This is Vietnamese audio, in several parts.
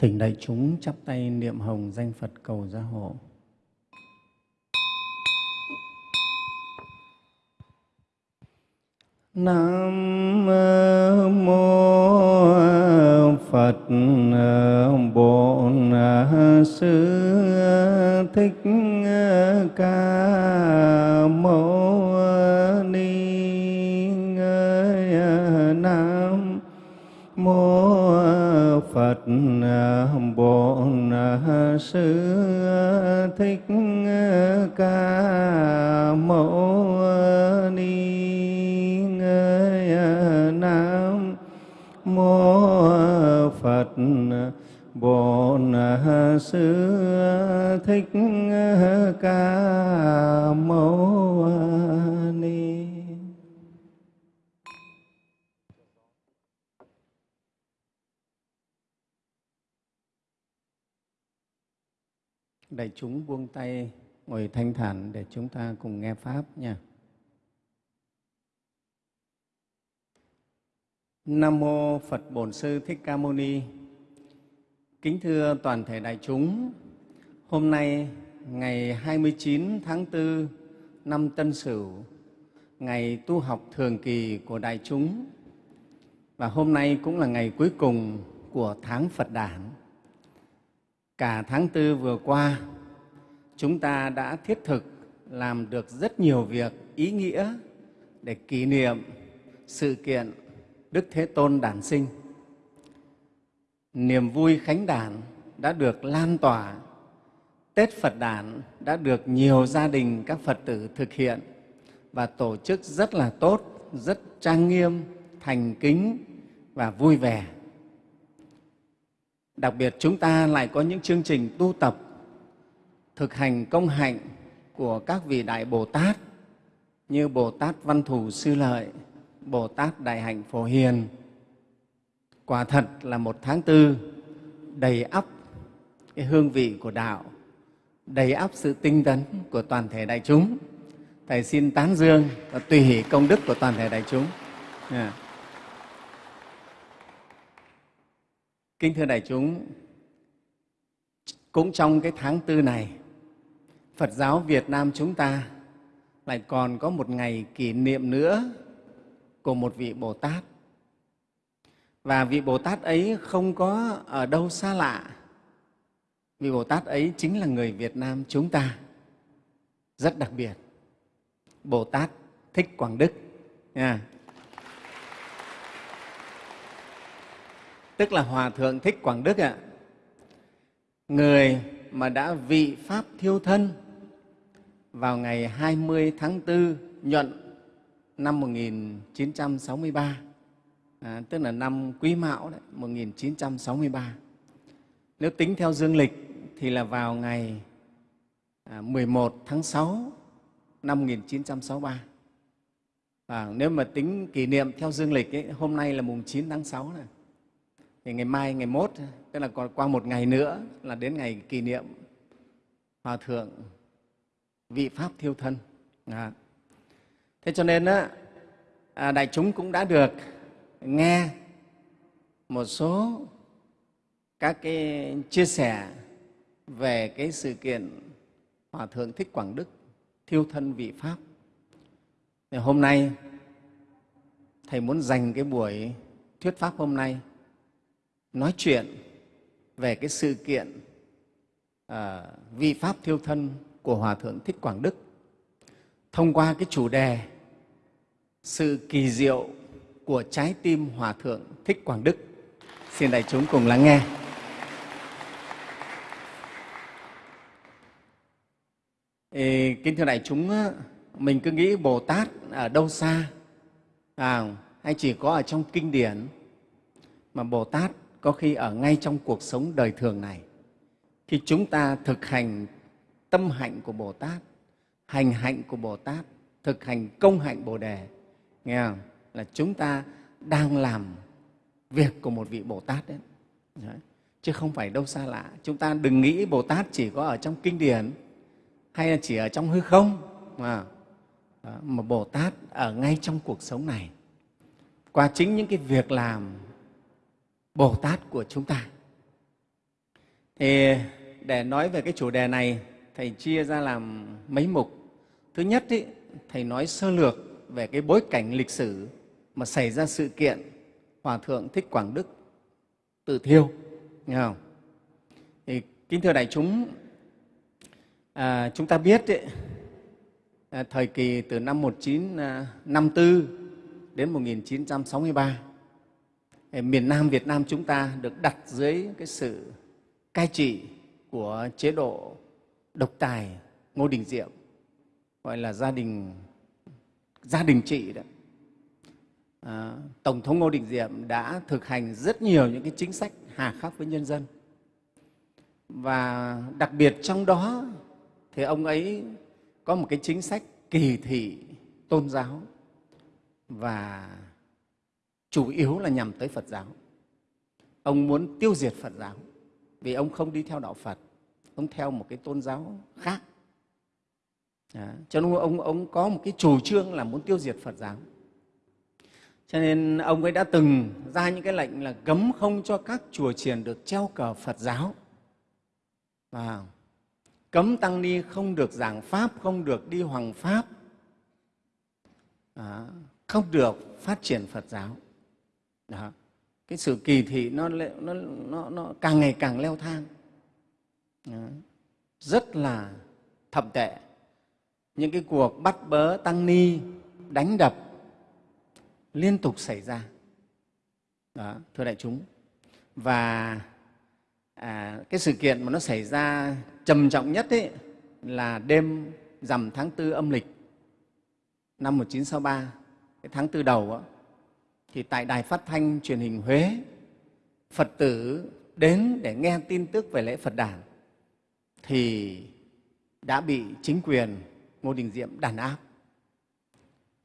Thỉnh đại chúng chắp tay niệm hồng danh Phật cầu gia hộ. Nam mô Phật, Bổn Sư Thích Ca Bổn Sư Thích Ca Mâu Ni Nam mô Phật Bổn Sư Thích Ca Mâu Đại chúng buông tay ngồi thanh thản để chúng ta cùng nghe Pháp nha. Nam Mô Phật Bổn Sư Thích Ca Mâu Ni Kính thưa toàn thể đại chúng, hôm nay ngày 29 tháng 4 năm Tân Sửu, ngày tu học thường kỳ của đại chúng và hôm nay cũng là ngày cuối cùng của tháng Phật Đản. Cả tháng Tư vừa qua, chúng ta đã thiết thực làm được rất nhiều việc ý nghĩa để kỷ niệm sự kiện Đức Thế Tôn đản sinh. Niềm vui khánh đản đã được lan tỏa, Tết Phật đản đã được nhiều gia đình các Phật tử thực hiện và tổ chức rất là tốt, rất trang nghiêm, thành kính và vui vẻ. Đặc biệt chúng ta lại có những chương trình tu tập, thực hành công hạnh của các vị Đại Bồ Tát như Bồ Tát Văn Thù Sư Lợi, Bồ Tát Đại Hạnh Phổ Hiền. Quả thật là một tháng tư đầy ắp cái hương vị của đạo, đầy ắp sự tinh tấn của toàn thể đại chúng. Thầy xin tán dương và tùy hỷ công đức của toàn thể đại chúng. Yeah. Kính thưa đại chúng, cũng trong cái tháng tư này, Phật giáo Việt Nam chúng ta lại còn có một ngày kỷ niệm nữa của một vị Bồ Tát. Và vị Bồ Tát ấy không có ở đâu xa lạ. Vị Bồ Tát ấy chính là người Việt Nam chúng ta, rất đặc biệt. Bồ Tát Thích Quảng Đức. Nha. Tức là Hòa Thượng Thích Quảng Đức ạ. Người mà đã vị Pháp thiêu thân vào ngày 20 tháng 4 nhuận năm 1963, à, tức là năm Quý Mão đấy, 1963. Nếu tính theo dương lịch thì là vào ngày à, 11 tháng 6 năm 1963. À, nếu mà tính kỷ niệm theo dương lịch, ấy, hôm nay là mùng 9 tháng 6 này. Thì ngày mai, ngày mốt, tức là còn qua một ngày nữa là đến ngày kỷ niệm Hòa Thượng vị Pháp Thiêu Thân. À. Thế cho nên á, à, đại chúng cũng đã được nghe một số các cái chia sẻ về cái sự kiện Hòa Thượng Thích Quảng Đức thiêu thân vị Pháp. Thì hôm nay, Thầy muốn dành cái buổi thuyết Pháp hôm nay nói chuyện về cái sự kiện à, vi Pháp thiêu thân của Hòa Thượng Thích Quảng Đức thông qua cái chủ đề sự kỳ diệu của trái tim Hòa Thượng Thích Quảng Đức. Xin đại chúng cùng lắng nghe. Ê, kính thưa đại chúng, mình cứ nghĩ Bồ Tát ở đâu xa, à, hay chỉ có ở trong kinh điển, mà Bồ Tát có khi ở ngay trong cuộc sống đời thường này. Khi chúng ta thực hành tâm hạnh của Bồ Tát, hành hạnh của Bồ Tát, thực hành công hạnh Bồ Đề, nghe không? là chúng ta đang làm việc của một vị Bồ Tát đấy. đấy. Chứ không phải đâu xa lạ. Chúng ta đừng nghĩ Bồ Tát chỉ có ở trong kinh điển hay là chỉ ở trong hư không mà, mà Bồ Tát ở ngay trong cuộc sống này qua chính những cái việc làm Bồ Tát của chúng ta. Thì để nói về cái chủ đề này, Thầy chia ra làm mấy mục. Thứ nhất, ý, Thầy nói sơ lược về cái bối cảnh lịch sử mà xảy ra sự kiện Hòa Thượng Thích Quảng Đức tự thiêu. Nghe không? Thì, kính thưa đại chúng, à, chúng ta biết ý, à, thời kỳ từ năm 1954 à, đến 1963, miền Nam Việt Nam chúng ta được đặt dưới cái sự cai trị của chế độ độc tài Ngô Đình Diệm, gọi là gia đình gia đình trị đó. À, Tổng thống Ngô Đình Diệm đã thực hành rất nhiều những cái chính sách hà khắc với nhân dân. Và đặc biệt trong đó thì ông ấy có một cái chính sách kỳ thị tôn giáo và chủ yếu là nhằm tới Phật giáo. Ông muốn tiêu diệt Phật giáo vì ông không đi theo đạo Phật, ông theo một cái tôn giáo khác. À, cho nên ông, ông có một cái chủ trương là muốn tiêu diệt Phật giáo. Cho nên ông ấy đã từng ra những cái lệnh là cấm không cho các chùa chiền được treo cờ Phật giáo. Và cấm tăng ni không được giảng Pháp, không được đi hoàng Pháp, à, không được phát triển Phật giáo. Đó. Cái sự kỳ thị nó, nó, nó, nó càng ngày càng leo thang. Đó. Rất là thậm tệ. Những cái cuộc bắt bớ tăng ni, đánh đập liên tục xảy ra. Đó, thưa đại chúng. Và à, cái sự kiện mà nó xảy ra trầm trọng nhất ấy là đêm rằm tháng tư âm lịch năm 1963, cái tháng tư đầu đó, thì tại Đài Phát thanh truyền hình Huế, Phật tử đến để nghe tin tức về lễ Phật đản thì đã bị chính quyền Ngô Đình Diệm đàn áp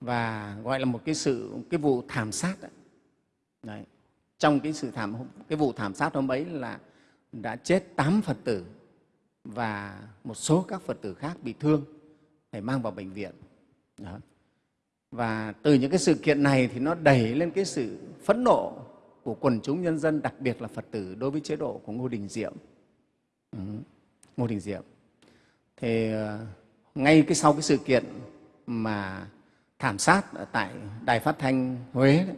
và gọi là một cái sự cái vụ thảm sát đấy. đấy. Trong cái sự thảm cái vụ thảm sát hôm ấy là đã chết tám Phật tử và một số các Phật tử khác bị thương phải mang vào bệnh viện. Đó. Và từ những cái sự kiện này thì nó đẩy lên cái sự phẫn nộ của quần chúng nhân dân, đặc biệt là Phật tử đối với chế độ của Ngô Đình Diệm. Ừ. Ngô Đình Diệm. Thì ờ, ngay cái sau cái sự kiện mà thảm sát ở tại Đài Phát Thanh Huế đấy,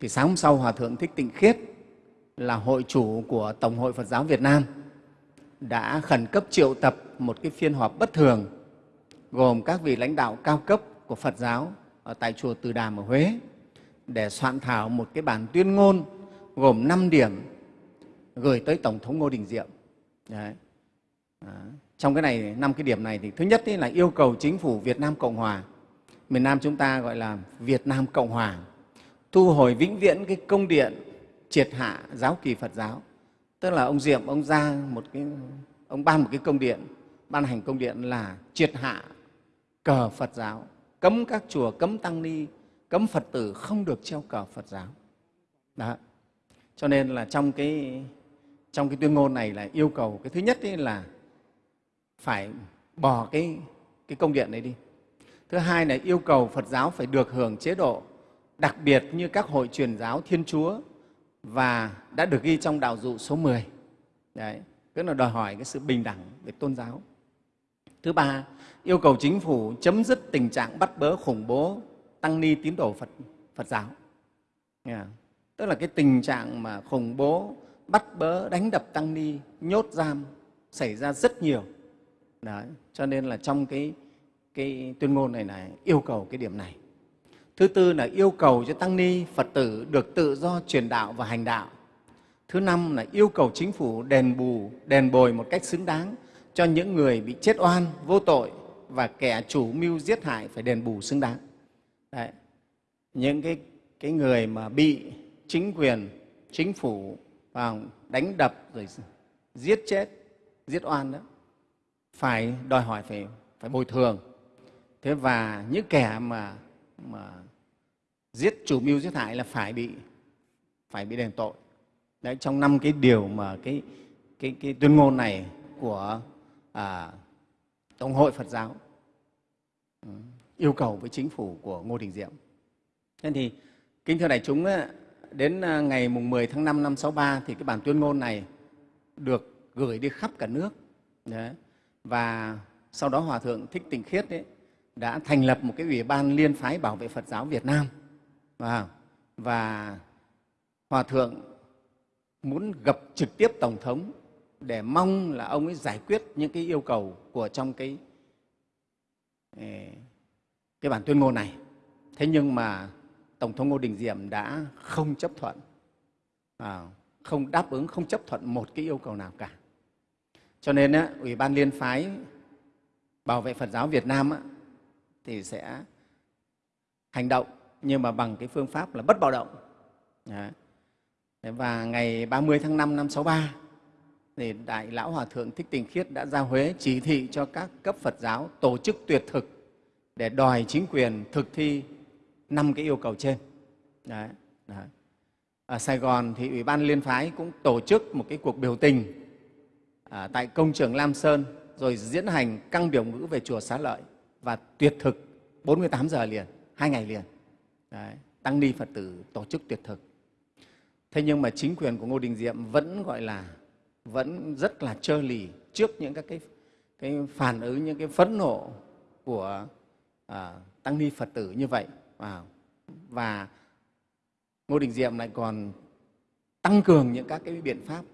thì sáng hôm sau Hòa Thượng Thích Tịnh Khiết là hội chủ của Tổng hội Phật giáo Việt Nam đã khẩn cấp triệu tập một cái phiên họp bất thường gồm các vị lãnh đạo cao cấp của Phật giáo ở tại chùa Từ Đàm ở Huế để soạn thảo một cái bản tuyên ngôn gồm 5 điểm gửi tới Tổng thống Ngô Đình Diệm. Đấy. À, trong cái này năm cái điểm này thì thứ nhất là yêu cầu chính phủ Việt Nam Cộng Hòa, miền Nam chúng ta gọi là Việt Nam Cộng Hòa, thu hồi vĩnh viễn cái công điện triệt hạ giáo kỳ Phật giáo. Tức là ông Diệm ông ra một cái ông ban một cái công điện, ban hành công điện là triệt hạ cờ Phật giáo cấm các chùa, cấm tăng ni, cấm Phật tử không được treo cờ Phật giáo. Đó. Cho nên là trong cái, trong cái tuyên ngôn này là yêu cầu cái thứ nhất ấy là phải bỏ cái, cái công điện này đi. Thứ hai là yêu cầu Phật giáo phải được hưởng chế độ đặc biệt như các hội truyền giáo Thiên Chúa và đã được ghi trong đạo dụ số 10. Đấy, tức là đòi hỏi cái sự bình đẳng về tôn giáo. Thứ ba, yêu cầu chính phủ chấm dứt tình trạng bắt bớ khủng bố tăng ni tín đồ Phật, Phật giáo. Yeah. Tức là cái tình trạng mà khủng bố, bắt bớ, đánh đập tăng ni, nhốt giam xảy ra rất nhiều. Đấy. Cho nên là trong cái, cái tuyên ngôn này này yêu cầu cái điểm này. Thứ tư là yêu cầu cho tăng ni, Phật tử được tự do truyền đạo và hành đạo. Thứ năm là yêu cầu chính phủ đền bù, đền bồi một cách xứng đáng cho những người bị chết oan, vô tội và kẻ chủ mưu giết hại phải đền bù xứng đáng. Đấy. Những cái, cái người mà bị chính quyền, chính phủ vào đánh đập rồi giết chết, giết oan đó, phải đòi hỏi phải, phải bồi thường. Thế và những kẻ mà, mà giết chủ mưu giết hại là phải bị phải bị đền tội. Đấy, trong năm cái điều mà cái, cái, cái tuyên ngôn này của à, Tổng hội Phật giáo yêu cầu với chính phủ của Ngô Đình Diệm. Thế thì, kính thưa đại chúng, đến à, ngày mùng 10 tháng 5 năm 63 thì cái bản tuyên ngôn này được gửi đi khắp cả nước. Đấy. Và sau đó Hòa Thượng Thích Tịnh Khiết ấy, đã thành lập một cái ủy ban liên phái bảo vệ Phật giáo Việt Nam. Và, và Hòa Thượng muốn gặp trực tiếp Tổng thống để mong là ông ấy giải quyết những cái yêu cầu của trong cái, cái bản tuyên ngôn này. Thế nhưng mà Tổng thống Ngô Đình Diệm đã không chấp thuận, à, không đáp ứng, không chấp thuận một cái yêu cầu nào cả. Cho nên á, Ủy ban Liên phái Bảo vệ Phật giáo Việt Nam á, thì sẽ hành động nhưng mà bằng cái phương pháp là bất bạo động. Đấy. Và ngày 30 tháng 5 năm 63 thì Đại Lão Hòa Thượng Thích Tình Khiết đã ra Huế chỉ thị cho các cấp Phật giáo tổ chức tuyệt thực để đòi chính quyền thực thi năm cái yêu cầu trên. Đấy. Đấy. Ở Sài Gòn thì Ủy ban Liên phái cũng tổ chức một cái cuộc biểu tình à, tại công trường Lam Sơn rồi diễn hành căng biểu ngữ về chùa Xá Lợi và tuyệt thực 48 giờ liền, hai ngày liền. Đấy. Tăng ni Phật tử tổ chức tuyệt thực. Thế nhưng mà chính quyền của Ngô Đình Diệm vẫn gọi là vẫn rất là trơ lì trước những các cái, cái phản ứng, những cái phẫn nộ của à, tăng ni Phật tử như vậy. À, và Ngô Đình Diệm lại còn tăng cường những các cái biện pháp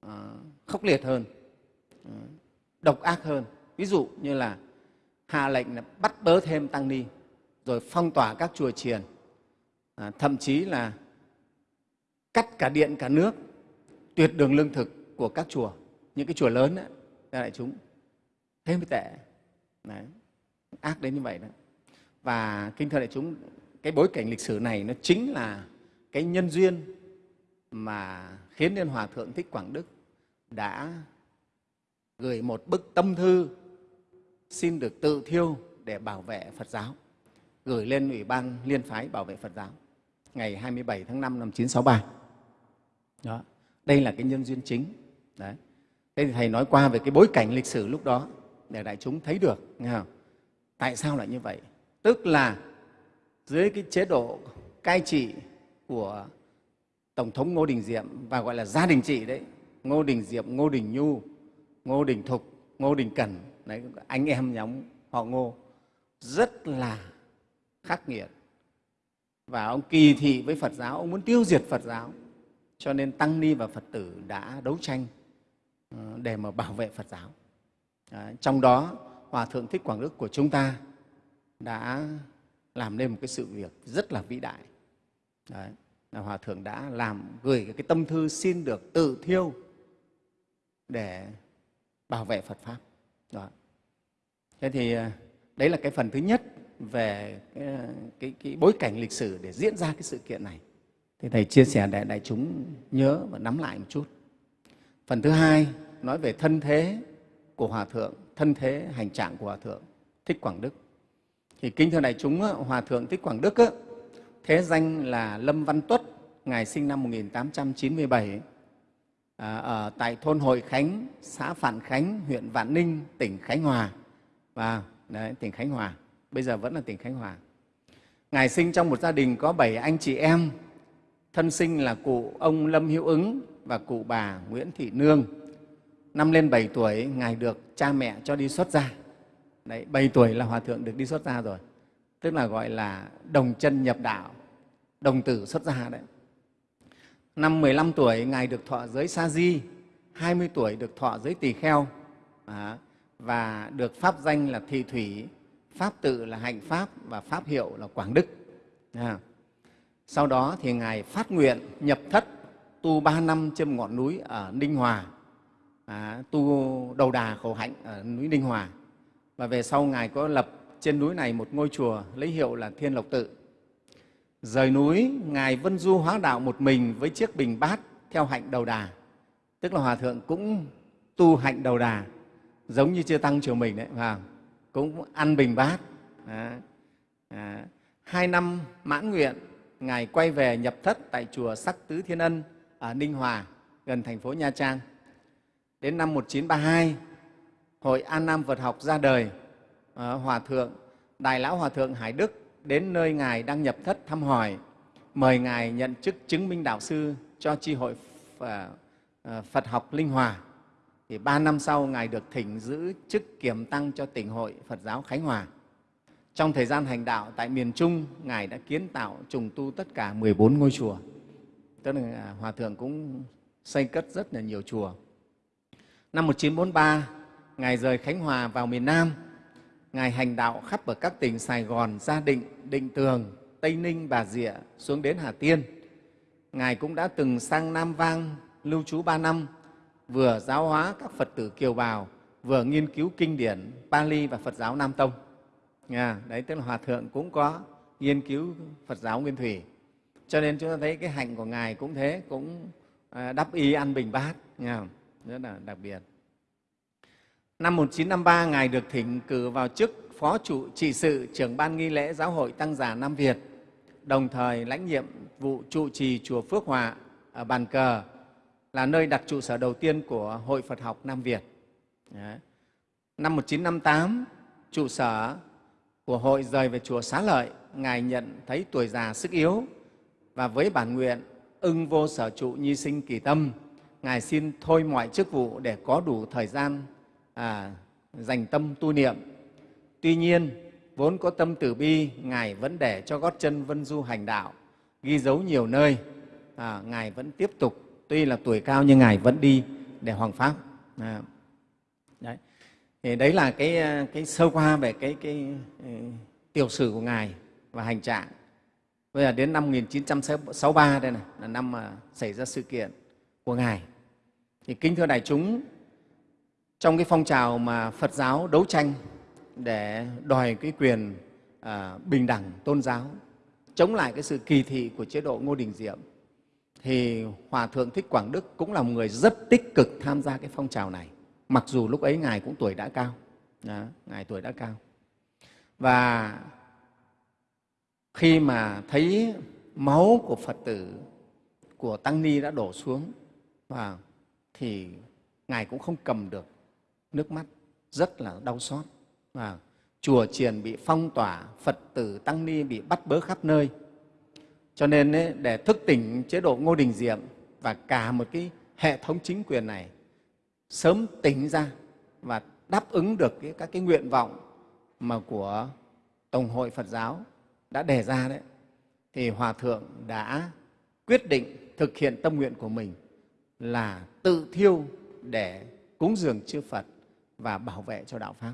à, khốc liệt hơn, à, độc ác hơn. Ví dụ như là hạ lệnh là bắt bớ thêm tăng ni, rồi phong tỏa các chùa chiền, à, thậm chí là cắt cả điện cả nước, tuyệt đường lương thực của các chùa, những cái chùa lớn ấy, đại chúng thế mới tệ. Đấy, ác đến như vậy đó. Và kinh thưa đại chúng, cái bối cảnh lịch sử này nó chính là cái nhân duyên mà khiến nên Hòa Thượng Thích Quảng Đức đã gửi một bức tâm thư xin được tự thiêu để bảo vệ Phật giáo, gửi lên Ủy ban Liên phái bảo vệ Phật giáo ngày 27 tháng 5 năm 1963. Đó. Đây là cái nhân duyên chính. Đấy. Thế thì Thầy nói qua về cái bối cảnh lịch sử lúc đó để đại chúng thấy được. Nghe không? Tại sao lại như vậy? Tức là dưới cái chế độ cai trị của Tổng thống Ngô Đình Diệm và gọi là gia đình trị đấy, Ngô Đình Diệm, Ngô Đình Nhu, Ngô Đình Thục, Ngô Đình Cần, đấy, anh em nhóm họ Ngô rất là khắc nghiệt. Và ông kỳ thị với Phật giáo, ông muốn tiêu diệt Phật giáo. Cho nên Tăng Ni và Phật tử đã đấu tranh ờ, để mà bảo vệ Phật giáo. Ờ, trong đó, Hòa Thượng Thích Quảng Đức của chúng ta đã làm nên một cái sự việc rất là vĩ đại. Đấy, là Hòa Thượng đã làm gửi cái tâm thư xin được tự thiêu để bảo vệ Phật Pháp. Đó. Thế thì ờ, đấy là cái phần thứ nhất về cái, cái, cái bối cảnh lịch sử để diễn ra cái sự kiện này. Thì Thầy chia sẻ để đại chúng nhớ và nắm lại một chút. Phần thứ hai nói về thân thế của Hòa Thượng, thân thế hành trạng của Hòa Thượng Thích Quảng Đức. Thì kính thưa đại chúng, Hòa Thượng Thích Quảng Đức thế danh là Lâm Văn Tuất, Ngài sinh năm 1897 à, ở tại thôn Hội Khánh, xã Phản Khánh, huyện Vạn Ninh, tỉnh Khánh Hòa. Và đấy, tỉnh Khánh Hòa, bây giờ vẫn là tỉnh Khánh Hòa. Ngài sinh trong một gia đình có bảy anh chị em, thân sinh là cụ ông Lâm Hữu Ứng và cụ bà Nguyễn Thị Nương. Năm lên 7 tuổi, Ngài được cha mẹ cho đi xuất gia. Đấy, 7 tuổi là Hòa Thượng được đi xuất gia rồi, tức là gọi là đồng chân nhập đạo, đồng tử xuất gia đấy. Năm 15 tuổi, Ngài được thọ giới Sa Di, 20 tuổi được thọ giới Tỳ Kheo à, và được pháp danh là Thị Thủy, pháp tự là Hạnh Pháp và pháp hiệu là Quảng Đức. À. Sau đó thì Ngài phát nguyện nhập thất tu ba năm trên ngọn núi ở Ninh Hòa, à, tu đầu đà khổ hạnh ở núi Ninh Hòa. Và về sau Ngài có lập trên núi này một ngôi chùa lấy hiệu là Thiên Lộc Tự. Rời núi, Ngài vân du hóa đạo một mình với chiếc bình bát theo hạnh đầu đà. Tức là Hòa Thượng cũng tu hạnh đầu đà, giống như chưa tăng chùa mình đấy, và cũng ăn bình bát. À, À, hai năm mãn nguyện, Ngài quay về nhập thất tại chùa Sắc Tứ Thiên Ân ở Ninh Hòa, gần thành phố Nha Trang. Đến năm 1932, Hội An Nam Phật học ra đời, ờ, Hòa Thượng, Đại Lão Hòa Thượng Hải Đức đến nơi Ngài đang nhập thất thăm hỏi, mời Ngài nhận chức chứng minh đạo sư cho tri hội ờ, ờ, Phật học Linh Hòa. Thì ba năm sau, Ngài được thỉnh giữ chức kiểm tăng cho tỉnh hội Phật giáo Khánh Hòa. Trong thời gian hành đạo tại miền Trung, Ngài đã kiến tạo trùng tu tất cả 14 ngôi chùa. Tức là à, Hòa Thượng cũng xây cất rất là nhiều chùa. Năm 1943, Ngài rời Khánh Hòa vào miền Nam. Ngài hành đạo khắp ở các tỉnh Sài Gòn, Gia Định, Định Tường, Tây Ninh, Bà Rịa, xuống đến Hà Tiên. Ngài cũng đã từng sang Nam Vang lưu trú ba năm, vừa giáo hóa các Phật tử Kiều Bào, vừa nghiên cứu kinh điển Pali và Phật giáo Nam Tông nha đấy tức là Hòa Thượng cũng có nghiên cứu Phật giáo Nguyên Thủy. Cho nên chúng ta thấy cái hạnh của Ngài cũng thế, cũng à, đắp y ăn bình bát, nha rất là đặc biệt. Năm 1953, Ngài được thỉnh cử vào chức Phó trụ trị sự trưởng ban nghi lễ Giáo hội Tăng già Nam Việt, đồng thời lãnh nhiệm vụ trụ trì Chùa Phước Hòa ở Bàn Cờ, là nơi đặt trụ sở đầu tiên của Hội Phật học Nam Việt. Đấy. Năm 1958, trụ sở của hội rời về chùa Xá Lợi, Ngài nhận thấy tuổi già sức yếu và với bản nguyện ưng vô sở trụ nhi sinh kỳ tâm, Ngài xin thôi mọi chức vụ để có đủ thời gian à, dành tâm tu niệm. Tuy nhiên, vốn có tâm từ bi, Ngài vẫn để cho gót chân vân du hành đạo, ghi dấu nhiều nơi. À, Ngài vẫn tiếp tục, tuy là tuổi cao nhưng Ngài vẫn đi để hoàng pháp. À, đấy. Thì đấy là cái, ờ, cái sơ qua về cái, cái, ờ, tiểu sử của Ngài và hành trạng. Bây giờ đến năm 1963 đây này, là năm mà xảy ra sự kiện của Ngài. Thì kính thưa đại chúng, trong cái phong trào mà Phật giáo đấu tranh để đòi cái quyền à, bình đẳng tôn giáo, chống lại cái sự kỳ thị của chế độ Ngô Đình Diệm, thì Hòa Thượng Thích Quảng Đức cũng là một người rất tích cực tham gia cái phong trào này, mặc dù lúc ấy Ngài cũng tuổi đã cao. Đó, Ngài tuổi đã cao. Và khi mà thấy máu của Phật tử, của Tăng Ni đã đổ xuống, và thì Ngài cũng không cầm được nước mắt, rất là đau xót. Và chùa chiền bị phong tỏa, Phật tử Tăng Ni bị bắt bớ khắp nơi. Cho nên ấy, để thức tỉnh chế độ Ngô Đình Diệm và cả một cái hệ thống chính quyền này sớm tỉnh ra và đáp ứng được cái, các cái nguyện vọng mà của Tổng hội Phật giáo đã đề ra đấy, thì Hòa Thượng đã quyết định thực hiện tâm nguyện của mình là tự thiêu để cúng dường chư Phật và bảo vệ cho đạo Pháp.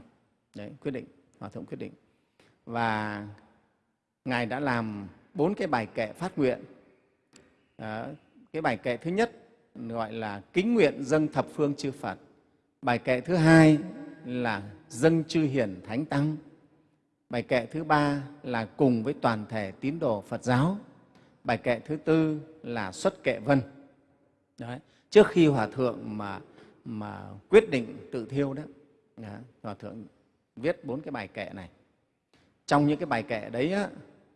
Đấy, quyết định, Hòa Thượng quyết định. Và Ngài đã làm bốn cái bài kệ phát nguyện. Đó, cái bài kệ thứ nhất gọi là kính nguyện dâng thập phương chư Phật. Bài kệ thứ hai là dâng chư hiển thánh tăng. Bài kệ thứ ba là cùng với toàn thể tín đồ Phật giáo. Bài kệ thứ tư là xuất kệ vân. Đấy. Trước khi Hòa Thượng mà, mà quyết định tự thiêu đó, Hòa Thượng viết bốn cái bài kệ này. Trong những cái bài kệ đấy á,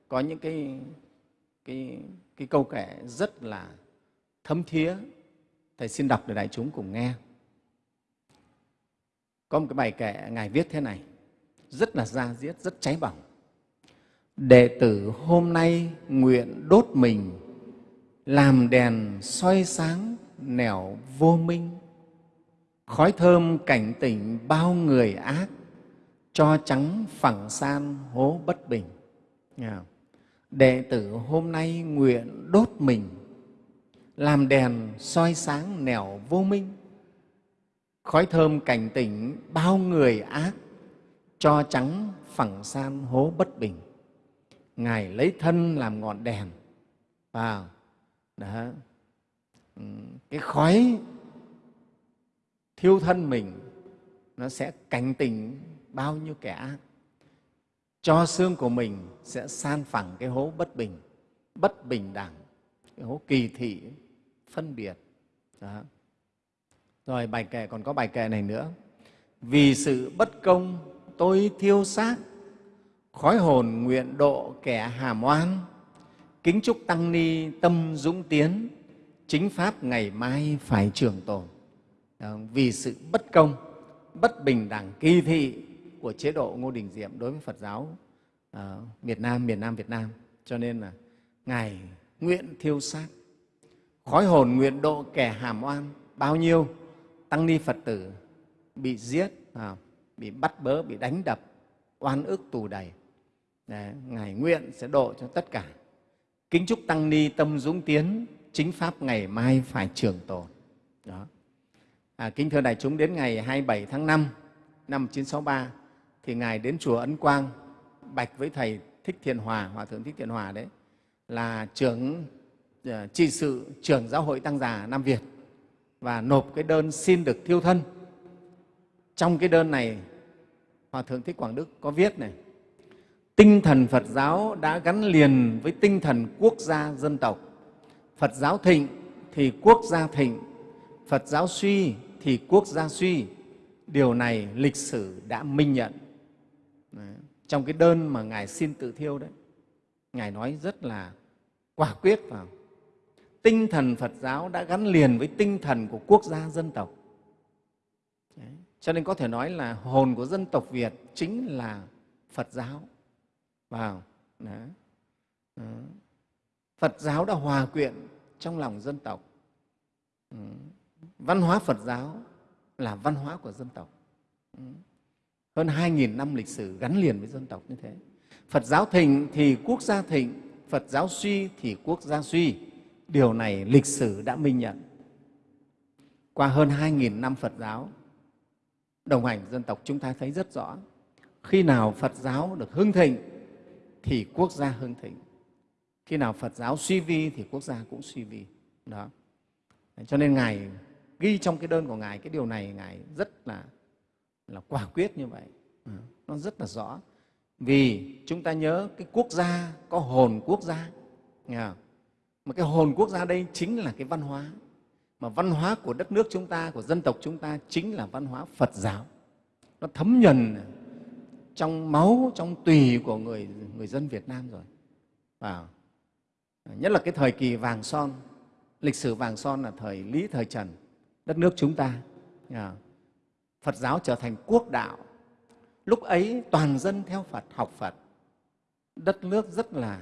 có những cái, cái, cái câu kệ rất là thấm thía. Thầy xin đọc để đại chúng cùng nghe. Có một cái bài kệ Ngài viết thế này, rất là da diết, rất cháy bỏng. Đệ tử hôm nay nguyện đốt mình, làm đèn soi sáng nẻo vô minh, khói thơm cảnh tỉnh bao người ác, cho trắng phẳng san hố bất bình. Đệ tử hôm nay nguyện đốt mình, làm đèn soi sáng nẻo vô minh, khói thơm cảnh tỉnh bao người ác, cho trắng phẳng san hố bất bình. Ngài lấy thân làm ngọn đèn. Vào. Đó. Ừ, cái khói thiêu thân mình nó sẽ cảnh tỉnh bao nhiêu kẻ ác. Cho xương của mình sẽ san phẳng cái hố bất bình bất bình đẳng hố kỳ thị phân biệt. Đó. rồi bài kệ còn có bài kệ này nữa. Vì sự bất công tôi thiêu xác. Khói hồn nguyện độ kẻ hàm oan kính chúc tăng ni tâm dũng tiến. Chính pháp ngày mai phải trường tồn. Vì sự bất công bất bình đẳng kỳ thị của chế độ ngô đình diệm đối với phật giáo uh, việt nam miền nam việt nam. Cho nên là ngài nguyện thiêu sát khói hồn nguyện độ kẻ hàm oan bao nhiêu tăng ni Phật tử bị giết, à, bị bắt bớ, bị đánh đập, oan ức tù đầy. Đấy, Ngài nguyện sẽ độ cho tất cả. Kính chúc Tăng Ni tâm dũng tiến, chính Pháp ngày mai phải trường tồn. Đó. À, kính thưa đại chúng, đến ngày 27 tháng 5 năm 1963, thì Ngài đến Chùa Ấn Quang bạch với Thầy Thích Thiện Hòa, Hòa Thượng Thích Thiện Hòa đấy, là trưởng ờ, trị sự trưởng giáo hội Tăng già Nam Việt và nộp cái đơn xin được thiêu thân. Trong cái đơn này, Hòa Thượng Thích Quảng Đức có viết này, tinh thần Phật giáo đã gắn liền với tinh thần quốc gia dân tộc. Phật giáo thịnh thì quốc gia thịnh, Phật giáo suy thì quốc gia suy. Điều này lịch sử đã minh nhận. Đấy. Trong cái đơn mà Ngài xin tự thiêu đấy, Ngài nói rất là quả quyết vào. Tinh thần Phật giáo đã gắn liền với tinh thần của quốc gia dân tộc. Đấy. Cho nên có thể nói là hồn của dân tộc Việt chính là Phật giáo vào đó. đó. Phật giáo đã hòa quyện trong lòng dân tộc. Ừ. Văn hóa Phật giáo là văn hóa của dân tộc. Ừ. Hơn 2.000 năm lịch sử gắn liền với dân tộc như thế. Phật giáo thịnh thì quốc gia thịnh, Phật giáo suy thì quốc gia suy. Điều này lịch sử đã minh nhận. Qua hơn 2.000 năm Phật giáo đồng hành dân tộc chúng ta thấy rất rõ. Khi nào Phật giáo được hưng thịnh thì quốc gia hưng thịnh. Khi nào Phật giáo suy vi thì quốc gia cũng suy vi. Đó. Cho nên Ngài ghi trong cái đơn của Ngài cái điều này Ngài rất là, là quả quyết như vậy. Nó rất là rõ. Vì chúng ta nhớ cái quốc gia có hồn quốc gia. Nghe không? Mà cái hồn quốc gia đây chính là cái văn hóa. Mà văn hóa của đất nước chúng ta, của dân tộc chúng ta chính là văn hóa Phật giáo. Nó thấm nhuần trong máu, trong tùy của người, người dân Việt Nam rồi. Wow. Nhất là cái thời kỳ vàng son, lịch sử vàng son là thời Lý, thời Trần, đất nước chúng ta. Phật giáo trở thành quốc đạo. Lúc ấy toàn dân theo Phật, học Phật. Đất nước rất là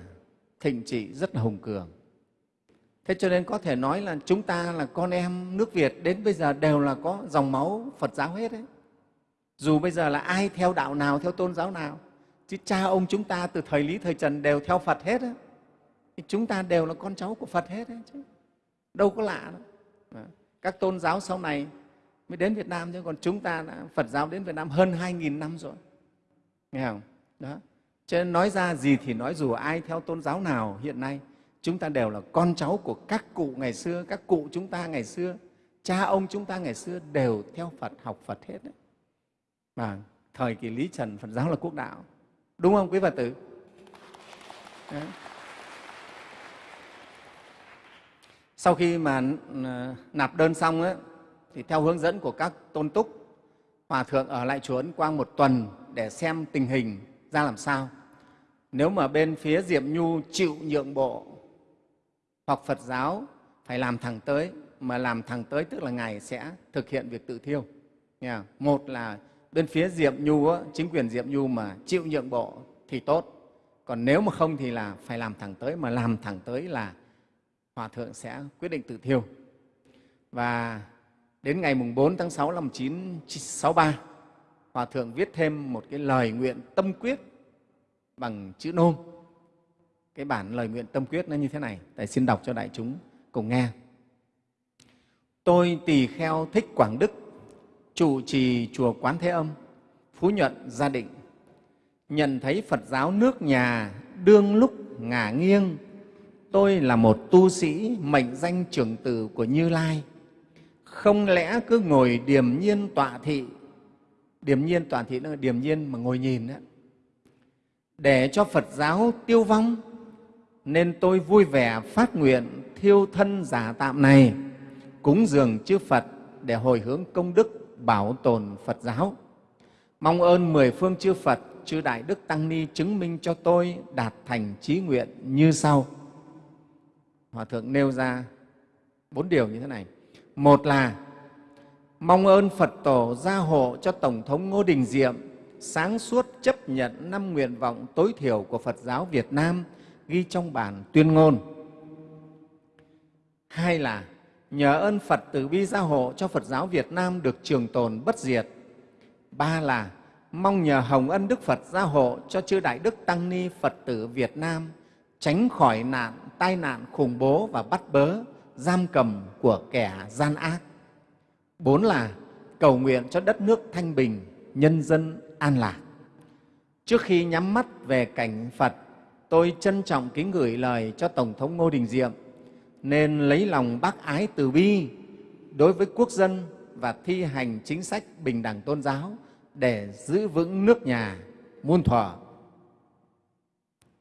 thịnh trị, rất là hùng cường. Thế cho nên có thể nói là chúng ta là con em nước Việt đến bây giờ đều là có dòng máu Phật giáo hết đấy dù bây giờ là ai theo đạo nào theo tôn giáo nào chứ cha ông chúng ta từ thời lý thời trần đều theo phật hết ấy chúng ta đều là con cháu của phật hết ấy, chứ đâu có lạ đâu các tôn giáo sau này mới đến việt nam chứ còn chúng ta đã phật giáo đến việt nam hơn 2.000 năm rồi. Nghe không? Đó. Cho nên nói ra gì thì nói dù ai theo tôn giáo nào hiện nay chúng ta đều là con cháu của các cụ ngày xưa các cụ chúng ta ngày xưa cha ông chúng ta ngày xưa đều theo phật học phật hết đấy. Mà thời kỳ lý trần phật giáo là quốc đạo. Đúng không quý phật tử? Đấy. sau khi mà ờ, nạp đơn xong ấy, thì theo hướng dẫn của các tôn túc hòa thượng ở lại chùa ấn quang một tuần để xem tình hình ra làm sao nếu mà bên phía diệm nhu chịu nhượng bộ hoặc phật giáo phải làm thẳng tới mà làm thẳng tới tức là ngài sẽ thực hiện việc tự thiêu một là bên phía Diệm Nhu, á, chính quyền Diệm Nhu mà chịu nhượng bộ thì tốt. Còn nếu mà không thì là phải làm thẳng tới, mà làm thẳng tới là Hòa Thượng sẽ quyết định tự thiêu. Và đến ngày 4 tháng 6 năm 1963, Hòa Thượng viết thêm một cái lời nguyện tâm quyết bằng chữ nôm. Cái bản lời nguyện tâm quyết nó như thế này, Thầy xin đọc cho đại chúng cùng nghe. Tôi tỳ kheo thích Quảng Đức trụ trì chùa Quán Thế Âm, Phú Nhuận, Gia Định, nhận thấy Phật giáo nước nhà đương lúc ngả nghiêng, tôi là một tu sĩ mệnh danh trưởng tử của Như Lai, không lẽ cứ ngồi điềm nhiên tọa thị, điềm nhiên tọa thị là điềm nhiên mà ngồi nhìn đó, để cho Phật giáo tiêu vong, nên tôi vui vẻ phát nguyện thiêu thân giả tạm này, cúng dường chư Phật để hồi hướng công đức bảo tồn Phật giáo. Mong ơn mười phương chư Phật, chư Đại Đức Tăng Ni chứng minh cho tôi đạt thành trí nguyện như sau. Hòa Thượng nêu ra bốn điều như thế này. Một là mong ơn Phật Tổ gia hộ cho Tổng thống Ngô Đình Diệm sáng suốt chấp nhận năm nguyện vọng tối thiểu của Phật giáo Việt Nam ghi trong bản tuyên ngôn. Hai là nhờ ơn Phật từ bi gia hộ cho Phật giáo Việt Nam được trường tồn bất diệt. Ba là mong nhờ hồng ân Đức Phật gia hộ cho chư Đại Đức Tăng Ni Phật tử Việt Nam tránh khỏi nạn, tai nạn khủng bố và bắt bớ, giam cầm của kẻ gian ác. Bốn là cầu nguyện cho đất nước thanh bình, nhân dân an lạc. Trước khi nhắm mắt về cảnh Phật, tôi trân trọng kính gửi lời cho Tổng thống Ngô Đình Diệm nên lấy lòng bác ái từ bi đối với quốc dân và thi hành chính sách bình đẳng tôn giáo để giữ vững nước nhà muôn thuở.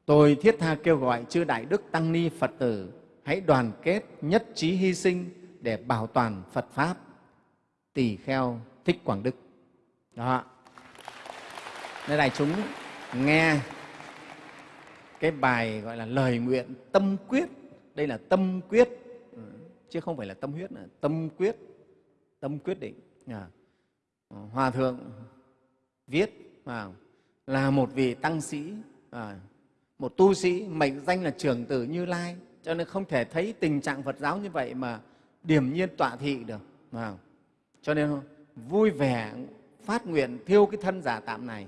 Tôi thiết tha kêu gọi chư Đại Đức Tăng Ni Phật tử hãy đoàn kết nhất trí hy sinh để bảo toàn Phật Pháp. Tỳ kheo Thích Quảng Đức. Đó. Nên đại chúng nghe cái bài gọi là lời nguyện tâm quyết. Đây là tâm quyết, chứ không phải là tâm huyết nữa. Tâm quyết, tâm quyết định. Hòa Thượng viết là một vị tăng sĩ, à, một tu sĩ mệnh danh là trưởng tử Như Lai, cho nên không thể thấy tình trạng Phật giáo như vậy mà điểm nhiên tọa thị được. Cho nên vui vẻ phát nguyện thiêu cái thân giả tạm này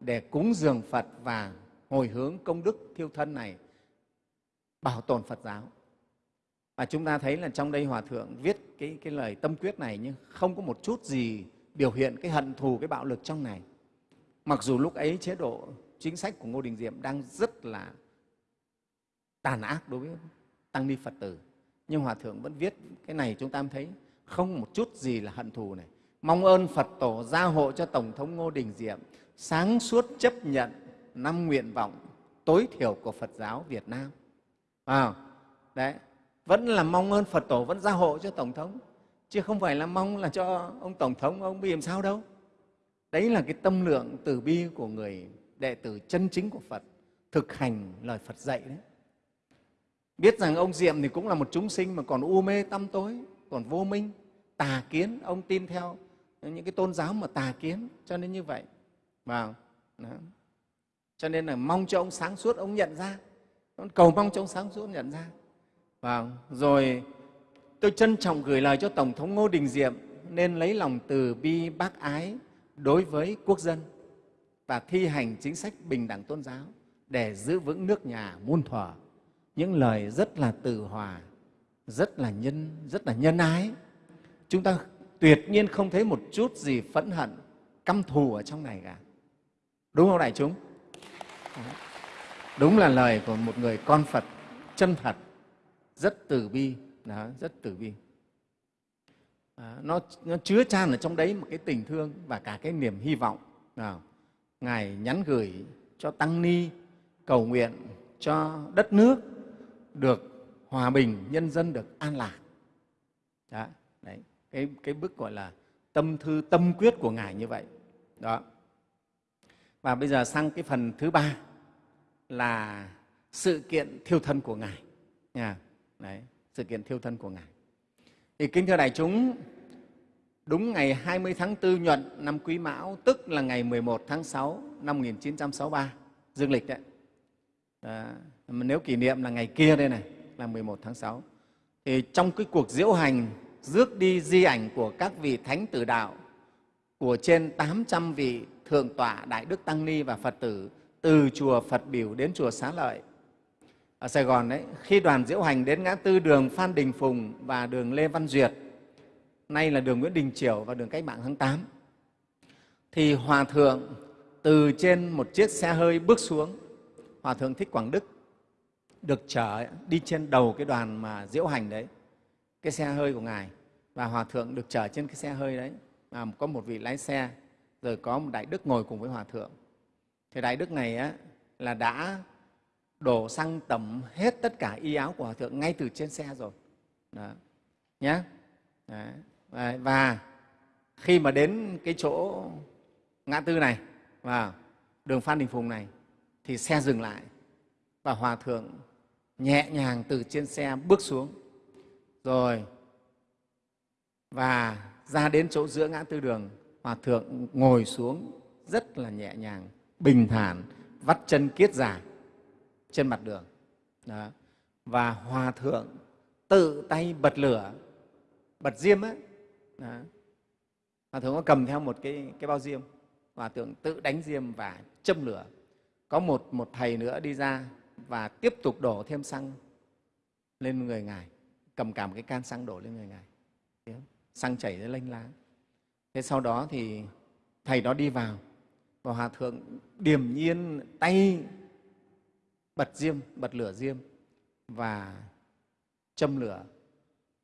để cúng dường Phật và hồi hướng công đức thiêu thân này bảo tồn Phật giáo. Và chúng ta thấy là trong đây Hòa Thượng viết cái, cái lời tâm quyết này nhưng không có một chút gì biểu hiện cái hận thù, cái bạo lực trong này. Mặc dù lúc ấy chế độ chính sách của Ngô Đình Diệm đang rất là tàn ác đối với tăng ni Phật tử. Nhưng Hòa Thượng vẫn viết cái này chúng ta thấy không một chút gì là hận thù này. Mong ơn Phật Tổ gia hộ cho Tổng thống Ngô Đình Diệm sáng suốt chấp nhận năm nguyện vọng tối thiểu của Phật giáo Việt Nam. À, đấy, vẫn là mong ơn Phật Tổ vẫn gia hộ cho Tổng thống, chứ không phải là mong là cho ông Tổng thống ông bị làm sao đâu. Đấy là cái tâm lượng từ bi của người đệ tử chân chính của Phật, thực hành lời Phật dạy đấy. Biết rằng ông Diệm thì cũng là một chúng sinh mà còn u mê tâm tối, còn vô minh, tà kiến, ông tin theo những cái tôn giáo mà tà kiến, cho nên như vậy. Vào. Đó. Cho nên là mong cho ông sáng suốt, ông nhận ra. Cầu mong cho ông sáng suốt nhận ra. Vào. Rồi tôi trân trọng gửi lời cho Tổng thống Ngô Đình Diệm nên lấy lòng từ bi bác ái đối với quốc dân và thi hành chính sách bình đẳng tôn giáo để giữ vững nước nhà muôn thuở. Những lời rất là từ hòa, rất là nhân, rất là nhân ái. Chúng ta tuyệt nhiên không thấy một chút gì phẫn hận, căm thù ở trong này cả. Đúng không đại chúng? Đúng là lời của một người con Phật chân thật, rất từ bi, đó, rất từ bi. À, nó, nó chứa chan ở trong đấy một cái tình thương và cả cái niềm hy vọng. À, Ngài nhắn gửi cho Tăng Ni cầu nguyện cho đất nước được hòa bình, nhân dân được an lạc. Đó, đấy, cái, cái bức gọi là tâm thư tâm quyết của Ngài như vậy. Đó. Và bây giờ sang cái phần thứ ba là sự kiện thiêu thân của Ngài. Nha. Đấy, sự kiện thiêu thân của Ngài. Thì kính thưa đại chúng, đúng ngày 20 tháng 4 nhuận năm Quý Mão, tức là ngày 11 tháng 6 năm 1963, dương lịch đấy. Đó. Nếu kỷ niệm là ngày kia đây này, là 11 tháng 6. Thì trong cái cuộc diễu hành rước đi di ảnh của các vị thánh tử đạo của trên 800 vị thượng tọa Đại Đức Tăng Ni và Phật tử từ chùa Phật Biểu đến chùa Xá Lợi ở Sài Gòn đấy, khi đoàn diễu hành đến ngã tư đường Phan Đình Phùng và đường Lê Văn Duyệt, nay là đường Nguyễn Đình Chiểu và đường Cách mạng tháng 8, thì Hòa Thượng từ trên một chiếc xe hơi bước xuống, Hòa Thượng Thích Quảng Đức được chở đi trên đầu cái đoàn mà diễu hành đấy, cái xe hơi của Ngài, và Hòa Thượng được chở trên cái xe hơi đấy, và có một vị lái xe rồi có một đại đức ngồi cùng với hòa thượng. Thì đại đức này á, là đã đổ xăng tẩm hết tất cả y áo của hòa thượng ngay từ trên xe rồi. Đó. Nhé và khi mà đến cái chỗ ngã tư này và đường phan đình phùng này thì xe dừng lại. Và hòa thượng nhẹ nhàng từ trên xe bước xuống. Rồi và ra đến chỗ giữa ngã tư đường Hòa Thượng ngồi xuống rất là nhẹ nhàng, bình thản, vắt chân kiết già trên mặt đường. Đó. Và Hòa Thượng tự tay bật lửa bật diêm á. Hòa thượng có cầm theo một cái, cái bao diêm. Hòa thượng tự đánh diêm và châm lửa. Có một, một thầy nữa đi ra và tiếp tục đổ thêm xăng lên người ngài, cầm cả một cái can xăng đổ lên người ngài. Xăng chảy ra lênh láng. Thế sau đó thì thầy đó đi vào và hòa thượng điềm nhiên tay bật diêm, bật lửa diêm và châm lửa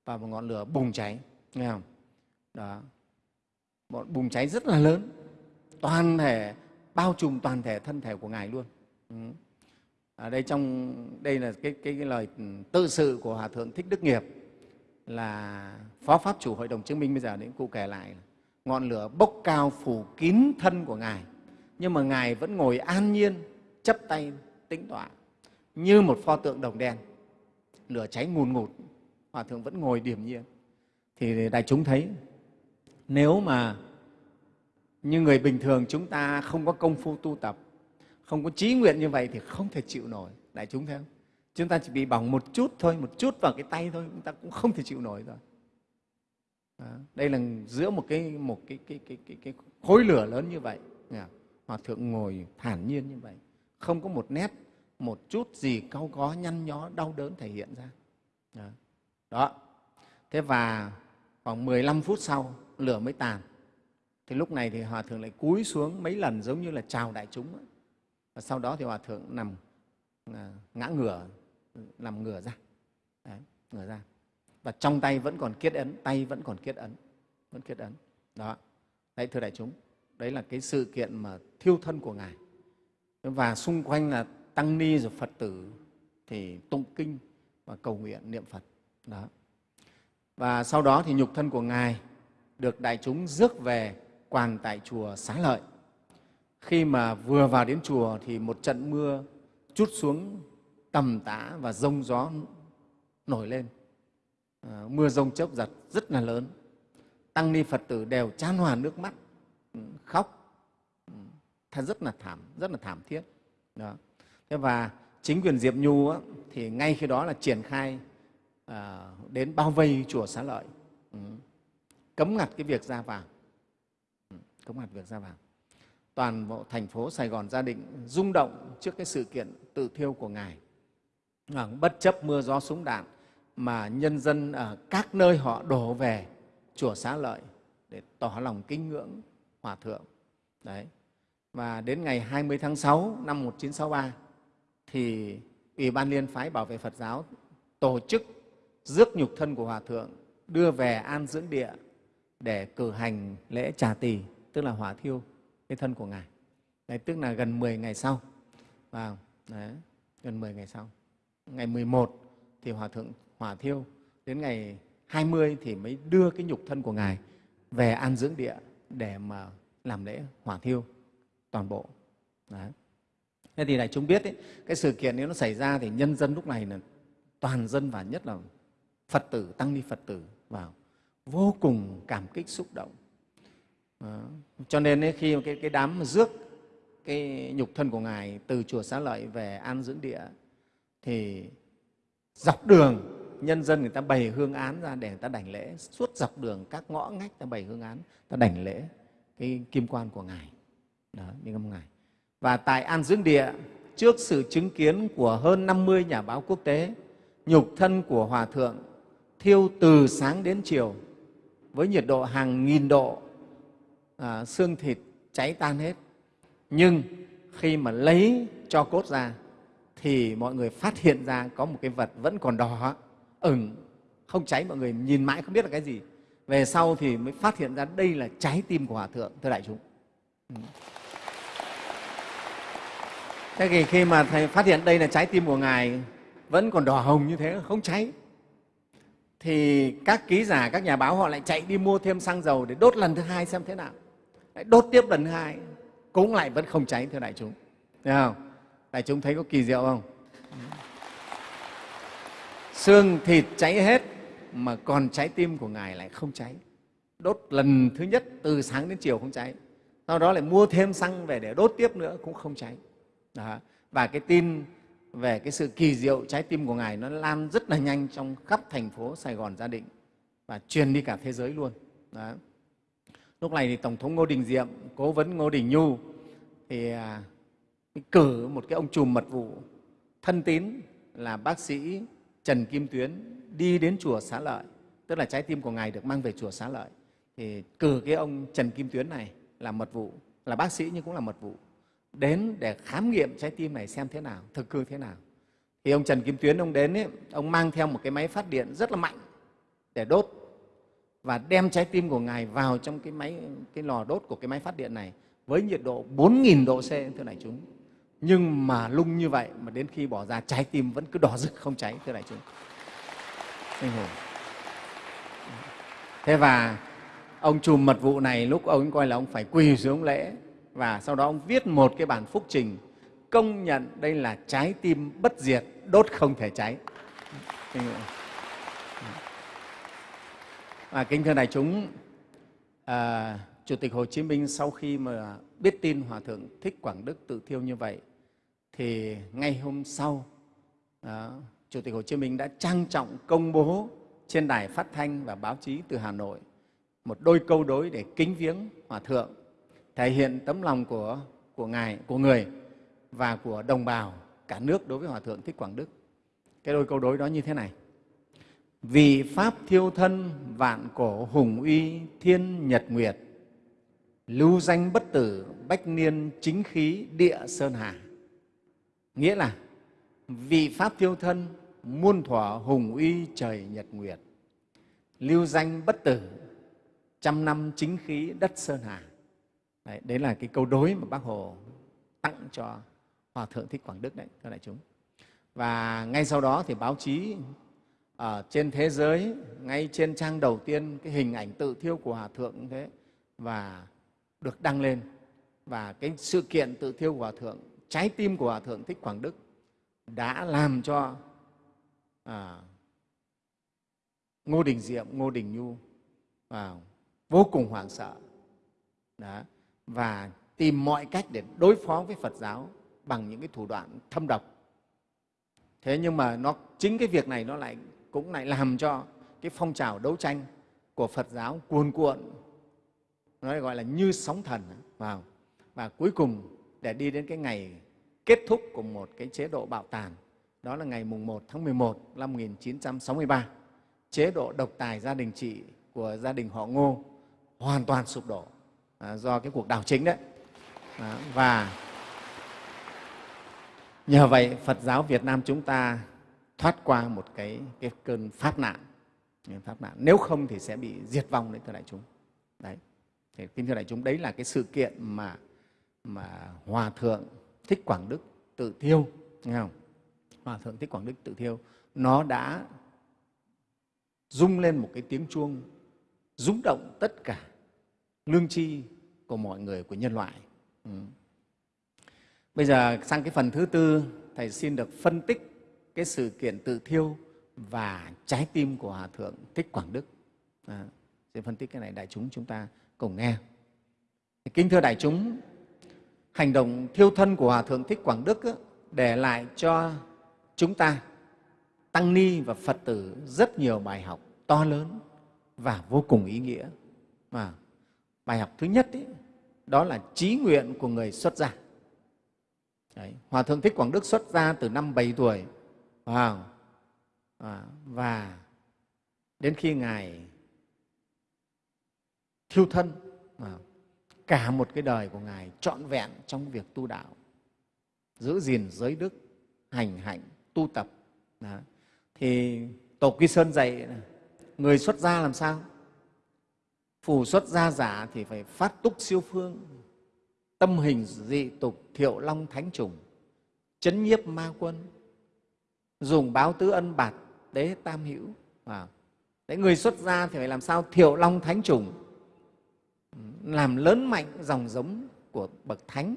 và một ngọn lửa bùng cháy. Nghe không? Đó. Một bùng cháy rất là lớn, toàn thể, bao trùm toàn thể thân thể của ngài luôn. Ừ ở đây trong đây là cái, cái, cái lời tự sự của hòa thượng thích đức nghiệp là phó pháp chủ hội đồng chứng minh. Bây giờ đến cụ kể lại ngọn lửa bốc cao phủ kín thân của ngài nhưng mà ngài vẫn ngồi an nhiên chấp tay tĩnh tọa như một pho tượng đồng đen. Lửa cháy ngùn ngụt hòa thượng vẫn ngồi điềm nhiên. Thì đại chúng thấy nếu mà như người bình thường chúng ta không có công phu tu tập không có trí nguyện như vậy thì không thể chịu nổi. Đại chúng thấy không? Chúng ta chỉ bị bỏng một chút thôi một chút vào cái tay thôi chúng ta cũng không thể chịu nổi rồi. Đó. đây là giữa một cái một cái cái cái cái, cái khối lửa lớn như vậy. Hòa thượng ngồi thản nhiên như vậy. Không có một nét một chút gì cau có nhăn nhó đau đớn thể hiện ra. Đó. đó. Thế và khoảng 15 phút sau lửa mới tàn. Thì lúc này thì hòa thượng lại cúi xuống mấy lần giống như là chào đại chúng và sau đó thì hòa thượng nằm à, ngã ngửa nằm ngửa ra. Đấy, ngửa ra. Và trong tay vẫn còn kết ấn tay vẫn còn kết ấn vẫn kết ấn. Đó. Đấy thưa đại chúng đấy là cái sự kiện mà thiêu thân của ngài. Và xung quanh là tăng ni rồi phật tử thì tụng kinh và cầu nguyện niệm phật. Đó. Và sau đó thì nhục thân của ngài được đại chúng rước về quàn tại chùa xá lợi khi mà vừa vào đến chùa thì một trận mưa chút xuống tầm tã và rông gió nổi lên. À, mưa rông chốc giật rất là lớn. Tăng ni phật tử đều chan hòa nước mắt khóc thật rất là thảm rất là thảm thiết. Đó. Thế và chính quyền diệp nhu á, thì ngay khi đó là triển khai à, đến bao vây chùa xá lợi. Ừ, cấm ngặt cái việc ra vào. Ừ, cấm ngặt việc ra vào toàn bộ thành phố sài gòn gia định rung động trước cái sự kiện tự thiêu của ngài. Vâng, bất chấp mưa gió súng đạn mà nhân dân ở các nơi họ đổ về chùa xá lợi để tỏ lòng kính ngưỡng hòa thượng. Đấy. Và đến ngày 20 tháng 6 năm 1963 thì Ủy ban Liên phái Bảo vệ Phật giáo tổ chức rước nhục thân của Hòa Thượng đưa về an dưỡng địa để cử hành lễ trà tỳ, tức là hỏa thiêu cái thân của Ngài. Đấy, tức là gần 10 ngày sau. Vào, đấy, gần 10 ngày sau. Ngày 11 thì Hòa Thượng hỏa thiêu, đến ngày 20 thì mới đưa cái nhục thân của Ngài về an dưỡng địa để mà làm lễ hỏa thiêu toàn bộ. Đấy. Thế thì đại chúng biết ấy, cái sự kiện nếu nó xảy ra thì nhân dân lúc này là toàn dân và nhất là Phật tử, tăng ni Phật tử vào vô cùng cảm kích xúc động. Vâng. Cho nên ấy, khi cái, cái đám rước cái nhục thân của Ngài từ chùa Xá Lợi về an dưỡng địa thì dọc đường nhân dân người ta bày hương án ra để người ta đảnh lễ. Suốt dọc đường các ngõ ngách ta bày hương án ta đảnh lễ cái kim quan của ngài. Đó những âm ngài. Và tại An dưỡng Địa, trước sự chứng kiến của hơn 50 nhà báo quốc tế, nhục thân của Hòa Thượng thiêu từ sáng đến chiều với nhiệt độ hàng nghìn độ, à, xương thịt cháy tan hết. Nhưng khi mà lấy cho cốt ra thì mọi người phát hiện ra có một cái vật vẫn còn đỏ, ửng, không cháy. Mọi người nhìn mãi không biết là cái gì. Về sau thì mới phát hiện ra đây là trái tim của Hòa Thượng, thưa đại chúng. Ừ. Thế thì khi mà Thầy phát hiện đây là trái tim của Ngài vẫn còn đỏ hồng như thế, không cháy, thì các ký giả, các nhà báo họ lại chạy đi mua thêm xăng dầu để đốt lần thứ hai xem thế nào. Lại đốt tiếp lần hai, cũng lại vẫn không cháy, thưa đại chúng. Thấy không? Đại chúng thấy có kỳ diệu không? Xương thịt cháy hết mà còn trái tim của Ngài lại không cháy. Đốt lần thứ nhất từ sáng đến chiều không cháy. Sau đó lại mua thêm xăng về để đốt tiếp nữa cũng không cháy. Đó. Và cái tin về cái sự kỳ diệu trái tim của Ngài nó lan rất là nhanh trong khắp thành phố Sài Gòn Gia Định và truyền đi cả thế giới luôn. Đó. Lúc này thì Tổng thống Ngô Đình Diệm, cố vấn Ngô Đình Nhu thì à, cử một cái ông trùm mật vụ thân tín là bác sĩ Trần Kim Tuyến đi đến chùa Xá Lợi, tức là trái tim của Ngài được mang về chùa Xá Lợi. Thì cử cái ông Trần Kim Tuyến này là mật vụ, là bác sĩ nhưng cũng là mật vụ, đến để khám nghiệm trái tim này xem thế nào, thực hư thế nào. Thì ông Trần Kim Tuyến ông đến ấy, ông mang theo một cái máy phát điện rất là mạnh để đốt và đem trái tim của Ngài vào trong cái máy, cái lò đốt của cái máy phát điện này với nhiệt độ 4.000 độ C, thưa đại chúng. Nhưng mà lung như vậy mà đến khi bỏ ra, trái tim vẫn cứ đỏ rực không cháy, thưa đại chúng. Anh hùng Thế và ông chùm mật vụ này lúc ông coi là ông phải quỳ xuống lễ và sau đó ông viết một cái bản phúc trình công nhận đây là trái tim bất diệt, đốt không thể cháy. anh hùng À, kính thưa đại chúng, à, Chủ tịch Hồ Chí Minh sau khi mà biết tin Hòa Thượng Thích Quảng Đức tự thiêu như vậy, thì ngay hôm sau, à, Chủ tịch Hồ Chí Minh đã trang trọng công bố trên đài phát thanh và báo chí từ Hà Nội một đôi câu đối để kính viếng Hòa Thượng, thể hiện tấm lòng của, của Ngài, của người và của đồng bào cả nước đối với Hòa Thượng Thích Quảng Đức. Cái đôi câu đối đó như thế này vì pháp thiêu thân vạn cổ hùng uy thiên nhật nguyệt lưu danh bất tử bách niên chính khí địa sơn hà. Nghĩa là vì pháp thiêu thân muôn thuở hùng uy trời nhật nguyệt lưu danh bất tử trăm năm chính khí đất sơn hà. Đấy, đấy là cái câu đối mà bác hồ tặng cho hòa thượng thích quảng đức đấy các đại chúng. Và ngay sau đó thì báo chí ở trên thế giới ngay trên trang đầu tiên cái hình ảnh tự thiêu của hòa thượng cũng thế và được đăng lên. Và cái sự kiện tự thiêu của hòa thượng trái tim của hòa thượng thích quảng đức đã làm cho à, ngô đình diệm ngô đình nhu à, vô cùng hoảng sợ. Đó. và tìm mọi cách để đối phó với phật giáo bằng những cái thủ đoạn thâm độc. Thế nhưng mà nó chính cái việc này nó lại cũng lại làm cho cái phong trào đấu tranh của Phật giáo cuồn cuộn. Nó gọi là như sóng thần vào. Và cuối cùng để đi đến cái ngày kết thúc của một cái chế độ bạo tàn đó là ngày mùng 1 tháng 11 năm 1963 chế độ độc tài gia đình trị của gia đình họ Ngô hoàn toàn sụp đổ à, do cái cuộc đảo chính đấy. À, và nhờ vậy Phật giáo Việt Nam chúng ta thoát qua một cái, cái cơn pháp nạn. Pháp nạn. Nếu không thì sẽ bị diệt vong đấy thưa đại chúng. Đấy. Thì kính thưa đại chúng đấy là cái sự kiện mà mà hòa thượng thích quảng đức tự thiêu nghe không? Hòa thượng thích quảng đức tự thiêu nó đã rung lên một cái tiếng chuông rúng động tất cả lương tri của mọi người của nhân loại. Ừ. bây giờ sang cái phần thứ tư thầy xin được phân tích cái sự kiện tự thiêu và trái tim của Hòa Thượng Thích Quảng Đức. À, sẽ phân tích cái này đại chúng chúng ta cùng nghe. Kính thưa đại chúng, hành động thiêu thân của Hòa Thượng Thích Quảng Đức để lại cho chúng ta, Tăng Ni và Phật tử rất nhiều bài học to lớn và vô cùng ý nghĩa. mà bài học thứ nhất ý, đó là trí nguyện của người xuất gia. Đấy, Hòa Thượng Thích Quảng Đức xuất gia từ năm 7 tuổi wow. à, và đến khi ngài thiêu thân à, cả một cái đời của ngài trọn vẹn trong việc tu đạo giữ gìn giới đức hành hạnh tu tập đó. thì tổ quy sơn dạy người xuất gia làm sao phù xuất gia giả thì phải phát túc siêu phương tâm hình dị tục thiệu long thánh trùng chấn nhiếp ma quân dùng báo tứ ân bạt đế tam hữu. À, đấy người xuất gia thì phải làm sao? Thiệu long thánh trùng. Làm lớn mạnh dòng giống của bậc thánh.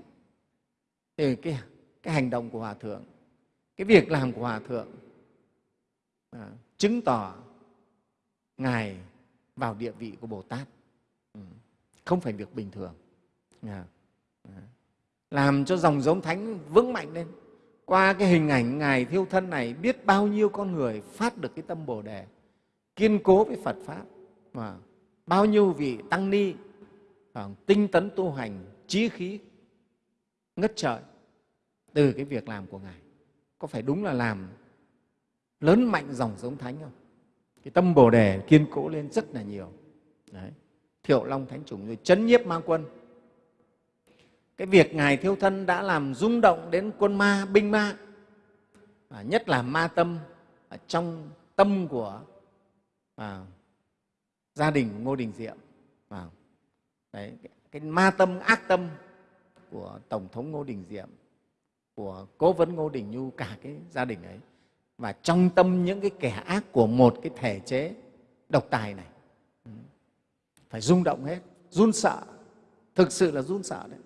Thì cái, cái hành động của hòa thượng cái việc làm của hòa thượng à, chứng tỏ ngài vào địa vị của bồ tát. Ừ. Không phải việc bình thường. À, à, làm cho dòng giống thánh vững mạnh lên qua cái hình ảnh ngài thiêu thân này, biết bao nhiêu con người phát được cái tâm bồ đề, kiên cố với phật pháp. Và bao nhiêu vị tăng ni à, tinh tấn tu hành, trí khí, ngất trời từ cái việc làm của ngài. Có phải đúng là làm lớn mạnh dòng giống thánh không? Cái tâm bồ đề kiên cố lên rất là nhiều. Đấy. thiệu long thánh chủng, rồi chấn nhiếp ma quân cái việc ngài thiêu thân đã làm rung động đến quân ma binh ma và nhất là ma tâm ở trong tâm của à, gia đình ngô đình diệm. À, đấy, cái, ma tâm ác tâm của tổng thống ngô đình diệm của cố vấn ngô đình nhu cả cái gia đình ấy. Và trong tâm những cái kẻ ác của một cái thể chế độc tài này ừ, phải rung động hết run sợ thực sự là run sợ đấy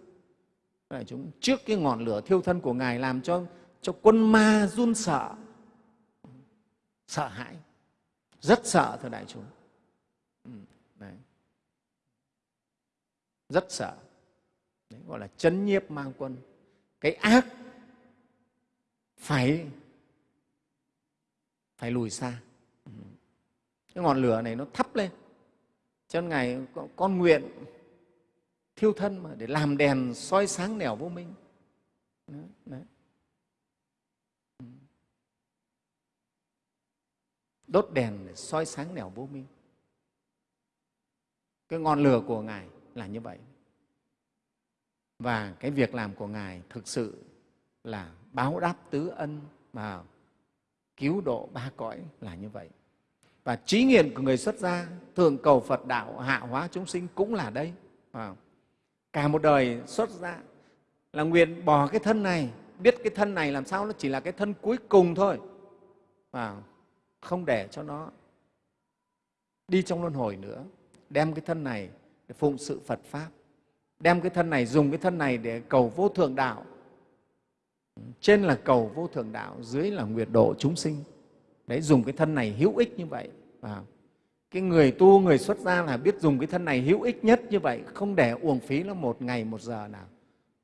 đại chúng trước cái ngọn lửa thiêu thân của ngài làm cho cho quân ma run sợ. Sợ hãi. Rất sợ thưa đại chúng. Ừ, đấy. rất sợ. Đấy, gọi là chấn nhiếp mang quân. Cái ác phải phải lùi xa. Ừ. Cái ngọn lửa này nó thắp lên. Cho nên ngài con nguyện thiêu thân mà để làm đèn soi sáng nẻo vô minh. Đấy, đấy. Đốt đèn để soi sáng nẻo vô minh. Cái ngọn lửa của ngài là như vậy. Và cái việc làm của ngài thực sự là báo đáp tứ ân và cứu độ ba cõi là như vậy. Và trí nghiện của người xuất gia thường cầu phật đạo hạ hóa chúng sinh cũng là đây. À, cả một đời xuất gia. Là nguyện bỏ cái thân này, biết cái thân này làm sao nó chỉ là cái thân cuối cùng thôi. Và không để cho nó đi trong luân hồi nữa. Đem cái thân này để phụng sự phật pháp. Đem cái thân này, dùng cái thân này để cầu vô thượng đạo. Trên là cầu vô thượng đạo, dưới là nguyệt độ chúng sinh. Đấy, dùng cái thân này hữu ích như vậy. Và cái người tu người xuất gia là biết dùng cái thân này hữu ích nhất như vậy không để uổng phí nó một ngày một giờ nào.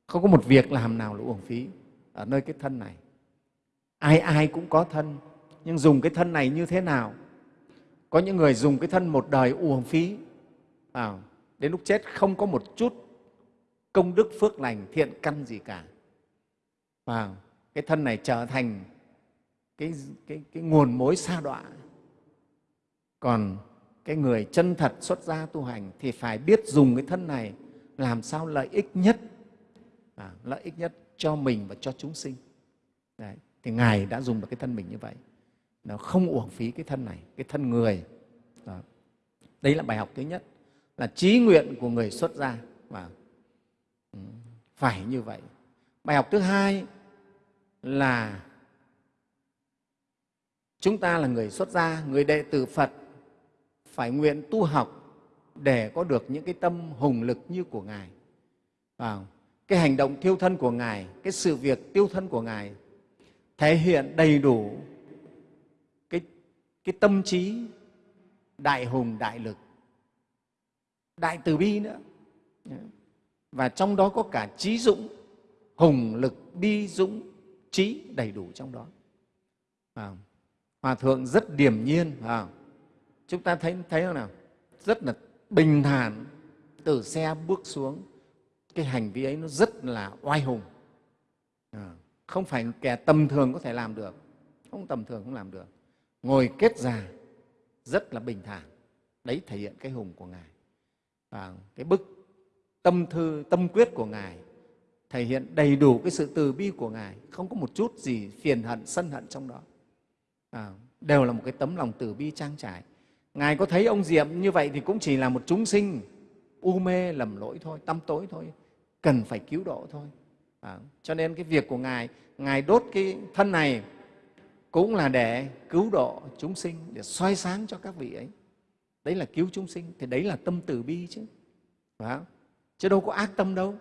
Không có một việc làm nào là uổng phí ở nơi cái thân này. Ai ai cũng có thân nhưng dùng cái thân này như thế nào? Có những người dùng cái thân một đời uổng phí à, đến lúc chết không có một chút công đức phước lành thiện căn gì cả. Và cái thân này trở thành cái, cái, cái nguồn mối xa đọa. Còn cái người chân thật xuất gia tu hành thì phải biết dùng cái thân này làm sao lợi ích nhất à, lợi ích nhất cho mình và cho chúng sinh Đấy. thì ngài đã dùng được cái thân mình như vậy nó không uổng phí cái thân này cái thân người Đó. đấy là bài học thứ nhất là trí nguyện của người xuất gia và ừ, phải như vậy bài học thứ hai là chúng ta là người xuất gia người đệ tử phật phải nguyện tu học để có được những cái tâm hùng lực như của ngài. À, cái hành động thiêu thân của ngài cái sự việc tiêu thân của ngài thể hiện đầy đủ cái, cái tâm trí đại hùng đại lực đại từ bi nữa. Và trong đó có cả trí dũng hùng lực bi dũng trí đầy đủ trong đó. À, hòa thượng rất điềm nhiên à, chúng ta thấy thấy không nào? Rất là bình thản. Từ xe bước xuống cái hành vi ấy nó rất là oai hùng. À, không phải kẻ tầm thường có thể làm được. Không tầm thường không làm được. Ngồi kết già rất là bình thản. Đấy thể hiện cái hùng của ngài. Và cái bức tâm thư tâm quyết của ngài thể hiện đầy đủ cái sự từ bi của ngài. Không có một chút gì phiền hận sân hận trong đó. À, đều là một cái tấm lòng từ bi trang trải ngài có thấy ông diệm như vậy thì cũng chỉ là một chúng sinh u mê lầm lỗi thôi tâm tối thôi cần phải cứu độ thôi. À, cho nên cái việc của ngài ngài đốt cái thân này cũng là để cứu độ chúng sinh để soi sáng cho các vị ấy. Đấy là cứu chúng sinh thì đấy là tâm từ bi chứ. Phải không? chứ đâu có ác tâm đâu.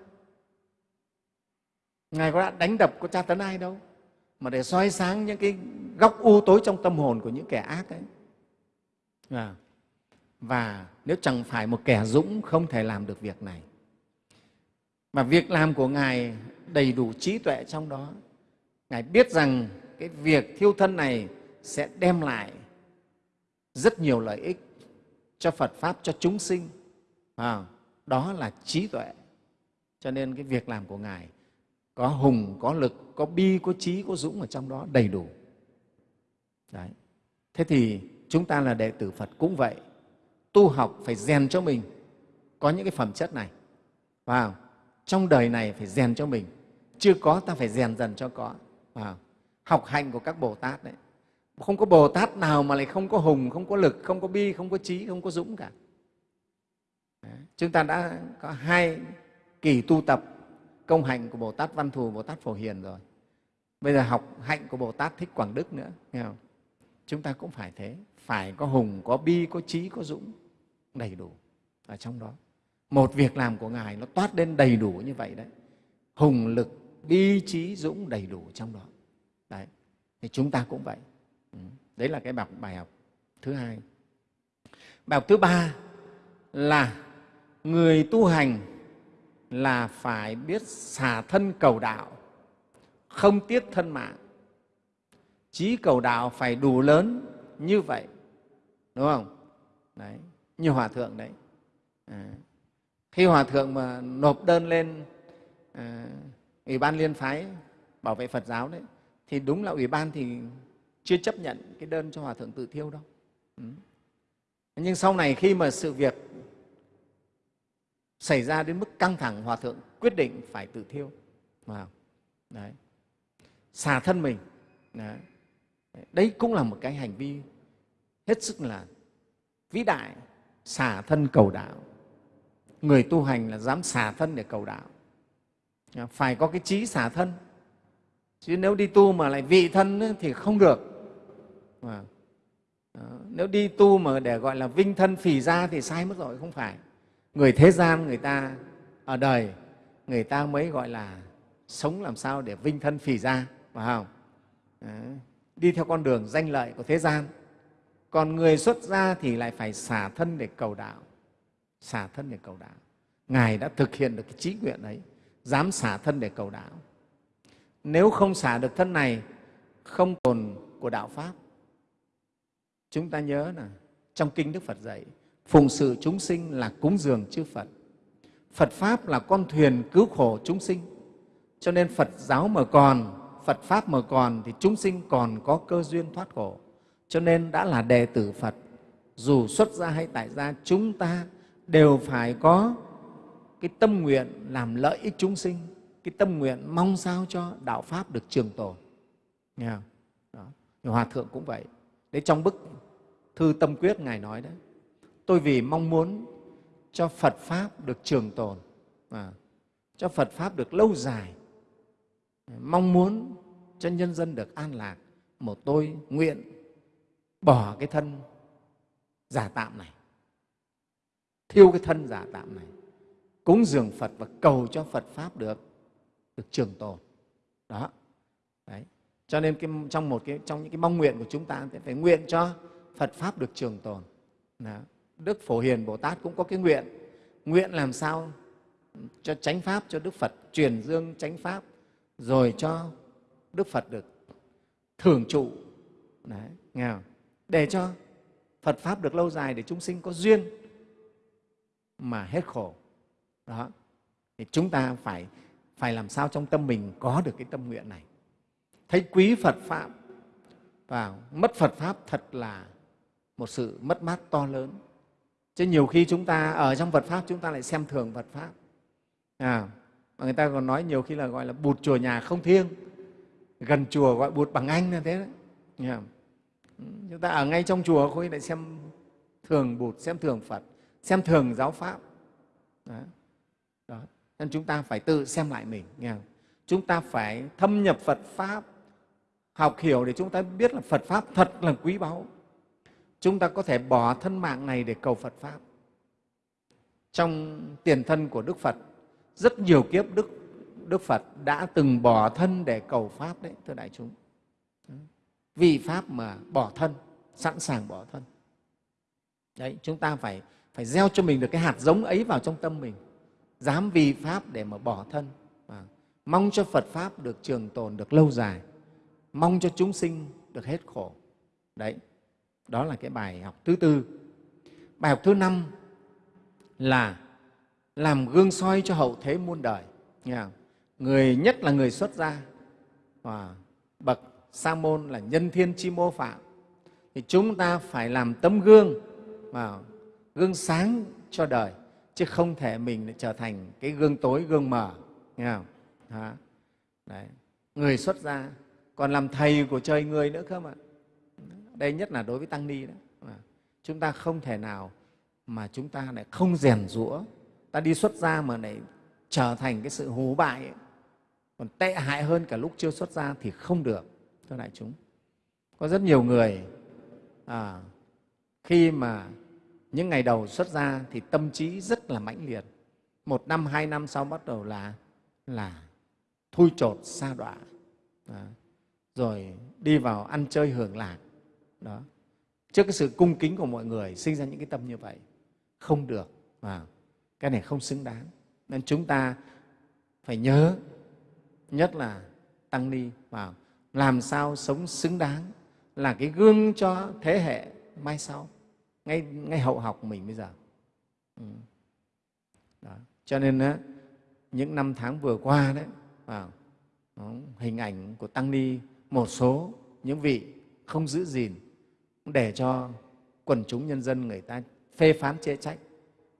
Ngài có đánh đập có tra tấn ai đâu mà để soi sáng những cái góc u tối trong tâm hồn của những kẻ ác ấy. Vâng. và nếu chẳng phải một kẻ dũng không thể làm được việc này mà việc làm của ngài đầy đủ trí tuệ trong đó ngài biết rằng cái việc thiêu thân này sẽ đem lại rất nhiều lợi ích cho Phật Pháp, cho chúng sinh. À, đó là trí tuệ. Cho nên cái việc làm của Ngài có hùng, có lực, có bi, có trí, có dũng ở trong đó đầy đủ. Đấy. Thế thì chúng ta là đệ tử Phật cũng vậy. Tu học phải rèn cho mình có những cái phẩm chất này. Vào trong đời này phải rèn cho mình. Chưa có ta phải rèn dần cho có. Wow. học hành của các Bồ Tát đấy. Không có Bồ Tát nào mà lại không có hùng, không có lực, không có bi, không có trí, không có dũng cả. Đấy. Chúng ta đã có hai kỳ tu tập công hạnh của Bồ Tát Văn Thù, Bồ Tát Phổ Hiền rồi. Bây giờ học hạnh của Bồ Tát Thích Quảng Đức nữa. Nghe không? Chúng ta cũng phải thế, phải có hùng, có bi, có trí, có dũng đầy đủ ở trong đó. Một việc làm của Ngài nó toát lên đầy đủ như vậy đấy. Hùng lực, bi, trí, dũng đầy đủ trong đó. Đấy. Thì chúng ta cũng vậy. Ừ, đấy là cái bài học thứ hai. Bài học thứ ba là người tu hành là phải biết xả thân cầu đạo, không tiếc thân mạng. Trí cầu đạo phải đủ lớn như vậy, đúng không? Đấy, như Hòa Thượng đấy. À, khi Hòa Thượng mà nộp đơn lên à, Ủy ban Liên Phái Bảo vệ Phật giáo đấy, thì đúng là Ủy ban thì chưa chấp nhận cái đơn cho Hòa Thượng tự thiêu đâu. Ừ. Nhưng sau này khi mà sự việc xảy ra đến mức căng thẳng, Hòa Thượng quyết định phải tự thiêu. Wow. Đấy. Xả thân mình. Đấy. Đấy cũng là một cái hành vi hết sức là vĩ đại, xả thân cầu đạo. Người tu hành là dám xả thân để cầu đạo. À, phải có cái trí xả thân. Chứ nếu đi tu mà lại vị thân thì không được. À, nếu đi tu mà để gọi là vinh thân phì ra thì sai mất rồi, không phải người thế gian người ta ở đời người ta mới gọi là sống làm sao để vinh thân phì ra phải không Đấy. đi theo con đường danh lợi của thế gian còn người xuất gia thì lại phải xả thân để cầu đạo xả thân để cầu đạo ngài đã thực hiện được cái trí nguyện ấy dám xả thân để cầu đạo nếu không xả được thân này không tồn của đạo pháp chúng ta nhớ là trong kinh đức phật dạy phụng sự chúng sinh là cúng dường chư Phật. Phật Pháp là con thuyền cứu khổ chúng sinh. Cho nên Phật giáo mà còn, Phật Pháp mà còn thì chúng sinh còn có cơ duyên thoát khổ. Cho nên đã là đệ tử Phật, dù xuất gia hay tại gia, chúng ta đều phải có cái tâm nguyện làm lợi ích chúng sinh, cái tâm nguyện mong sao cho đạo Pháp được trường tồn. Nghe không? Đó. Hòa Thượng cũng vậy. Đấy trong bức thư tâm quyết Ngài nói đấy tôi vì mong muốn cho Phật Pháp được trường tồn, à, cho Phật Pháp được lâu dài, mong muốn cho nhân dân được an lạc, một tôi nguyện bỏ cái thân giả tạm này, thiêu cái thân giả tạm này, cúng dường Phật và cầu cho Phật Pháp được được trường tồn. Đó. Đấy. Cho nên cái, trong một cái trong những cái mong nguyện của chúng ta thì phải nguyện cho Phật Pháp được trường tồn. Đó. Đức Phổ Hiền Bồ Tát cũng có cái nguyện, nguyện làm sao cho chánh Pháp, cho Đức Phật truyền dương chánh Pháp, rồi cho Đức Phật được thường trụ, Đấy, nghe không? Để cho Phật Pháp được lâu dài, để chúng sinh có duyên mà hết khổ. Đó. Thì chúng ta phải, phải làm sao trong tâm mình có được cái tâm nguyện này. Thấy quý Phật Pháp và mất Phật Pháp thật là một sự mất mát to lớn chứ nhiều khi chúng ta ở trong Phật pháp chúng ta lại xem thường Phật pháp à, mà người ta còn nói nhiều khi là gọi là bụt chùa nhà không thiêng gần chùa gọi bụt bằng anh là thế đấy yeah chúng ta ở ngay trong chùa khôi lại xem thường bụt xem thường Phật xem thường giáo pháp đó. Đó. nên chúng ta phải tự xem lại mình nghe không? chúng ta phải thâm nhập Phật pháp học hiểu để chúng ta biết là Phật pháp thật là quý báu chúng ta có thể bỏ thân mạng này để cầu Phật Pháp. Trong tiền thân của Đức Phật, rất nhiều kiếp Đức, Đức Phật đã từng bỏ thân để cầu Pháp đấy, thưa đại chúng. Vì Pháp mà bỏ thân, sẵn sàng bỏ thân. Đấy, chúng ta phải, phải gieo cho mình được cái hạt giống ấy vào trong tâm mình. Dám vì Pháp để mà bỏ thân. À, mong cho Phật Pháp được trường tồn, được lâu dài. Mong cho chúng sinh được hết khổ. Đấy, đó là cái bài học thứ tư. bài học thứ năm là làm gương soi cho hậu thế muôn đời nghe không? người nhất là người xuất gia và bậc sa môn là nhân thiên chi mô phạm. Thì chúng ta phải làm tấm gương mà gương sáng cho đời, chứ không thể mình trở thành cái gương tối, gương mờ. Nghe không? Đó. Đấy. người xuất gia còn làm thầy của trời người nữa cơ mà. Đây nhất là đối với tăng ni đó. Chúng ta không thể nào mà chúng ta lại không rèn rũa ta đi xuất gia mà lại trở thành cái sự hú bại ấy. còn tệ hại hơn cả lúc chưa xuất gia thì không được thưa đại chúng. Có rất nhiều người à, khi mà những ngày đầu xuất gia thì tâm trí rất là mãnh liệt. Một năm hai năm sau bắt đầu là là thui chột xa đọa. À, rồi đi vào ăn chơi hưởng lạc. Đó. Trước cái sự cung kính của mọi người sinh ra những cái tâm như vậy không được. À, cái này không xứng đáng. Nên chúng ta phải nhớ nhất là tăng ni vào làm sao sống xứng đáng là cái gương cho thế hệ mai sau ngay ngay hậu học mình bây giờ ừ. đó. cho nên đó, những năm tháng vừa qua đấy vào đó, hình ảnh của tăng ni một số những vị không giữ gìn để cho quần chúng nhân dân người ta phê phán chê trách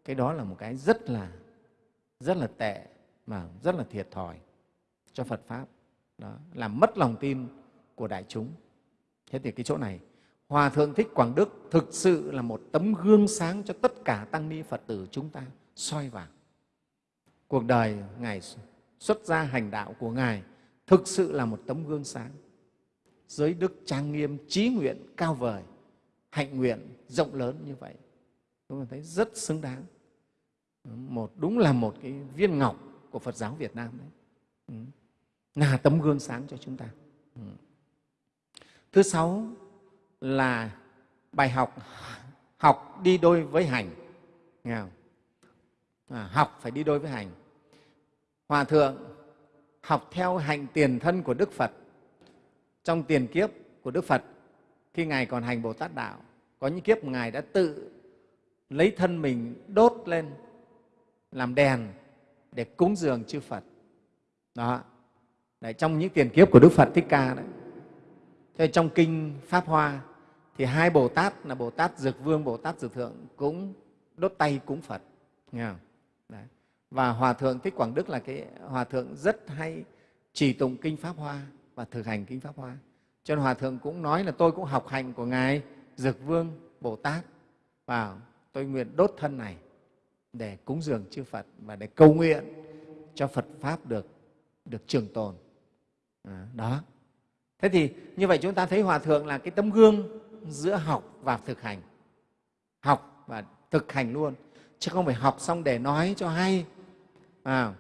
cái đó là một cái rất là rất là tệ mà rất là thiệt thòi cho Phật pháp đó, làm mất lòng tin của đại chúng. Thế thì cái chỗ này hòa thượng thích quảng đức thực sự là một tấm gương sáng cho tất cả tăng ni phật tử chúng ta soi vào cuộc đời ngài xuất gia hành đạo của ngài thực sự là một tấm gương sáng. Giới đức trang nghiêm trí nguyện cao vời hạnh nguyện rộng lớn như vậy. Chúng ta thấy rất xứng đáng. Một đúng là một cái viên ngọc của Phật giáo Việt Nam đấy. Ừ là tấm gương sáng cho chúng ta thứ sáu là bài học học đi đôi với hành nghe không? À, học phải đi đôi với hành hòa thượng học theo hành tiền thân của đức phật trong tiền kiếp của đức phật khi ngài còn hành bồ tát đạo có những kiếp ngài đã tự lấy thân mình đốt lên làm đèn để cúng dường chư Phật. Đó. Đấy, trong những tiền kiếp của Đức Phật Thích Ca đấy. Thế trong kinh Pháp Hoa thì hai Bồ Tát là Bồ Tát Dược Vương, Bồ Tát Dược Thượng cũng đốt tay cúng Phật. Nghe không? Đấy. Và Hòa Thượng Thích Quảng Đức là cái Hòa Thượng rất hay chỉ tụng kinh Pháp Hoa và thực hành kinh Pháp Hoa. Cho nên Hòa Thượng cũng nói là tôi cũng học hành của Ngài Dược Vương Bồ Tát và tôi nguyện đốt thân này để cúng dường chư Phật và để cầu nguyện cho Phật Pháp được, được trường tồn. À, đó. Thế thì như vậy chúng ta thấy Hòa Thượng là cái tấm gương giữa học và thực hành. Học và thực hành luôn, chứ không phải học xong để nói cho hay. À,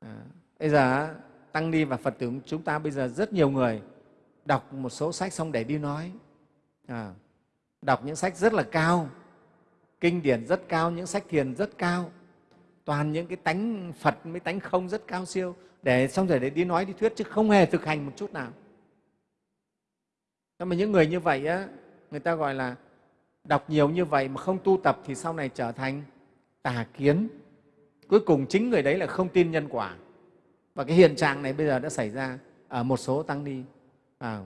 à, bây giờ Tăng Ni và Phật tử chúng ta bây giờ rất nhiều người đọc một số sách xong để đi nói. À, đọc những sách rất là cao, kinh điển rất cao những sách thiền rất cao toàn những cái tánh phật mới tánh không rất cao siêu để xong rồi để đi nói đi thuyết chứ không hề thực hành một chút nào. Nhưng mà những người như vậy á người ta gọi là đọc nhiều như vậy mà không tu tập thì sau này trở thành tà kiến. Cuối cùng chính người đấy là không tin nhân quả. Và cái hiện trạng này bây giờ đã xảy ra ở một số tăng ni. À,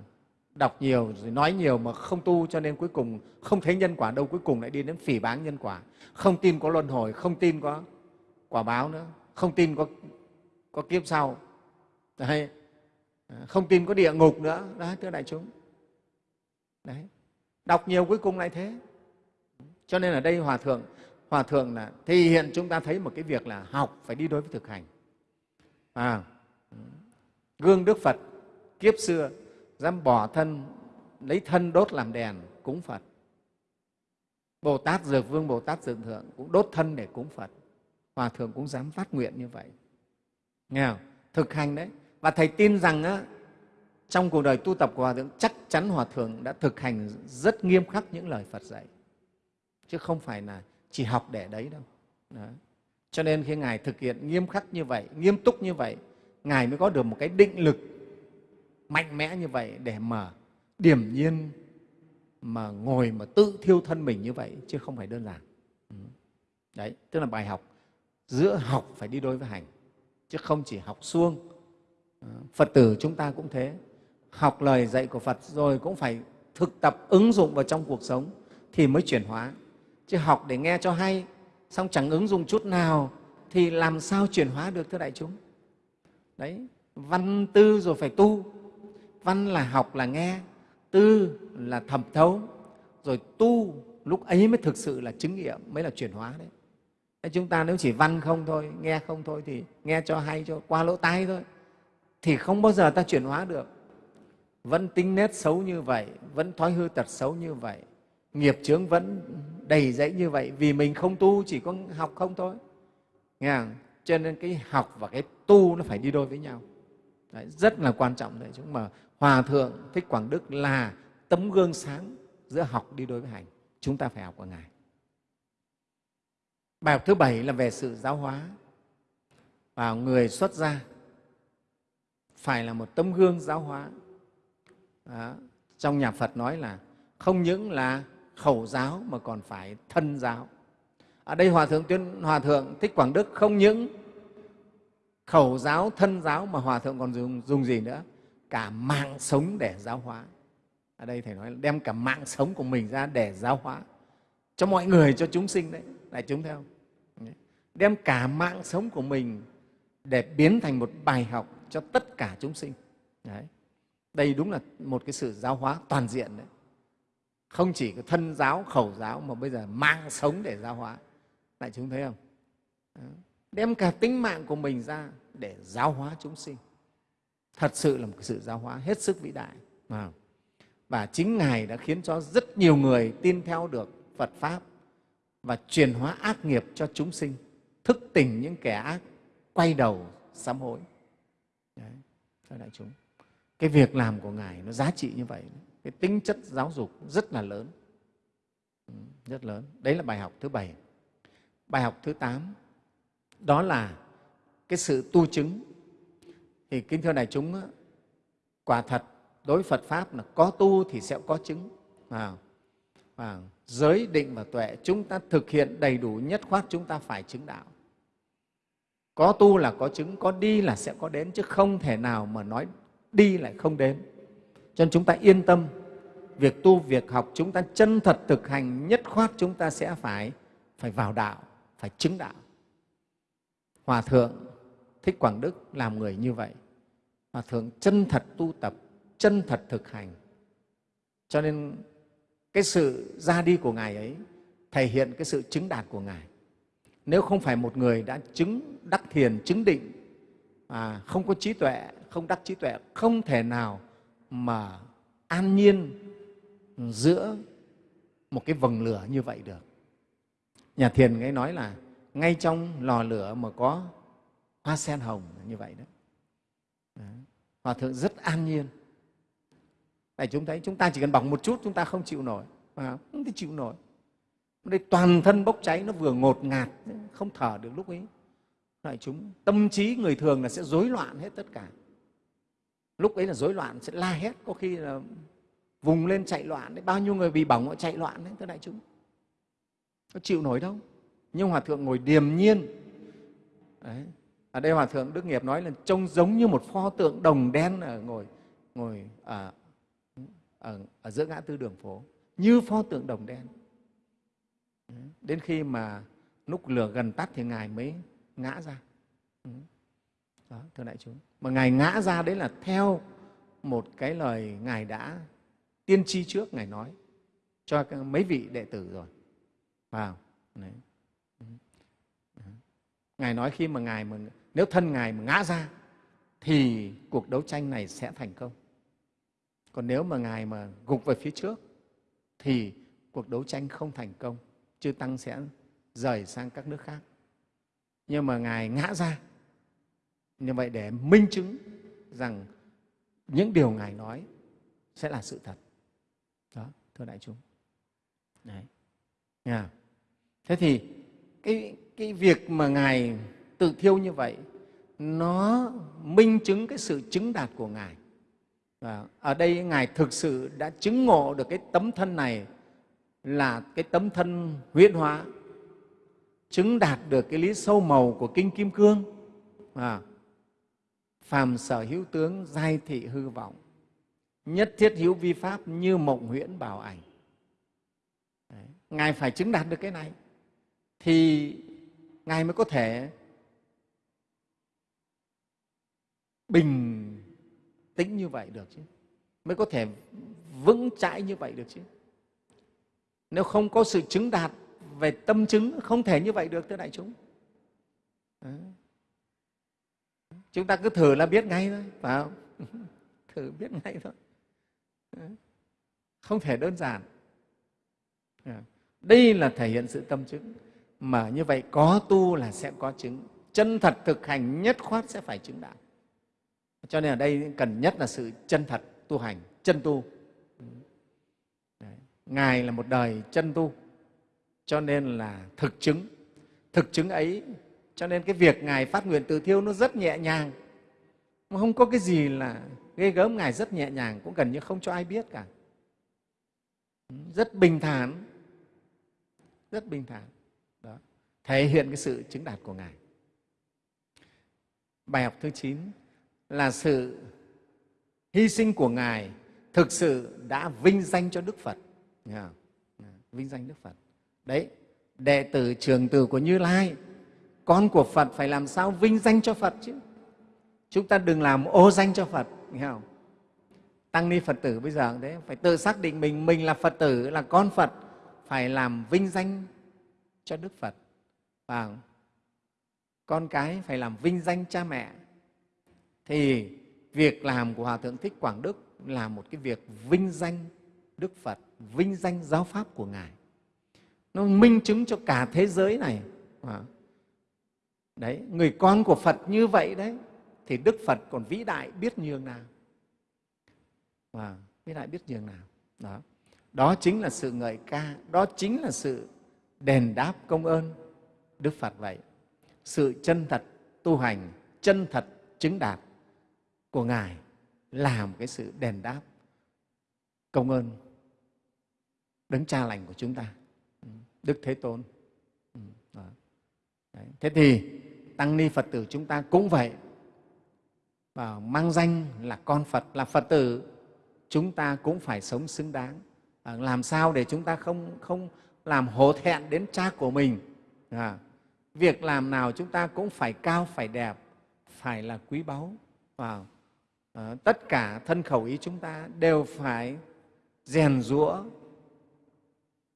đọc nhiều rồi nói nhiều mà không tu cho nên cuối cùng không thấy nhân quả đâu cuối cùng lại đi đến phỉ báng nhân quả. Không tin có luân hồi không tin có quả báo nữa. Không tin có có kiếp sau. Đấy. À, không tin có địa ngục nữa. Đó thưa đại chúng. Đấy. Đọc nhiều cuối cùng lại thế. Cho nên ở đây hòa thượng hòa thượng là thì hiện chúng ta thấy một cái việc là học phải đi đối với thực hành. À, gương đức phật kiếp xưa dám bỏ thân lấy thân đốt làm đèn cúng phật. Bồ tát dược vương bồ tát dược thượng cũng đốt thân để cúng phật. Hòa thượng cũng dám phát nguyện như vậy nghe không? thực hành đấy. Và thầy tin rằng á, trong cuộc đời tu tập của hòa thượng chắc chắn hòa thượng đã thực hành rất nghiêm khắc những lời phật dạy. Chứ không phải là chỉ học để đấy đâu. Đó. cho nên khi ngài thực hiện nghiêm khắc như vậy nghiêm túc như vậy ngài mới có được một cái định lực mạnh mẽ như vậy để mà điểm nhiên mà ngồi mà tự thiêu thân mình như vậy chứ không phải đơn giản. Ừ. Đấy tức là bài học giữa học phải đi đôi với hành chứ không chỉ học suông. Ờ, phật tử chúng ta cũng thế. Học lời dạy của phật rồi cũng phải thực tập ứng dụng vào trong cuộc sống thì mới chuyển hóa. Chứ học để nghe cho hay, xong chẳng ứng dụng chút nào thì làm sao chuyển hóa được thưa đại chúng? Đấy, văn tư rồi phải tu. Văn là học là nghe, tư là thẩm thấu. Rồi tu lúc ấy mới thực sự là chứng nghiệm, mới là chuyển hóa đấy chúng ta nếu chỉ văn không thôi nghe không thôi thì nghe cho hay cho qua lỗ tai thôi. Thì không bao giờ ta chuyển hóa được. Vẫn tính nết xấu như vậy vẫn thói hư tật xấu như vậy nghiệp chướng vẫn đầy dẫy như vậy vì mình không tu chỉ có học không thôi. Nghe không? cho nên cái học và cái tu nó phải đi đôi với nhau. Đấy, rất là quan trọng đấy chúng mà hòa thượng thích quảng đức là tấm gương sáng giữa học đi đôi với hành. Chúng ta phải học của ngài bài học thứ bảy là về sự giáo hóa. Và người xuất gia phải là một tấm gương giáo hóa. Đó. trong nhà phật nói là không những là khẩu giáo mà còn phải thân giáo. Ở đây hòa thượng tuyên hòa thượng thích quảng đức không những khẩu giáo thân giáo mà hòa thượng còn dùng, dùng gì nữa? Cả mạng sống để giáo hóa. Ở đây thầy nói là đem cả mạng sống của mình ra để giáo hóa cho mọi người cho chúng sinh đấy đại chúng theo đem cả mạng sống của mình để biến thành một bài học cho tất cả chúng sinh. Đấy. đây đúng là một cái sự giáo hóa toàn diện đấy. Không chỉ có thân giáo, khẩu giáo mà bây giờ mạng sống để giáo hóa. Đại chúng thấy không? Đem cả tính mạng của mình ra để giáo hóa chúng sinh. Thật sự là một sự giáo hóa hết sức vĩ đại. Và chính ngài đã khiến cho rất nhiều người tin theo được phật pháp và truyền hóa ác nghiệp cho chúng sinh. Thức tỉnh những kẻ ác quay đầu sám hối. Đấy, thưa đại chúng cái việc làm của ngài nó giá trị như vậy cái tính chất giáo dục rất là lớn. Ừ, rất lớn. Đấy là bài học thứ bảy. Bài học thứ tám đó là cái sự tu chứng. Thì kính thưa đại chúng quả thật đối với phật pháp là có tu thì sẽ có chứng. À, à, giới định và tuệ chúng ta thực hiện đầy đủ nhất khoát chúng ta phải chứng đạo. Có tu là có chứng có đi là sẽ có đến chứ không thể nào mà nói đi lại không đến. Cho nên chúng ta yên tâm việc tu việc học chúng ta chân thật thực hành nhất khoát chúng ta sẽ phải phải vào đạo phải chứng đạo. Hòa thượng thích quảng đức làm người như vậy. Hòa thượng chân thật tu tập chân thật thực hành. Cho nên cái sự ra đi của ngài ấy thể hiện cái sự chứng đạt của ngài. Nếu không phải một người đã chứng đắc thiền chứng định à, không có trí tuệ không đắc trí tuệ không thể nào mà an nhiên giữa một cái vầng lửa như vậy được. Nhà thiền ấy nói là ngay trong lò lửa mà có hoa sen hồng như vậy đó. Hòa thượng rất an nhiên này chúng thấy chúng ta chỉ cần bỏng một chút chúng ta không chịu nổi. À, không? Thể chịu nổi. Đây toàn thân bốc cháy nó vừa ngột ngạt không thở được lúc ấy. Đại chúng tâm trí người thường là sẽ rối loạn hết tất cả. Lúc ấy là rối loạn sẽ la hét có khi là vùng lên chạy loạn đấy. Bao nhiêu người bị bỏng họ chạy loạn đấy thưa đại chúng. Có chịu nổi đâu. Nhưng hòa thượng ngồi điềm nhiên. Đấy. ở đây hòa thượng đức nghiệp nói là trông giống như một pho tượng đồng đen ở ngồi ngồi ở, ở, ở giữa ngã tư đường phố như pho tượng đồng đen. Đến khi mà lúc lửa gần tắt thì ngài mới ngã ra. Đó thưa đại chúng. Mà ngài ngã ra đấy là theo một cái lời ngài đã tiên tri trước ngài nói cho mấy vị đệ tử rồi. Vào đấy. ngài nói khi mà ngài mà nếu thân ngài mà ngã ra thì cuộc đấu tranh này sẽ thành công còn nếu mà ngài mà gục về phía trước, thì cuộc đấu tranh không thành công, chư tăng sẽ rời sang các nước khác. Nhưng mà ngài ngã ra. Như vậy để minh chứng rằng những điều ngài nói sẽ là sự thật. Đó, thưa đại chúng. Đấy. Yeah. thế thì cái cái việc mà ngài tự thiêu như vậy, nó minh chứng cái sự chứng đạt của ngài và ở đây ngài thực sự đã chứng ngộ được cái tấm thân này là cái tấm thân huyễn hóa chứng đạt được cái lý sâu màu của kinh kim cương à, phàm sở hữu tướng giai thị hư vọng nhất thiết hữu vi pháp như mộng huyễn bảo ảnh Đấy. ngài phải chứng đạt được cái này thì ngài mới có thể bình tĩnh như vậy được chứ? Mới có thể vững chãi như vậy được chứ? Nếu không có sự chứng đạt về tâm chứng, không thể như vậy được, thưa đại chúng. Đấy. chúng ta cứ thử là biết ngay thôi, phải không? Thử biết ngay thôi. Đấy. không thể đơn giản. Đây là thể hiện sự tâm chứng, mà như vậy có tu là sẽ có chứng. Chân thật thực hành nhất khoát sẽ phải chứng đạt cho nên ở đây cần nhất là sự chân thật tu hành, chân tu. Đấy. ngài là một đời chân tu, cho nên là thực chứng. Thực chứng ấy, cho nên cái việc ngài phát nguyện tự thiêu nó rất nhẹ nhàng. Không có cái gì là ghê gớm, ngài rất nhẹ nhàng, cũng gần như không cho ai biết cả. Rất bình thản. Rất bình thản. Đó. Thể hiện cái sự chứng đạt của ngài. Bài học thứ chín là sự hy sinh của ngài thực sự đã vinh danh cho đức phật. Vinh danh đức phật. Đấy, đệ tử trường tử của như lai, con của phật phải làm sao vinh danh cho phật chứ? Chúng ta đừng làm ô danh cho phật, nghe không? Tăng ni phật tử bây giờ đấy, phải tự xác định mình mình là phật tử, là con phật, phải làm vinh danh cho đức phật. Và con cái phải làm vinh danh cha mẹ thì việc làm của hòa thượng thích quảng đức là một cái việc vinh danh đức phật, vinh danh giáo pháp của ngài. Nó minh chứng cho cả thế giới này. Đấy, người con của phật như vậy đấy, thì đức phật còn vĩ đại biết nhường nào. Và vĩ đại biết nhường nào. Đó. Đó chính là sự ngợi ca, đó chính là sự đền đáp công ơn đức phật vậy. Sự chân thật tu hành, chân thật chứng đạt của ngài là một cái sự đền đáp công ơn đấng cha lành của chúng ta ừ, đức thế tôn. Ừ, Đấy. thế thì tăng ni phật tử chúng ta cũng vậy. Và mang danh là con phật là phật tử chúng ta cũng phải sống xứng đáng. À, làm sao để chúng ta không không làm hổ thẹn đến cha của mình? À, việc làm nào chúng ta cũng phải cao phải đẹp phải là quý báu. Vào. Ờ, tất cả thân khẩu ý chúng ta đều phải rèn rũa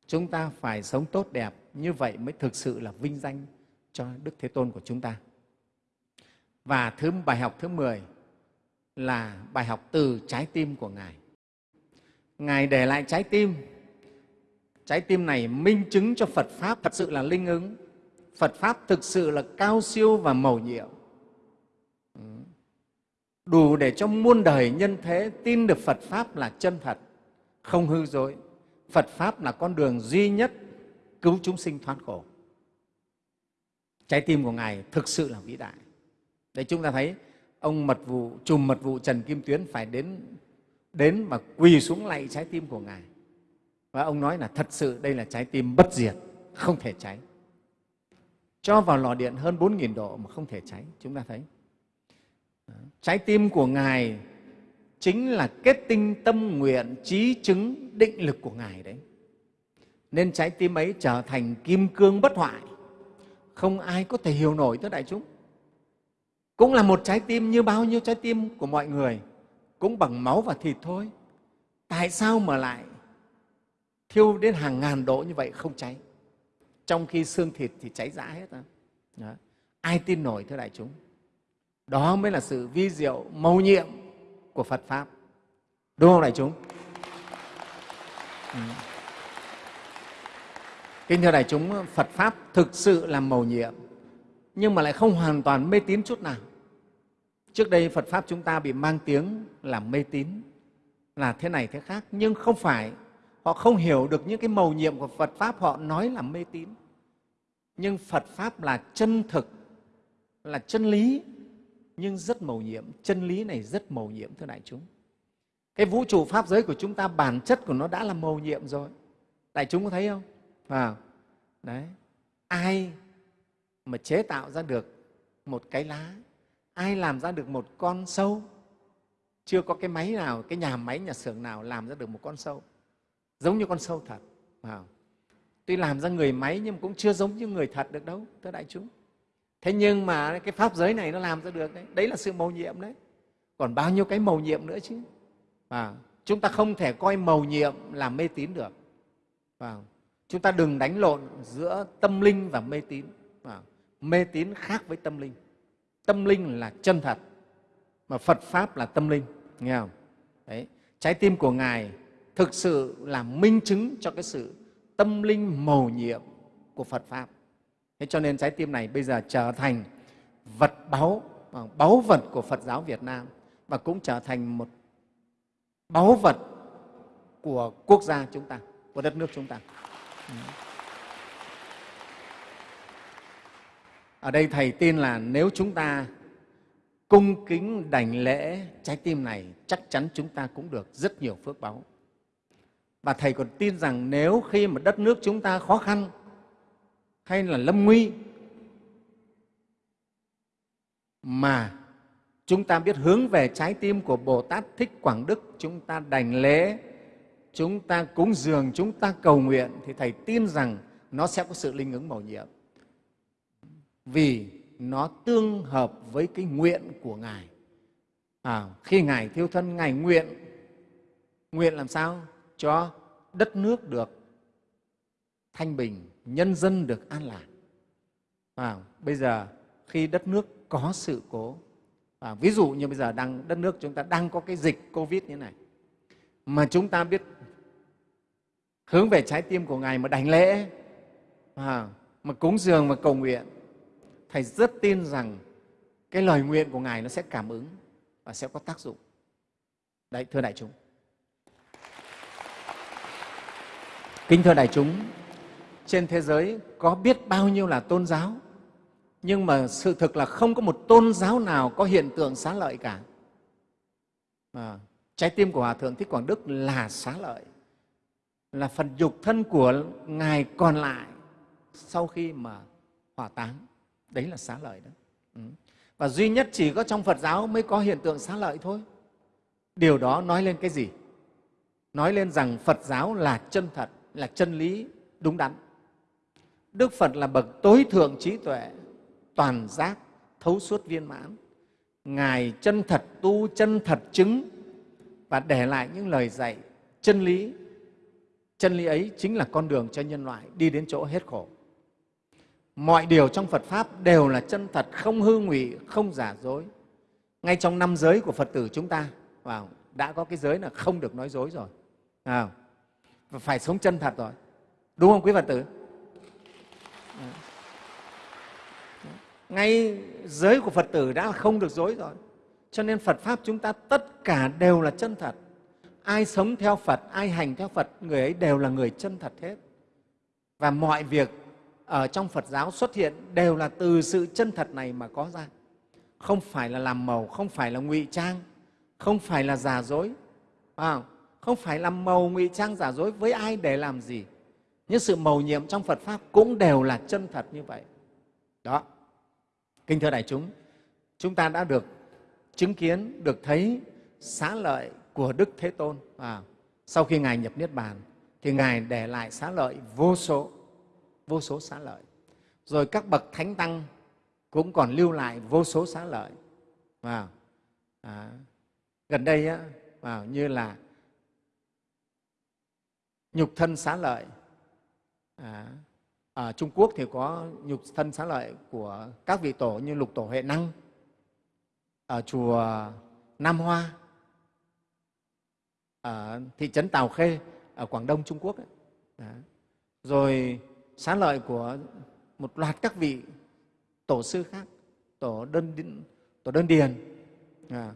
chúng ta phải sống tốt đẹp, như vậy mới thực sự là vinh danh cho đức thế tôn của chúng ta. Và thứ bài học thứ 10 là bài học từ trái tim của ngài. Ngài để lại trái tim. Trái tim này minh chứng cho phật pháp thật sự là linh ứng. Phật pháp thực sự là cao siêu và mầu nhiệm. Ừ đủ để cho muôn đời nhân thế tin được phật pháp là chân thật, không hư dối. Phật pháp là con đường duy nhất cứu chúng sinh thoát khổ. Trái tim của ngài thực sự là vĩ đại. Để chúng ta thấy, ông mật vụ trùm mật vụ trần kim tuyến phải đến đến và quỳ xuống lạy trái tim của ngài. Và ông nói là thật sự đây là trái tim bất diệt, không thể cháy. Cho vào lò điện hơn 4.000 độ mà không thể cháy. Chúng ta thấy trái tim của ngài chính là kết tinh tâm nguyện, trí chứng, định lực của ngài đấy. Nên trái tim ấy trở thành kim cương bất hoại. Không ai có thể hiểu nổi tới đại chúng. Cũng là một trái tim như bao nhiêu trái tim của mọi người, cũng bằng máu và thịt thôi. Tại sao mà lại thiêu đến hàng ngàn độ như vậy không cháy? Trong khi xương thịt thì cháy rã hết đó. ai tin nổi thưa đại chúng? Đó mới là sự vi diệu mầu nhiệm của phật pháp. Đúng không đại chúng? Ừ. kính thưa đại chúng, phật pháp thực sự là mầu nhiệm, nhưng mà lại không hoàn toàn mê tín chút nào. Trước đây phật pháp chúng ta bị mang tiếng là mê tín, là thế này thế khác, nhưng không phải họ không hiểu được những cái mầu nhiệm của phật pháp, họ nói là mê tín. Nhưng phật pháp là chân thực, là chân lý nhưng rất mầu nhiệm chân lý này rất mầu nhiệm thưa đại chúng. Cái vũ trụ pháp giới của chúng ta bản chất của nó đã là mầu nhiệm rồi. Đại chúng có thấy không? À, đấy. Ai mà chế tạo ra được một cái lá? Ai làm ra được một con sâu? Chưa có cái máy nào cái nhà máy nhà xưởng nào làm ra được một con sâu. Giống như con sâu thật. À tuy làm ra người máy nhưng cũng chưa giống như người thật được đâu thưa đại chúng thế nhưng mà cái pháp giới này nó làm ra được đấy. Đấy là sự mầu nhiệm đấy. Còn bao nhiêu cái mầu nhiệm nữa chứ? Và chúng ta không thể coi mầu nhiệm là mê tín được. Và chúng ta đừng đánh lộn giữa tâm linh và mê tín. À, mê tín khác với tâm linh. Tâm linh là chân thật mà phật pháp là tâm linh. Nghe không? Đấy. Trái tim của ngài thực sự là minh chứng cho cái sự tâm linh mầu nhiệm của phật pháp thế cho nên trái tim này bây giờ trở thành vật báu à, báu vật của phật giáo việt nam và cũng trở thành một báu vật của quốc gia chúng ta, của đất nước chúng ta. Ừ. Ở đây thầy tin là nếu chúng ta cung kính đảnh lễ trái tim này, chắc chắn chúng ta cũng được rất nhiều phước báu. Và thầy còn tin rằng nếu khi mà đất nước chúng ta khó khăn hay là lâm nguy mà chúng ta biết hướng về trái tim của Bồ Tát Thích Quảng Đức, chúng ta đành lễ, chúng ta cúng dường, chúng ta cầu nguyện thì Thầy tin rằng nó sẽ có sự linh ứng mầu nhiệm. Vì nó tương hợp với cái nguyện của Ngài. À, khi Ngài thiêu thân, Ngài nguyện, nguyện làm sao? Cho đất nước được thanh bình, nhân dân được an lạc. À, bây giờ khi đất nước có sự cố, à, ví dụ như bây giờ đang đất nước chúng ta đang có cái dịch Covid như này, mà chúng ta biết hướng về trái tim của Ngài mà đảnh lễ, à, mà cúng dường và cầu nguyện, Thầy rất tin rằng cái lời nguyện của Ngài nó sẽ cảm ứng và sẽ có tác dụng. Đấy, thưa đại chúng. Kính thưa đại chúng, trên thế giới có biết bao nhiêu là tôn giáo, nhưng mà sự thực là không có một tôn giáo nào có hiện tượng xá lợi cả. À, trái tim của Hòa Thượng Thích Quảng Đức là xá lợi, là phần dục thân của Ngài còn lại sau khi mà hỏa táng. Đấy là xá lợi đó. Ừ. Và duy nhất chỉ có trong Phật giáo mới có hiện tượng xá lợi thôi. Điều đó nói lên cái gì? Nói lên rằng Phật giáo là chân thật, là chân lý đúng đắn. Đức Phật là bậc tối thượng trí tuệ, toàn giác, thấu suốt viên mãn. Ngài chân thật tu, chân thật chứng và để lại những lời dạy chân lý. Chân lý ấy chính là con đường cho nhân loại đi đến chỗ hết khổ mọi điều trong Phật Pháp đều là chân thật, không hư ngụy, không giả dối. Ngay trong năm giới của Phật tử chúng ta vào đã có cái giới là không được nói dối rồi. À, phải sống chân thật rồi. Đúng không quý Phật tử? Ngay giới của Phật tử đã không được dối rồi. Cho nên Phật Pháp chúng ta tất cả đều là chân thật. Ai sống theo Phật, ai hành theo Phật, người ấy đều là người chân thật hết. Và mọi việc ở trong Phật giáo xuất hiện đều là từ sự chân thật này mà có ra. Không phải là làm màu, không phải là ngụy trang, không phải là giả dối, à, không phải làm màu ngụy trang giả dối với ai để làm gì. Những sự màu nhiệm trong Phật Pháp cũng đều là chân thật như vậy. Đó, Kính thưa đại chúng, chúng ta đã được chứng kiến, được thấy xá lợi của Đức Thế Tôn. À, sau khi Ngài nhập Niết Bàn, thì Ngài để lại xá lợi vô số vô số xá lợi. Rồi các bậc thánh tăng cũng còn lưu lại vô số xá lợi. À, À, gần đây á, à, như là nhục thân xá lợi. À, ở Trung Quốc thì có nhục thân xá lợi của các vị tổ như lục tổ Huệ Năng ở chùa Nam Hoa, ở thị trấn Tào Khê ở Quảng Đông Trung Quốc. Ấy. Đó. Rồi xá lợi của một loạt các vị tổ sư khác, tổ đơn, tổ đơn điền, à,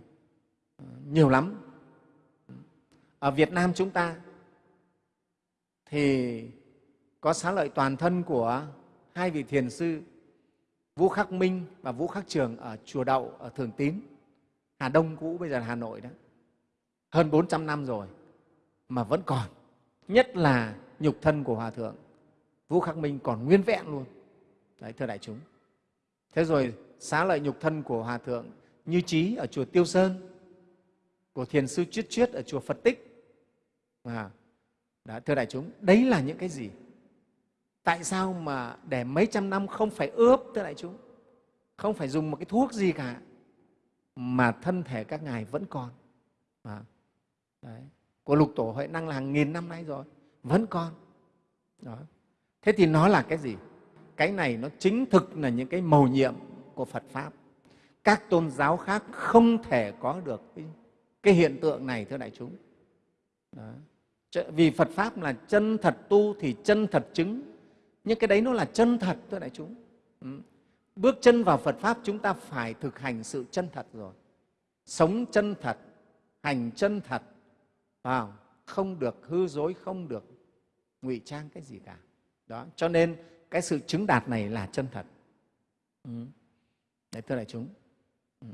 nhiều lắm. Ở Việt Nam chúng ta thì có xá lợi toàn thân của hai vị thiền sư Vũ Khắc Minh và Vũ Khắc Trường ở Chùa Đậu, ở Thường Tín, Hà Đông cũ, bây giờ là Hà Nội đó. Hơn 400 năm rồi mà vẫn còn, nhất là nhục thân của Hòa Thượng Vũ Khắc Minh còn nguyên vẹn luôn. Đấy, thưa đại chúng. thế rồi xá lợi nhục thân của hòa thượng như trí ở chùa tiêu sơn của thiền sư chuyết chuyết ở chùa phật tích à, đó, thưa đại chúng đấy là những cái gì tại sao mà để mấy trăm năm không phải ướp tới đại chúng không phải dùng một cái thuốc gì cả mà thân thể các ngài vẫn còn à, đấy. của lục tổ huệ năng là hàng nghìn năm nay rồi vẫn còn đó. thế thì nó là cái gì cái này nó chính thực là những cái mầu nhiệm của phật pháp các tôn giáo khác không thể có được cái, cái hiện tượng này thưa đại chúng đó. vì phật pháp là chân thật tu thì chân thật chứng nhưng cái đấy nó là chân thật, thưa đại chúng. Ừ. Bước chân vào phật pháp chúng ta phải thực hành sự chân thật rồi. Sống chân thật, hành chân thật, vào, không được hư dối, không được ngụy trang cái gì cả. Đó, cho nên cái sự chứng đạt này là chân thật. Ừ. đấy, thưa đại chúng. Ừ.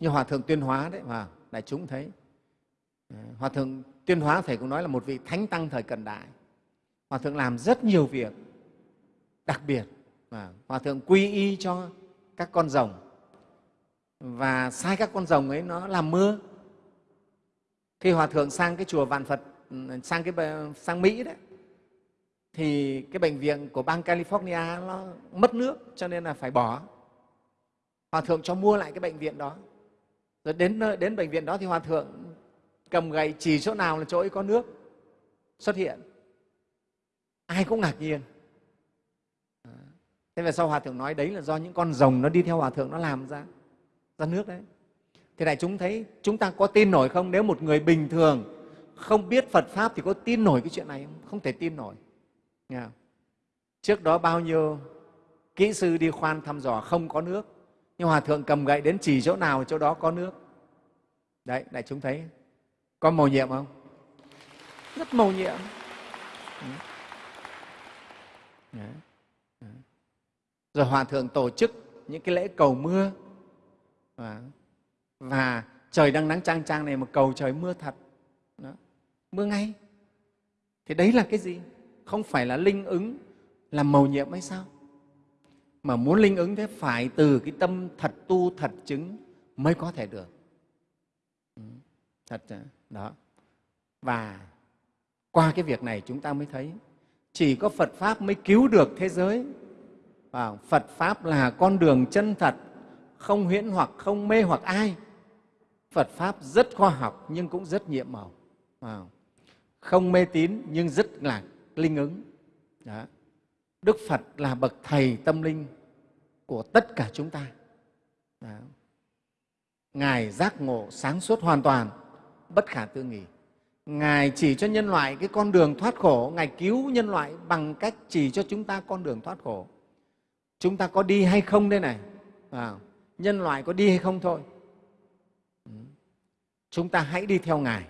như hòa thượng tuyên hóa đấy mà đại chúng thấy. Ừ, hòa thượng tuyên hóa thầy cũng nói là một vị thánh tăng thời cận đại hòa thượng làm rất nhiều việc đặc biệt và hòa thượng quy y cho các con rồng. Và sai các con rồng ấy nó làm mưa. Khi hòa thượng sang cái chùa vạn phật ừ, sang cái sang mỹ đấy, thì cái bệnh viện của bang california nó mất nước cho nên là phải bỏ. Hòa thượng cho mua lại cái bệnh viện đó. Rồi đến đến bệnh viện đó thì hòa thượng cầm gậy chỉ chỗ nào là chỗ ấy có nước xuất hiện ai cũng ngạc nhiên. Thế về sau hòa thượng nói đấy là do những con rồng nó đi theo hòa thượng nó làm ra ra nước đấy. Thì đại chúng thấy chúng ta có tin nổi không? Nếu một người bình thường không biết phật pháp thì có tin nổi cái chuyện này không? Không thể tin nổi. Nghe không? trước đó bao nhiêu kỹ sư đi khoan thăm dò không có nước, nhưng hòa thượng cầm gậy đến chỉ chỗ nào chỗ đó có nước. Đấy, đại chúng thấy có mầu nhiệm không? Rất mầu nhiệm rồi hòa thượng tổ chức những cái lễ cầu mưa. Và trời đang nắng trang trang này mà cầu trời mưa thật. Đó. mưa ngay. Thì đấy là cái gì? Không phải là linh ứng làm mầu nhiệm hay sao? Mà muốn linh ứng thế phải từ cái tâm thật tu thật chứng mới có thể được. Ừ, thật đó. Và qua cái việc này chúng ta mới thấy chỉ có phật pháp mới cứu được thế giới. Và phật pháp là con đường chân thật, không huyễn hoặc, không mê hoặc ai. Phật pháp rất khoa học nhưng cũng rất nhiệm màu. Không mê tín nhưng rất là linh ứng. Đó. đức phật là bậc thầy tâm linh của tất cả chúng ta. Đó. ngài giác ngộ sáng suốt hoàn toàn, bất khả tư nghị ngài chỉ cho nhân loại cái con đường thoát khổ. Ngài cứu nhân loại bằng cách chỉ cho chúng ta con đường thoát khổ. Chúng ta có đi hay không đây này? À, nhân loại có đi hay không thôi. Ừ. Chúng ta hãy đi theo ngài.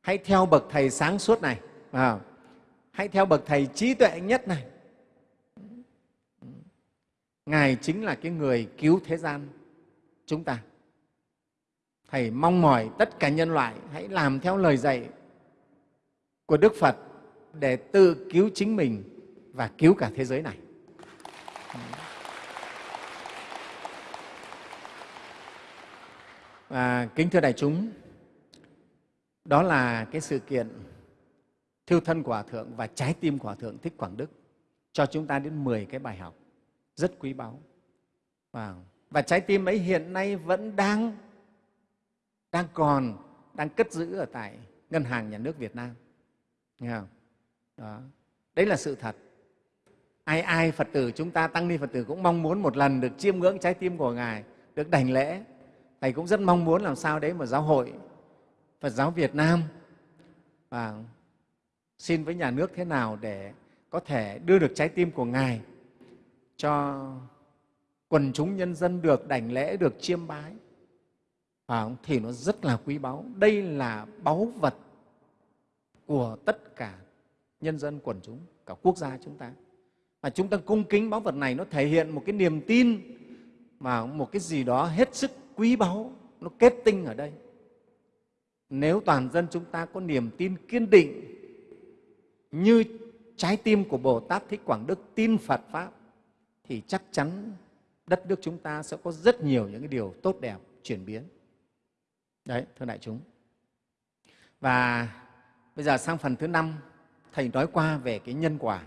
Hãy theo bậc thầy sáng suốt này. À, hãy theo bậc thầy trí tuệ nhất này. Ừ. Ngài chính là cái người cứu thế gian chúng ta thầy mong mỏi tất cả nhân loại hãy làm theo lời dạy của đức phật để tự cứu chính mình và cứu cả thế giới này và kính thưa đại chúng đó là cái sự kiện thiêu thân của Hòa Thượng và trái tim của Hòa Thượng Thích Quảng Đức cho chúng ta đến 10 cái bài học rất quý báu. Wow. và trái tim ấy hiện nay vẫn đang, đang còn, đang cất giữ ở tại Ngân hàng Nhà nước Việt Nam. Nghe không? Đó. Đấy là sự thật. Ai ai Phật tử chúng ta, Tăng ni Phật tử cũng mong muốn một lần được chiêm ngưỡng trái tim của Ngài, được đảnh lễ. Thầy cũng rất mong muốn làm sao đấy mà giáo hội Phật giáo Việt Nam và xin với nhà nước thế nào để có thể đưa được trái tim của Ngài cho quần chúng nhân dân được đảnh lễ, được chiêm bái. À, thì nó rất là quý báu. Đây là báu vật của tất cả nhân dân quần chúng, cả quốc gia chúng ta. Và chúng ta cung kính báu vật này nó thể hiện một cái niềm tin mà một cái gì đó hết sức quý báu, nó kết tinh ở đây. Nếu toàn dân chúng ta có niềm tin kiên định như trái tim của Bồ Tát Thích Quảng Đức tin Phật Pháp thì chắc chắn đất nước chúng ta sẽ có rất nhiều những cái điều tốt đẹp chuyển biến. Đấy, thưa đại chúng. Và bây giờ sang phần thứ năm, Thầy nói qua về cái nhân quả.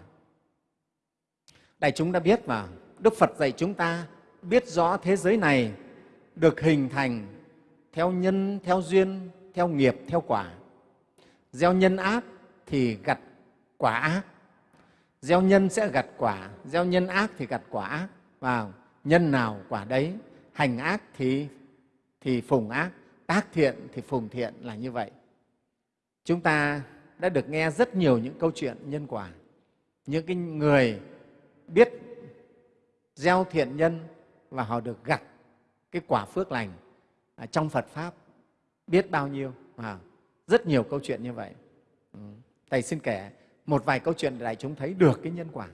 Đại chúng đã biết mà Đức Phật dạy chúng ta biết rõ thế giới này được hình thành theo nhân, theo duyên, theo nghiệp, theo quả. Gieo nhân ác thì gặt quả ác. Gieo nhân sẽ gặt quả, gieo nhân ác thì gặt quả ác. Vào nhân nào quả đấy, hành ác thì thì phùng ác, tác thiện thì phùng thiện là như vậy. Chúng ta đã được nghe rất nhiều những câu chuyện nhân quả. Những cái người biết gieo thiện nhân và họ được gặt cái quả phước lành trong Phật Pháp biết bao nhiêu. À, rất nhiều câu chuyện như vậy. Ừ. Thầy xin kể một vài câu chuyện để đại chúng thấy được cái nhân quả.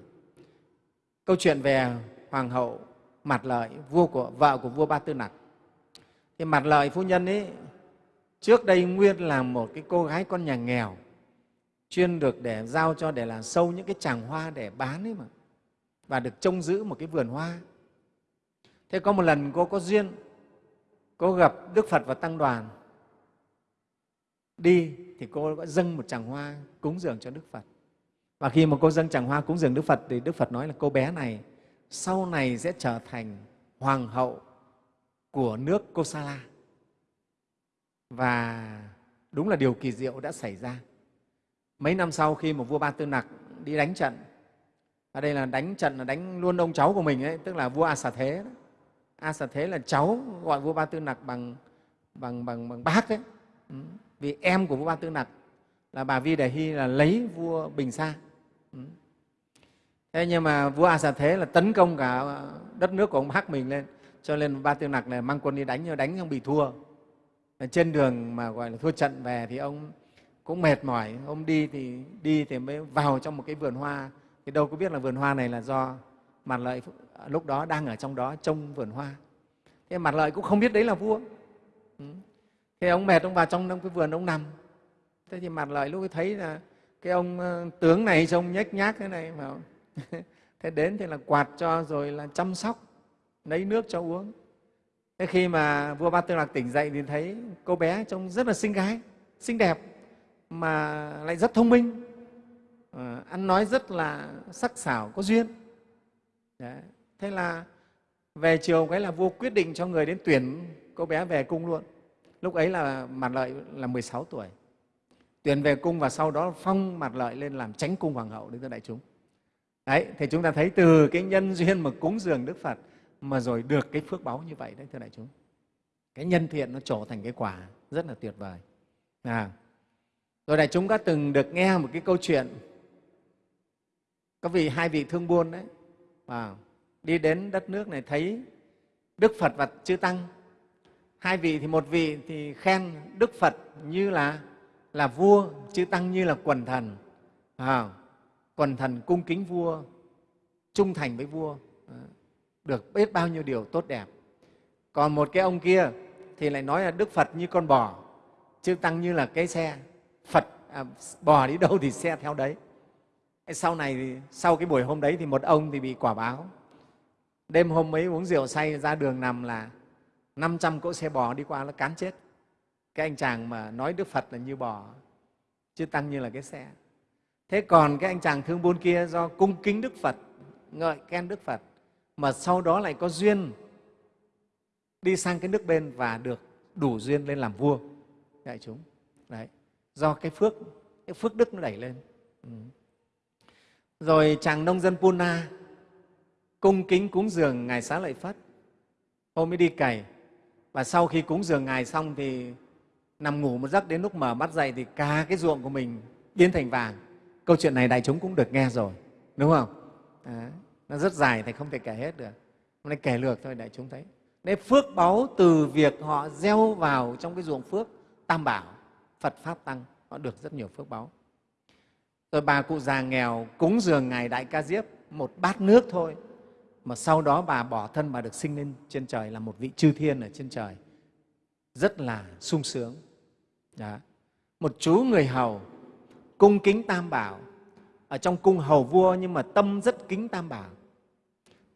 Câu chuyện về Hoàng hậu Mặt Lợi, vua của vợ của vua Ba Tư Nặc. Thì Mặt Lợi phu nhân ấy trước đây nguyên là một cái cô gái con nhà nghèo chuyên được để giao cho để là sâu những cái tràng hoa để bán ấy mà và được trông giữ một cái vườn hoa. Thế có một lần cô có duyên, cô gặp Đức Phật và Tăng đoàn. Đi thì cô đã dâng một tràng hoa cúng dường cho Đức Phật. Và khi mà cô dâng tràng hoa cúng dường Đức Phật thì Đức Phật nói là cô bé này sau này sẽ trở thành hoàng hậu của nước Kosala. Và đúng là điều kỳ diệu đã xảy ra. Mấy năm sau khi mà vua Ba Tư Nặc đi đánh trận, ở đây là đánh trận là đánh luôn ông cháu của mình ấy, tức là vua A Xà Thế. Đó. A Xà Thế là cháu gọi vua Ba Tư Nặc bằng bằng bằng bằng bác đấy. Ừ. Vì em của vua Ba Tư Nặc là bà Vi Đề Hy là lấy vua Bình Sa. Ừ. Thế nhưng mà vua A Xà Thế là tấn công cả đất nước của ông bác mình lên, cho nên Ba tiêu Nặc này mang quân đi đánh nhưng đánh không bị thua. Trên đường mà gọi là thua trận về thì ông cũng mệt mỏi. Ông đi thì đi thì mới vào trong một cái vườn hoa. Thì đâu có biết là vườn hoa này là do mặt lợi lúc đó đang ở trong đó trông vườn hoa. Thế mặt lợi cũng không biết đấy là vua. Ừ. Thế ông mệt, ông vào trong cái vườn ông nằm. Thế thì mặt lợi lúc ấy thấy là cái ông ờ, tướng này trông nhếch nhác thế này mà thế đến thì là quạt cho rồi là chăm sóc lấy nước cho uống. Thế khi mà vua ba tư lạc tỉnh dậy thì thấy cô bé trông rất là xinh gái xinh đẹp mà lại rất thông minh. À, ăn nói rất là sắc sảo có duyên. Đấy. thế là về chiều cái là vua quyết định cho người đến tuyển cô bé về cung luôn. Lúc ấy là mặt lợi là 16 tuổi. Tuyển về cung và sau đó phong mặt lợi lên làm tránh cung hoàng hậu đến cho đại chúng. Đấy thì chúng ta thấy từ cái nhân duyên mà cúng dường đức phật mà rồi được cái phước báu như vậy đấy thưa đại chúng. Cái nhân thiện nó trổ thành cái quả rất là tuyệt vời. À, rồi đại chúng đã từng được nghe một cái câu chuyện. Có vị hai vị thương buôn đấy. À, đi đến đất nước này thấy Đức Phật và Chư Tăng. Hai vị thì một vị thì khen Đức Phật như là là vua, Chư Tăng như là quần thần. À, quần thần cung kính vua, trung thành với vua, được biết bao nhiêu điều tốt đẹp. Còn một cái ông kia thì lại nói là Đức Phật như con bò, Chư Tăng như là cái xe, Phật à, bò đi đâu thì xe theo đấy. Sau này, sau cái buổi hôm đấy thì một ông thì bị quả báo. Đêm hôm ấy uống rượu say ra đường nằm là 500 cỗ xe bò đi qua nó cán chết. Cái anh chàng mà nói Đức Phật là như bò, chứ tăng như là cái xe. Thế còn cái anh chàng thương buôn kia do cung kính Đức Phật, ngợi khen Đức Phật, mà sau đó lại có duyên đi sang cái nước bên và được đủ duyên lên làm vua. Dạ, đại chúng. Đấy. Do cái phước cái phước đức nó đẩy lên. Ừ. rồi chàng nông dân puna cung kính cúng dường ngài xá lợi phất. Hôm ấy đi cày. Và sau khi cúng dường ngài xong thì nằm ngủ một giấc đến lúc mở mắt dậy thì cả cái ruộng của mình biến thành vàng. Câu chuyện này đại chúng cũng được nghe rồi, đúng không? Đấy nó rất dài thì không thể kể hết được hôm nay kể lược thôi đại chúng thấy đấy phước báu từ việc họ gieo vào trong cái ruộng phước tam bảo Phật Pháp Tăng, họ được rất nhiều phước báu. Rồi bà cụ già nghèo cúng dường Ngài Đại Ca Diếp một bát nước thôi, mà sau đó bà bỏ thân bà được sinh lên trên trời là một vị chư thiên ở trên trời. Rất là sung sướng. Đó. Một chú người hầu cung kính Tam Bảo, ở trong cung hầu vua nhưng mà tâm rất kính Tam Bảo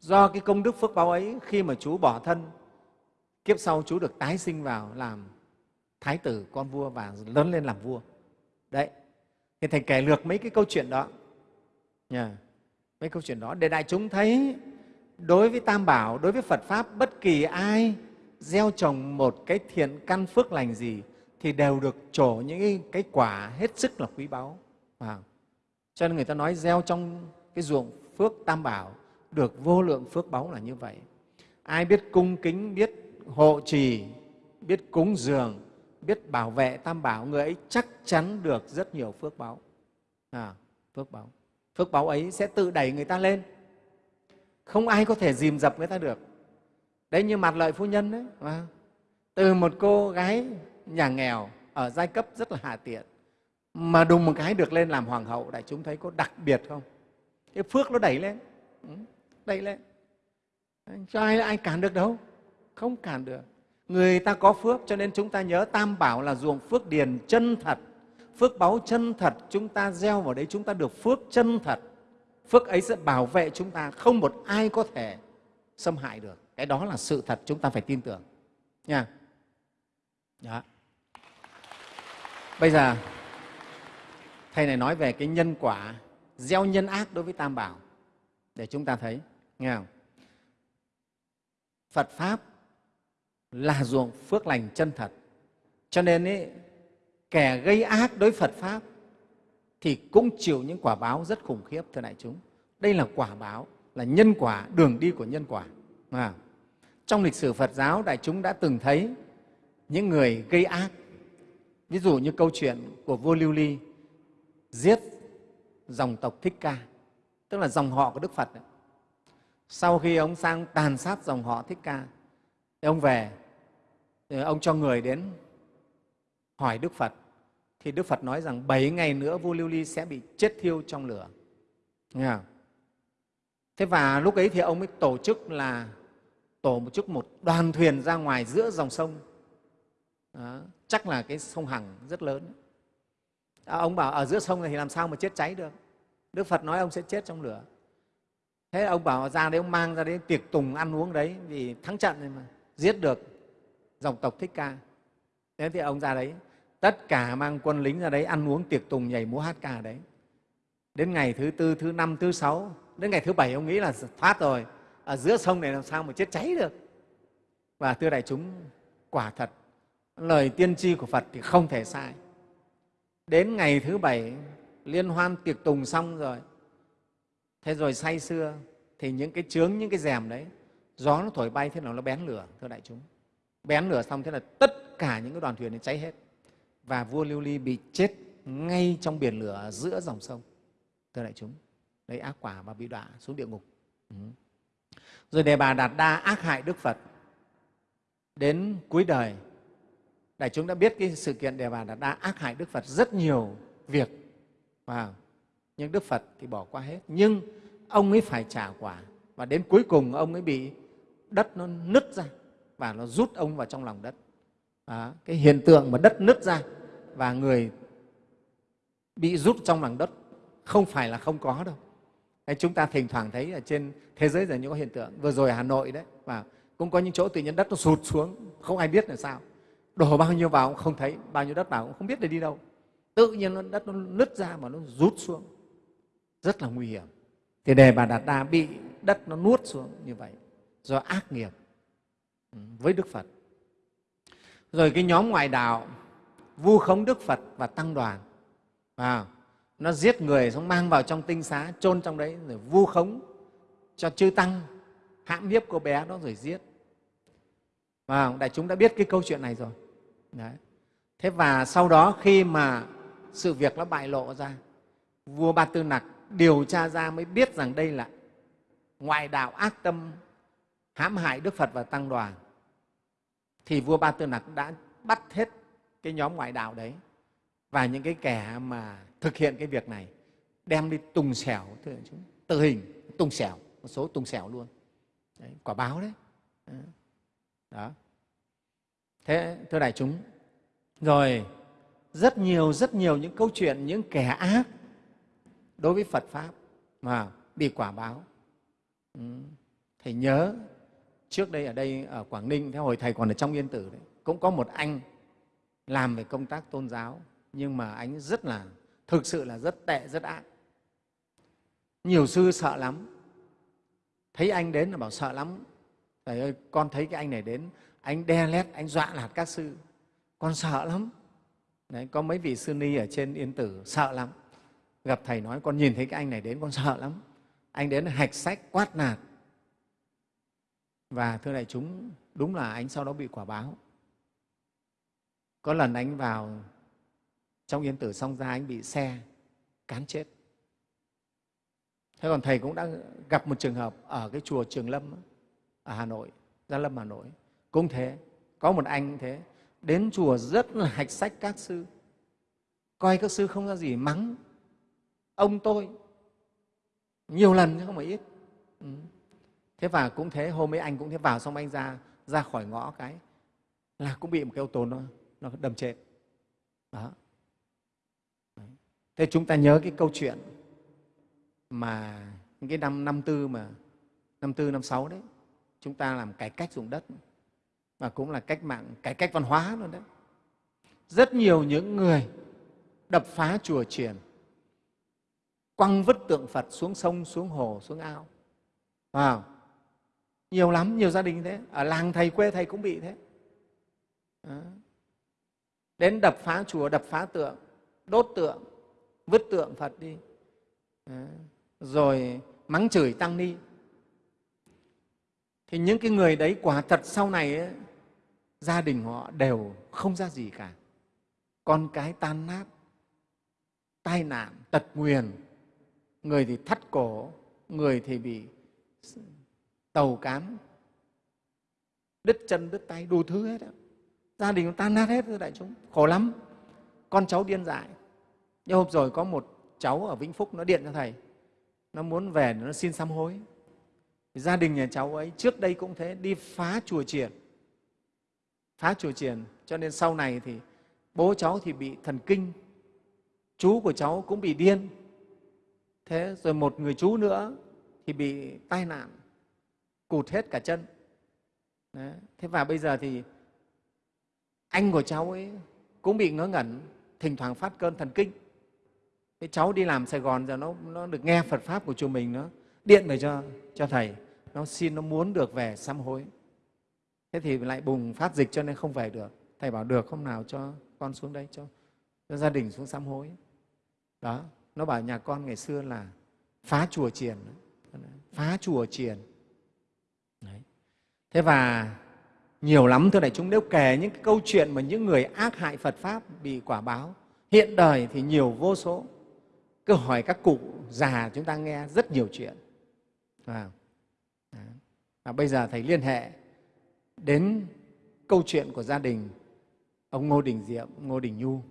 do cái công đức phước báo ấy khi mà chú bỏ thân kiếp sau chú được tái sinh vào làm thái tử con vua và lớn lên làm vua. Đấy. Thì thầy kể lược mấy cái câu chuyện đó. Nha mấy câu chuyện đó để đại chúng thấy đối với tam bảo đối với phật pháp bất kỳ ai gieo trồng một cái thiện căn phước lành gì thì đều được trổ những cái, quả hết sức là quý báu. Wow. cho nên người ta nói gieo trong cái ruộng phước tam bảo được vô lượng phước báu là như vậy. Ai biết cung kính biết hộ trì biết cúng dường biết bảo vệ tam bảo người ấy chắc chắn được rất nhiều phước báu. À, phước báu. Phước báu ấy sẽ tự đẩy người ta lên. Không ai có thể dìm dập người ta được. Đấy như mặt lợi phu nhân đấy à, từ một cô gái nhà nghèo ở giai cấp rất là hạ tiện mà đùng một cái được lên làm hoàng hậu đại chúng thấy có đặc biệt không? Cái phước nó đẩy lên. Ừ đẩy lên. Cho ai ai cản được đâu. Không cản được. Người ta có phước, cho nên chúng ta nhớ tam bảo là ruộng phước điền chân thật. Phước báu chân thật, chúng ta gieo vào đấy, chúng ta được phước chân thật. Phước ấy sẽ bảo vệ chúng ta, không một ai có thể xâm hại được. Cái đó là sự thật, chúng ta phải tin tưởng. Nha. Đó. bây giờ, thầy này nói về cái nhân quả, gieo nhân ác đối với tam bảo, để chúng ta thấy nghe không? phật pháp là ruộng phước lành chân thật cho nên ấy, kẻ gây ác đối phật pháp thì cũng chịu những quả báo rất khủng khiếp thưa đại chúng đây là quả báo là nhân quả đường đi của nhân quả à. trong lịch sử phật giáo đại chúng đã từng thấy những người gây ác ví dụ như câu chuyện của vua lưu ly giết dòng tộc thích ca tức là dòng họ của đức phật đấy sau khi ông sang tàn sát dòng họ thích ca thì ông về thì ông cho người đến hỏi đức phật. Thì đức phật nói rằng bảy ngày nữa vua lưu ly sẽ bị chết thiêu trong lửa. Nghe không? thế và lúc ấy thì ông mới tổ chức là tổ một chức một đoàn thuyền ra ngoài giữa dòng sông. Đó, chắc là cái sông hằng rất lớn. À, ông bảo ở giữa sông này thì làm sao mà chết cháy được? Đức phật nói ông sẽ chết trong lửa thế ông bảo ra đấy, ông mang ra đấy tiệc tùng ăn uống đấy, vì thắng trận rồi mà, giết được dòng tộc thích ca. Thế thì ông ra đấy, tất cả mang quân lính ra đấy ăn uống tiệc tùng nhảy múa hát ca đấy. Đến ngày thứ tư, thứ năm, thứ sáu, đến ngày thứ bảy ông nghĩ là thoát rồi, ở giữa sông này làm sao mà chết cháy được. Và thưa đại chúng, quả thật, lời tiên tri của phật thì không thể sai. Đến ngày thứ bảy, liên hoan tiệc tùng xong rồi thế rồi say xưa thì những cái trướng những cái rèm đấy, gió nó thổi bay, thế nào nó bén lửa, thưa đại chúng. Bén lửa xong, thế là tất cả những cái đoàn thuyền này cháy hết. Và vua lưu ly bị chết ngay trong biển lửa giữa dòng sông, thưa đại chúng. Đấy ác quả và bị đọa xuống địa ngục. Ừ. rồi đề bà đạt đa ác hại đức phật. Đến cuối đời, đại chúng đã biết cái sự kiện đề bà đạt đa ác hại đức phật rất nhiều việc. Wow nhưng đức phật thì bỏ qua hết. Nhưng ông ấy phải trả quả. Và đến cuối cùng ông ấy bị đất nó nứt ra và nó rút ông vào trong lòng đất. À, cái hiện tượng mà đất nứt ra và người bị rút trong lòng đất không phải là không có đâu. Đấy, chúng ta thỉnh thoảng thấy ở trên thế giới giờ những hiện tượng. Vừa rồi ở hà nội đấy và cũng có những chỗ tự nhiên đất nó sụt xuống không ai biết là sao. Đổ bao nhiêu vào cũng không thấy bao nhiêu đất vào cũng không biết để đi đâu. Tự nhiên đất nó nứt ra mà nó rút xuống rất là nguy hiểm. Thì đề bà đạt đa bị đất nó nuốt xuống như vậy do ác nghiệp ừ, với đức phật. Rồi cái nhóm ngoại đạo vu khống đức phật và tăng đoàn à, nó giết người xong mang vào trong tinh xá chôn trong đấy rồi vu khống cho chư tăng hãm hiếp cô bé đó rồi giết. Và đại chúng đã biết cái câu chuyện này rồi. Đấy. thế và sau đó khi mà sự việc nó bại lộ ra vua ba tư nặc điều tra ra mới biết rằng đây là ngoại đạo ác tâm hãm hại đức phật và tăng đoàn. Thì vua ba tư nặc đã bắt hết cái nhóm ngoại đạo đấy. Và những cái kẻ mà thực hiện cái việc này đem đi tùng xẻo tử hình tùng xẻo một số tùng xẻo luôn. Đấy, quả báo đấy. Đó. Thế thưa đại chúng rồi rất nhiều rất nhiều những câu chuyện những kẻ ác đối với phật pháp mà bị quả báo. Ừ. thầy nhớ trước đây ở đây ở quảng ninh theo hồi thầy còn ở trong yên tử đấy cũng có một anh làm về công tác tôn giáo nhưng mà anh rất là thực sự là rất tệ rất ác. Nhiều sư sợ lắm. Thấy anh đến là bảo sợ lắm. Thầy ơi con thấy cái anh này đến anh đe lét anh dọa lạt các sư. Con sợ lắm. Đấy, có mấy vị sư ni ở trên yên tử sợ lắm gặp thầy nói, con nhìn thấy cái anh này đến, con sợ lắm. Anh đến hạch sách, quát nạt. Và thưa đại chúng, đúng là anh sau đó bị quả báo. Có lần anh vào trong yên tử xong ra, anh bị xe cán chết. Thế còn thầy cũng đã gặp một trường hợp ở cái chùa trường lâm ở hà nội, gia lâm hà nội. Cũng thế, có một anh thế. Đến chùa rất là hạch sách các sư. Coi các sư không ra gì, mắng ông tôi. Nhiều lần chứ không phải ít. Ừ. thế và cũng thế, hôm ấy anh cũng thế, vào xong anh ra ra khỏi ngõ cái là cũng bị một cái ô tô nó nó đâm chết. Đó. Thế chúng ta nhớ cái câu chuyện mà những cái năm năm tư mà, năm tư, năm sáu đấy, chúng ta làm cải cách dùng đất và cũng là cách mạng, cải cách văn hóa luôn đấy. Rất nhiều những người đập phá chùa triển quăng vứt tượng phật xuống sông xuống hồ xuống ao. À, nhiều lắm nhiều gia đình thế. Ở làng thầy quê thầy cũng bị thế. À. đến đập phá chùa đập phá tượng đốt tượng vứt tượng phật đi. À. rồi mắng chửi tăng ni. Thì những cái người đấy quả thật sau này ấy, gia đình họ đều không ra gì cả. Con cái tan nát tai nạn tật nguyền người thì thắt cổ, người thì bị tàu cán. Đứt chân, đứt tay, đủ thứ hết đó. gia đình tan nát hết rồi, đại chúng. Khổ lắm. Con cháu điên dại. Nhưng hôm rồi có một cháu ở vĩnh phúc, nó điện cho thầy. Nó muốn về nó xin sám hối. Gia đình nhà cháu ấy, trước đây cũng thế, đi phá chùa triển phá chùa triển cho nên sau này thì bố cháu thì bị thần kinh. Chú của cháu cũng bị điên thế rồi một người chú nữa thì bị tai nạn cụt hết cả chân. Đấy. thế và bây giờ thì anh của cháu ấy cũng bị ngớ ngẩn thỉnh thoảng phát cơn thần kinh. Thế cháu đi làm sài gòn giờ nó, nó được nghe phật pháp của chùa mình nó điện về cho, cho thầy. Nó xin nó muốn được về sám hối. Thế thì lại bùng phát dịch cho nên không về được. Thầy bảo được không nào cho con xuống đây cho, cho gia đình xuống sám hối. Đó nó bảo nhà con ngày xưa là phá chùa chiền. Phá chùa chiền. Đấy. thế và nhiều lắm thưa đại chúng nếu kể những cái câu chuyện mà những người ác hại phật pháp bị quả báo hiện đời thì nhiều vô số. Cứ hỏi các cụ già chúng ta nghe rất nhiều chuyện. Và, và bây giờ thầy liên hệ đến câu chuyện của gia đình ông ngô đình diệm ngô đình nhu.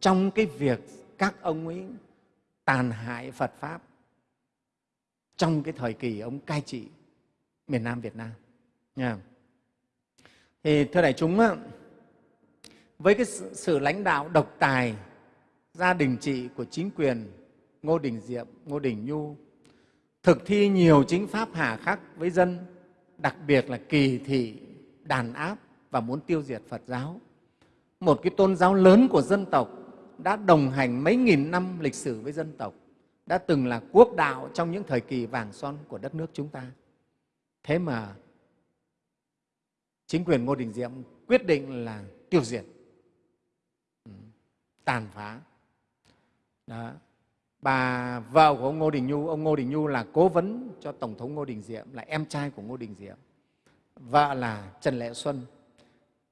Trong cái việc các ông ấy tàn hại phật pháp trong cái thời kỳ ông cai trị miền nam việt nam. Nha. Thì thưa đại chúng với cái sự lãnh đạo độc tài gia đình trị của chính quyền ngô đình diệm, ngô đình nhu, thực thi nhiều chính pháp hà khắc với dân, đặc biệt là kỳ thị, đàn áp và muốn tiêu diệt phật giáo, một cái tôn giáo lớn của dân tộc đã đồng hành mấy nghìn năm lịch sử với dân tộc, đã từng là quốc đạo trong những thời kỳ vàng son của đất nước chúng ta. Thế mà chính quyền ngô đình diệm quyết định là tiêu diệt ừ, tàn phá. Đó. Bà vợ của ông ngô đình nhu, ông ngô đình nhu là cố vấn cho tổng thống ngô đình diệm, là em trai của ngô đình diệm. Vợ là trần lệ xuân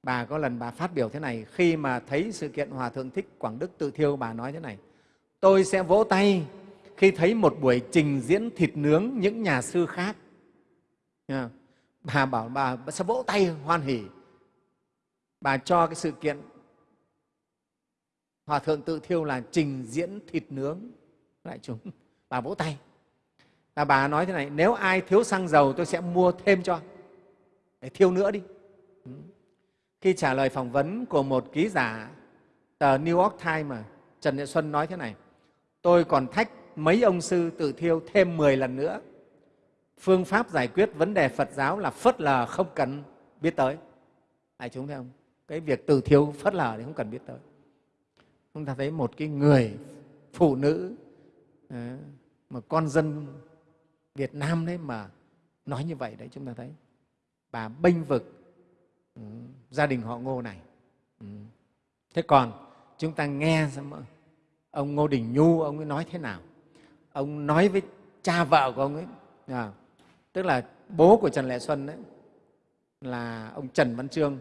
bà có lần bà phát biểu thế này, khi mà thấy sự kiện hòa thượng thích quảng đức tự thiêu, bà nói thế này, tôi sẽ vỗ tay khi thấy một buổi trình diễn thịt nướng những nhà sư khác. Bà bảo bà sẽ vỗ tay hoan hỉ. Bà cho cái sự kiện hòa thượng tự thiêu là trình diễn thịt nướng. Lại chúng, bà vỗ tay. Và bà nói thế này, nếu ai thiếu xăng dầu, tôi sẽ mua thêm cho. Để thiêu nữa đi khi trả lời phỏng vấn của một ký giả tờ New York Times mà Trần Nhật Xuân nói thế này, tôi còn thách mấy ông sư tự thiêu thêm 10 lần nữa phương pháp giải quyết vấn đề Phật giáo là phớt lờ không cần biết tới. Đại chúng thấy không? Cái việc tự thiêu phớt lờ thì không cần biết tới. Chúng ta thấy một cái người phụ nữ ờ, mà con dân Việt Nam đấy mà nói như vậy đấy, chúng ta thấy bà bênh vực ừ, gia đình họ Ngô này. Ừ. Thế còn chúng ta nghe xem ông Ngô Đình Nhu ông ấy nói thế nào? Ông nói với cha vợ của ông ấy à, tức là bố của Trần Lệ Xuân đấy là ông Trần Văn Trương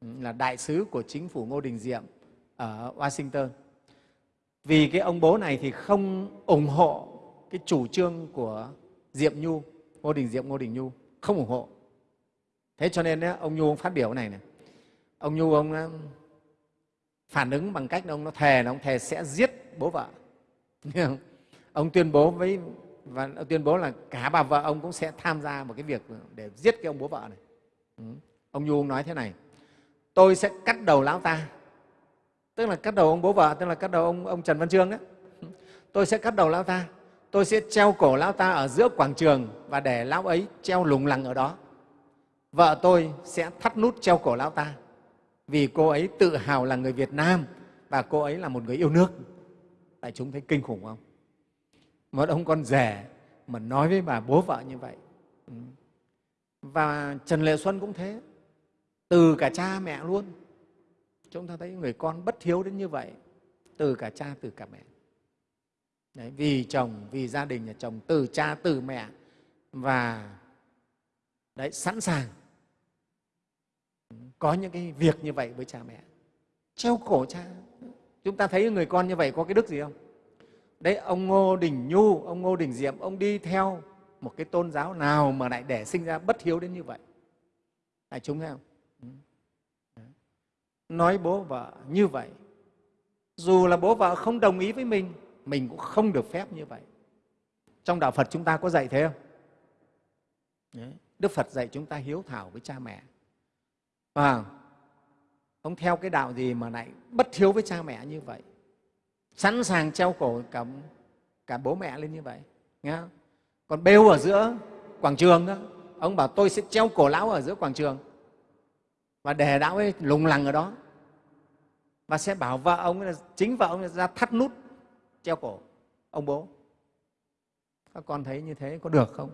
ừ, là đại sứ của chính phủ Ngô Đình Diệm ở Washington. Vì cái ông bố này thì không ủng hộ cái chủ trương của Diệm Nhu, Ngô Đình Diệm, Ngô Đình Nhu, không ủng hộ. Thế cho nên ông Nhu ông phát biểu này này. Ông Nhu ông phản ứng bằng cách ông nó thề là ông thề sẽ giết bố vợ. ông tuyên bố với và ông tuyên bố là cả bà vợ ông cũng sẽ tham gia một cái việc để giết cái ông bố vợ này. Ừ. Ông Nhu ông nói thế này, tôi sẽ cắt đầu lão ta, tức là cắt đầu ông bố vợ, tức là cắt đầu ông, ông Trần Văn Trương đấy. Tôi sẽ cắt đầu lão ta, tôi sẽ treo cổ lão ta ở giữa quảng trường và để lão ấy treo lủng lẳng ở đó. Vợ tôi sẽ thắt nút treo cổ lão ta vì cô ấy tự hào là người Việt Nam và cô ấy là một người yêu nước. Đại chúng thấy kinh khủng không? Một ông con rể mà nói với bà bố vợ như vậy. Ừ. Và Trần Lệ Xuân cũng thế, từ cả cha mẹ luôn. Chúng ta thấy người con bất hiếu đến như vậy, từ cả cha, từ cả mẹ. Đấy, vì chồng, vì gia đình nhà chồng, từ cha, từ mẹ và đấy, sẵn sàng có những cái việc như vậy với cha mẹ. Treo cổ cha. Chúng ta thấy người con như vậy có cái đức gì không? Đấy, ông Ngô Đình Nhu, ông Ngô Đình Diệm, ông đi theo một cái tôn giáo nào mà lại để sinh ra bất hiếu đến như vậy? Đại chúng thấy không? Nói bố vợ như vậy, dù là bố vợ không đồng ý với mình, mình cũng không được phép như vậy. Trong Đạo Phật chúng ta có dạy thế không? Đấy. Đức Phật dạy chúng ta hiếu thảo với cha mẹ. À, ông theo cái đạo gì mà lại bất hiếu với cha mẹ như vậy? Sẵn sàng treo cổ cả, cả bố mẹ lên như vậy. Nghe không? Còn bêu ở giữa quảng trường đó, ông bảo tôi sẽ treo cổ lão ở giữa quảng trường và để lão ấy lùng lằng ở đó và sẽ bảo vợ ông là chính vợ ông ra thắt nút treo cổ ông bố các con thấy như thế có được không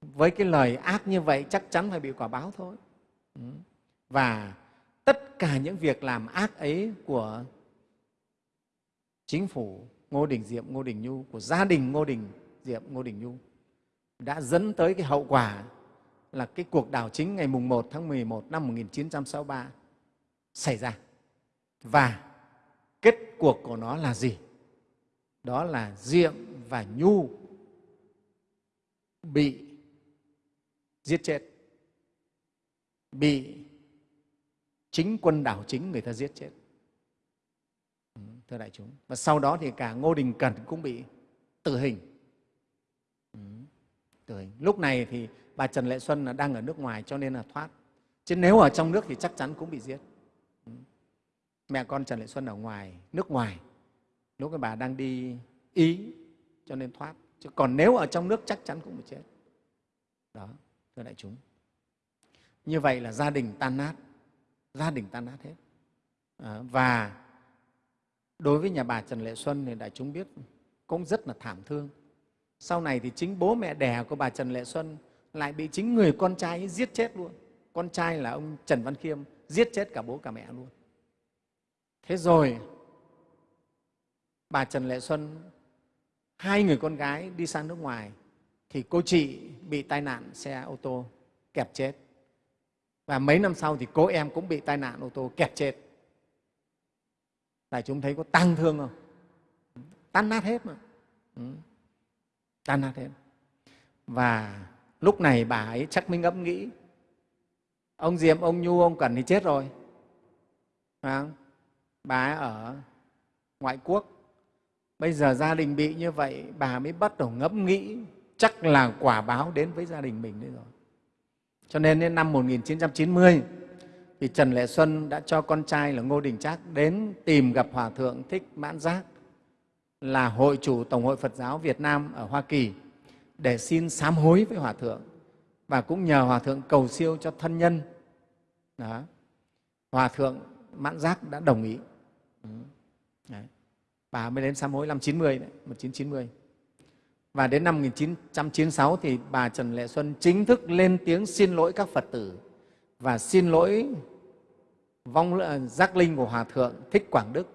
với cái lời ác như vậy chắc chắn phải bị quả báo thôi ừ. và tất cả những việc làm ác ấy của chính phủ ngô đình diệm, ngô đình nhu, của gia đình ngô đình diệm, ngô đình nhu đã dẫn tới cái hậu quả là cái cuộc đảo chính ngày mùng 1 tháng 11 năm 1963 xảy ra. Và kết cuộc của nó là gì? Đó là Diệm và Nhu bị giết chết, bị chính quân đảo chính người ta giết chết. Ừ, thưa đại chúng. Và sau đó thì cả Ngô Đình Cẩn cũng bị tử hình. Ừ, tử hình. Lúc này thì bà Trần Lệ Xuân là đang ở nước ngoài cho nên là thoát. Chứ nếu ở trong nước thì chắc chắn cũng bị giết. Ừ. Mẹ con Trần Lệ Xuân ở ngoài, nước ngoài, lúc cái bà đang đi Ý cho nên thoát. Chứ còn nếu ở trong nước chắc chắn cũng bị chết. Đó, thưa đại chúng. Như vậy là gia đình tan nát, gia đình tan nát hết. À, và đối với nhà bà Trần Lệ Xuân thì đại chúng biết cũng rất là thảm thương. Sau này thì chính bố mẹ đẻ của bà Trần Lệ Xuân lại bị chính người con trai ấy giết chết luôn. Con trai là ông Trần Văn Khiêm giết chết cả bố cả mẹ luôn. Thế rồi bà Trần Lệ Xuân, hai người con gái đi sang nước ngoài thì cô chị bị tai nạn xe ô tô kẹp chết. Và mấy năm sau thì cô em cũng bị tai nạn ô tô kẹp chết. Đại chúng thấy có tăng thương không? Tan nát hết mà. Ừ. Tan nát hết. Và lúc này bà ấy chắc mới ngẫm nghĩ ông diệm ông nhu ông cẩn thì chết rồi à, bà ấy ở ngoại quốc bây giờ gia đình bị như vậy bà mới bắt đầu ngẫm nghĩ chắc là quả báo đến với gia đình mình đấy rồi cho nên đến năm 1990 thì Trần Lệ Xuân đã cho con trai là Ngô Đình Trác đến tìm gặp Hòa Thượng Thích Mãn Giác là Hội chủ Tổng hội Phật giáo Việt Nam ở Hoa Kỳ để xin sám hối với Hòa Thượng và cũng nhờ Hòa Thượng cầu siêu cho thân nhân. Đó. Hòa Thượng Mãn Giác đã đồng ý. Đấy. Bà mới đến sám hối năm 90 đấy, 1990. Và đến năm 1996 thì bà Trần Lệ Xuân chính thức lên tiếng xin lỗi các Phật tử và xin lỗi vong ờ, giác linh của Hòa Thượng Thích Quảng Đức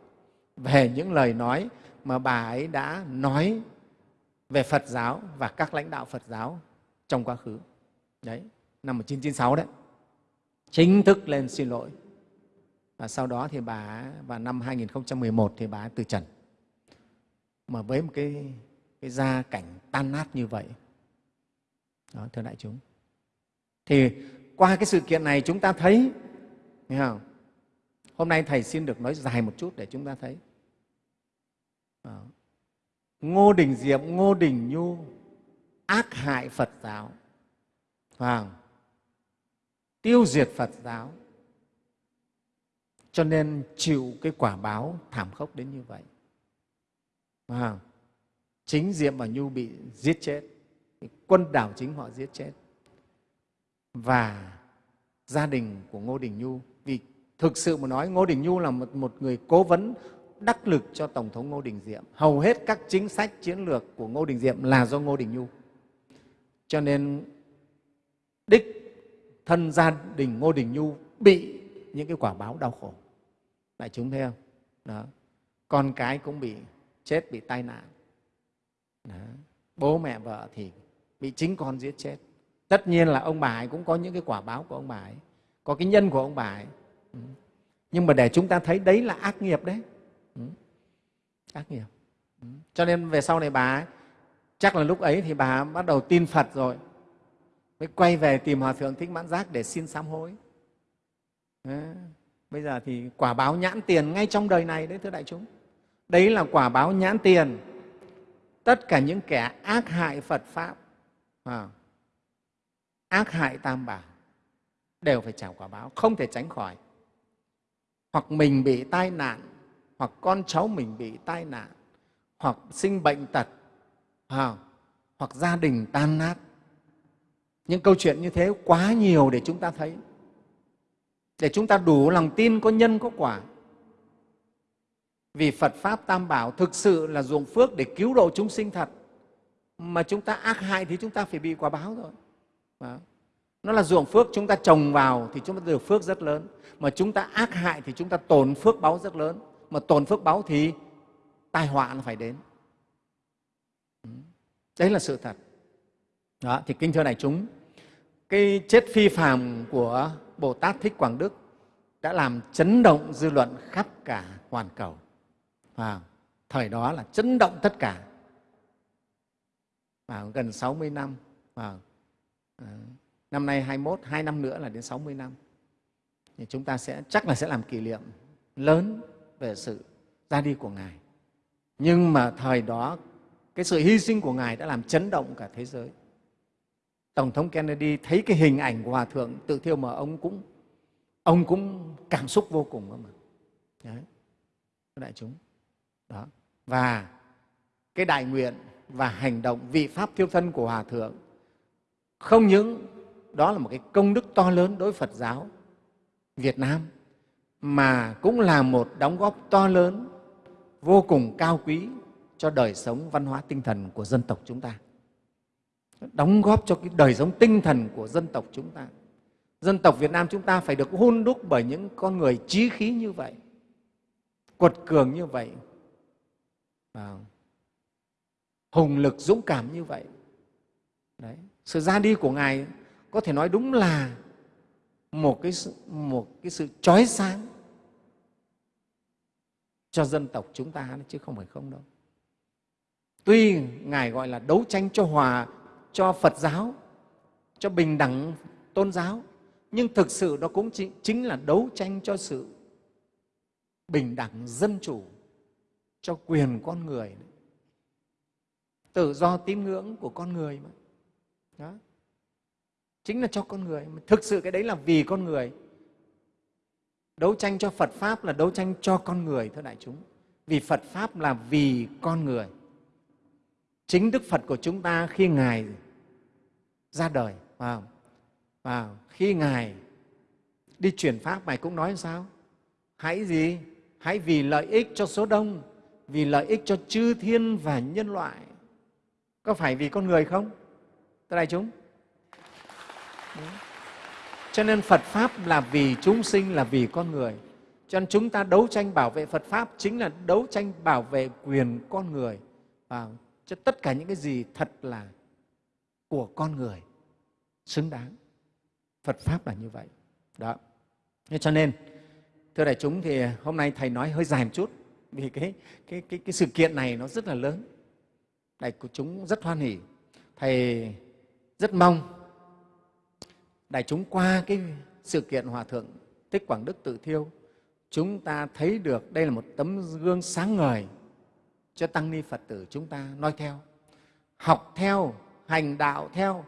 về những lời nói mà bà ấy đã nói về Phật giáo và các lãnh đạo Phật giáo trong quá khứ. Đấy, năm 1996 đấy. Chính thức lên xin lỗi. Và sau đó thì bà vào năm 2011 thì bà từ trần. Mà với một cái, cái gia cảnh tan nát như vậy. Đó, thưa đại chúng. Thì qua cái sự kiện này chúng ta thấy, thấy không? Hôm nay Thầy xin được nói dài một chút để chúng ta thấy. Đó. Ngô Đình Diệm, Ngô Đình Nhu ác hại Phật giáo, vào tiêu diệt Phật giáo, cho nên chịu cái quả báo thảm khốc đến như vậy. Wow. Chính Diệm và Nhu bị giết chết, quân đảo chính họ giết chết. Và gia đình của Ngô Đình Nhu, vì thực sự mà nói Ngô Đình Nhu là một, một người cố vấn đắc lực cho Tổng thống Ngô Đình Diệm. Hầu hết các chính sách chiến lược của Ngô Đình Diệm là do Ngô Đình Nhu. Cho nên đích thân gia đình Ngô Đình Nhu bị những cái quả báo đau khổ. Đại chúng thấy không? Đó. Con cái cũng bị chết, bị tai nạn. Đó. Bố mẹ vợ thì bị chính con giết chết. Tất nhiên là ông bà ấy cũng có những cái quả báo của ông bà ấy, có cái nhân của ông bà ấy. Ừ. Nhưng mà để chúng ta thấy đấy là ác nghiệp đấy. Ừ. Ác nghiệp ừ. cho nên về sau này bà ấy, chắc là lúc ấy thì bà bắt đầu tin phật rồi mới quay về tìm hòa thượng thích mãn giác để xin sám hối đấy. bây giờ thì quả báo nhãn tiền ngay trong đời này đấy thưa đại chúng đấy là quả báo nhãn tiền tất cả những kẻ ác hại phật pháp à, ác hại tam bảo đều phải trả quả báo không thể tránh khỏi. Hoặc mình bị tai nạn hoặc con cháu mình bị tai nạn hoặc sinh bệnh tật à, hoặc gia đình tan nát. Những câu chuyện như thế quá nhiều để chúng ta thấy. Để chúng ta đủ lòng tin có nhân có quả vì phật pháp tam bảo thực sự là dùng phước để cứu độ chúng sinh thật. Mà chúng ta ác hại thì chúng ta phải bị quả báo rồi. Đó. nó là ruộng phước chúng ta trồng vào thì chúng ta được phước rất lớn. Mà chúng ta ác hại thì chúng ta tổn phước báo rất lớn. Mà tổn phước báo thì tai họa nó phải đến. Ừ. Đấy là sự thật. Đó, thì kinh thưa đại chúng, cái chết phi phàm của bồ tát thích quảng đức đã làm chấn động dư luận khắp cả hoàn cầu và thời đó là chấn động tất cả và gần 60 năm và ờ, năm nay 21, hai năm nữa là đến 60 năm thì chúng ta sẽ chắc là sẽ làm kỷ niệm lớn về sự ra đi của Ngài. Nhưng mà thời đó, cái sự hy sinh của Ngài đã làm chấn động cả thế giới. Tổng thống Kennedy thấy cái hình ảnh của Hòa Thượng tự thiêu mà ông cũng ông cũng cảm xúc vô cùng mà. Đấy, đại chúng. Đó. Và cái đại nguyện và hành động vị pháp thiêu thân của Hòa Thượng không những đó là một cái công đức to lớn đối với Phật giáo Việt Nam mà cũng là một đóng góp to lớn, vô cùng cao quý cho đời sống văn hóa tinh thần của dân tộc chúng ta. Đóng góp cho cái đời sống tinh thần của dân tộc chúng ta. Dân tộc Việt Nam chúng ta phải được hôn đúc bởi những con người trí khí như vậy, quật cường như vậy, và hùng lực dũng cảm như vậy. Đấy. Sự ra đi của Ngài có thể nói đúng là một cái sự, một cái sự chói sáng cho dân tộc chúng ta chứ không phải không đâu. Tuy Ngài gọi là đấu tranh cho hòa, cho Phật giáo, cho bình đẳng tôn giáo, nhưng thực sự đó cũng chính là đấu tranh cho sự bình đẳng dân chủ, cho quyền con người, tự do tín ngưỡng của con người mà. Đó. Chính là cho con người thực sự cái đấy là vì con người. Đấu tranh cho phật pháp là đấu tranh cho con người thưa đại chúng. Vì phật pháp là vì con người. Chính đức phật của chúng ta khi ngài ra đời vào và khi ngài đi truyền pháp ngài cũng nói sao? Hãy gì? Hãy vì lợi ích cho số đông vì lợi ích cho chư thiên và nhân loại. Có phải vì con người không, thưa đại chúng? Cho nên phật pháp là vì chúng sinh, là vì con người. Cho nên chúng ta đấu tranh bảo vệ phật pháp chính là đấu tranh bảo vệ quyền con người. Và cho tất cả những cái gì thật là của con người xứng đáng. Phật pháp là như vậy. Đó. Cho nên, thưa đại chúng, thì hôm nay thầy nói hơi dài một chút vì cái, cái, cái, cái sự kiện này nó rất là lớn. Đại chúng rất hoan hỉ. Thầy rất mong đại chúng qua cái sự kiện hòa thượng thích quảng đức tự thiêu chúng ta thấy được đây là một tấm gương sáng ngời cho tăng ni phật tử chúng ta noi theo học theo hành đạo theo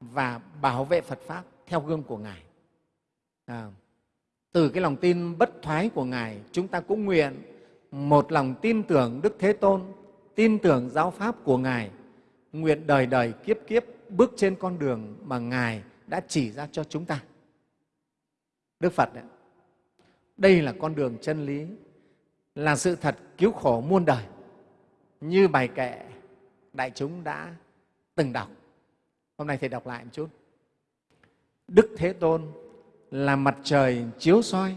và bảo vệ phật pháp theo gương của ngài. À, từ cái lòng tin bất thoái của ngài chúng ta cũng nguyện một lòng tin tưởng đức thế tôn tin tưởng giáo pháp của ngài. Nguyện đời đời kiếp kiếp bước trên con đường mà ngài đã chỉ ra cho chúng ta. Đức phật đấy, đây là con đường chân lý là sự thật cứu khổ muôn đời. Như bài kệ đại chúng đã từng đọc. Hôm nay thầy đọc lại một chút. Đức thế tôn là mặt trời chiếu soi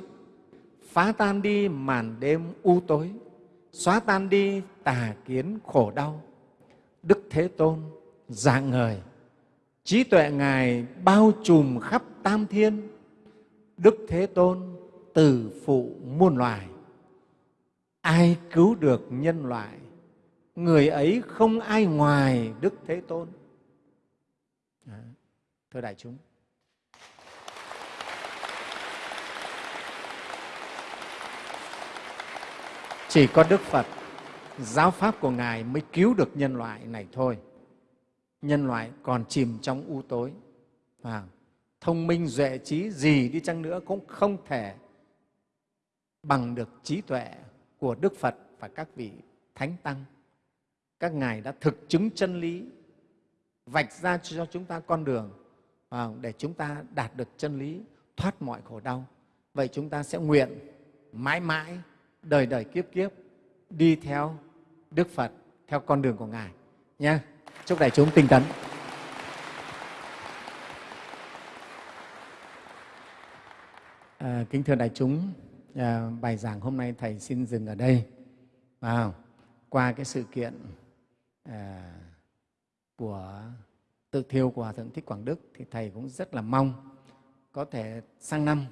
phá tan đi màn đêm u tối, xóa tan đi tà kiến khổ đau. Đức thế tôn, dạng ngời trí tuệ ngài bao trùm khắp tam thiên. Đức thế tôn, từ phụ muôn loài, ai cứu được nhân loại, người ấy không ai ngoài đức thế tôn. Dạ, thưa đại chúng. Chỉ có đức phật giáo pháp của ngài mới cứu được nhân loại này thôi. Nhân loại còn chìm trong u tối. À, thông minh duệ trí gì đi chăng nữa cũng không thể bằng được trí tuệ của đức phật và các vị thánh tăng. Các ngài đã thực chứng chân lý vạch ra cho chúng ta con đường à, để chúng ta đạt được chân lý thoát mọi khổ đau. Vậy chúng ta sẽ nguyện mãi mãi đời đời kiếp kiếp đi theo đức phật theo con đường của ngài. Nha. Chúc đại chúng tinh tấn. À, kính thưa đại chúng à, bài giảng hôm nay thầy xin dừng ở đây. À, qua cái sự kiện à, của tự thiêu của hòa thượng thích quảng đức thì thầy cũng rất là mong có thể sang năm.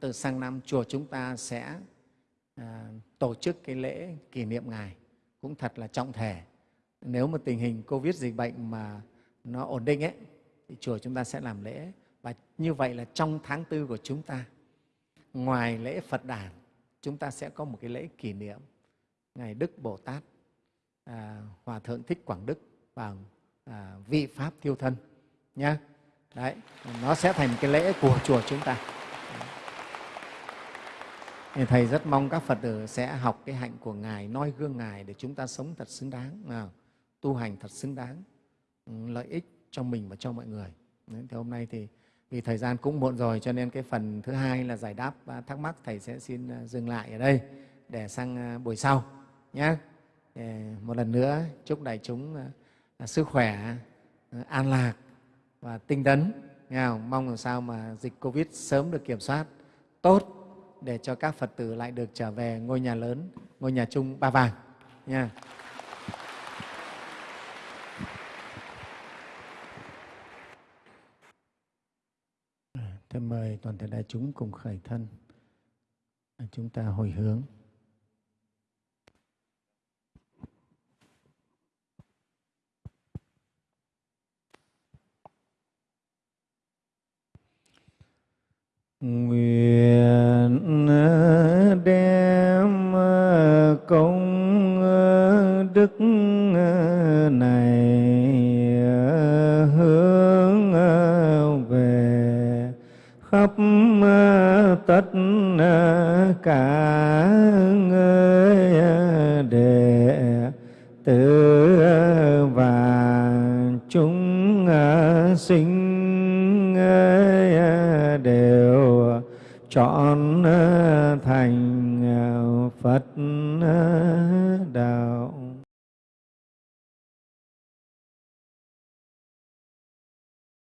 Từ sang năm chùa chúng ta sẽ à, tổ chức cái lễ kỷ niệm ngài cũng thật là trọng thể. Nếu mà tình hình covid dịch bệnh mà nó ổn định ấy thì chùa chúng ta sẽ làm lễ. Và như vậy là trong tháng tư của chúng ta ngoài lễ phật đản chúng ta sẽ có một cái lễ kỷ niệm ngày đức bồ tát à, hòa thượng thích quảng đức và à, vị pháp thiêu thân nhé đấy nó sẽ thành cái lễ của chùa chúng ta thì thầy rất mong các phật tử sẽ học cái hạnh của ngài noi gương ngài để chúng ta sống thật xứng đáng. Tu hành thật xứng đáng ừ, lợi ích cho mình và cho mọi người. Đấy, thì hôm nay thì vì thời gian cũng muộn rồi cho nên cái phần thứ hai là giải đáp à, thắc mắc thầy sẽ xin à, dừng lại ở đây để sang à, buổi sau nhé. Một lần nữa chúc đại chúng sức khỏe an lạc và tinh tấn. Mong làm sao mà dịch covid sớm được kiểm soát tốt để cho các phật tử lại được trở về ngôi nhà lớn, ngôi nhà chung ba vàng, nha Thế mời toàn thể đại chúng cùng khởi thân. Chúng ta hồi hướng. nguyện đem công đức này hướng về khắp tất cả người đệ tử và chúng sinh trọn ờ, thành ờ, Phật ờ, đạo.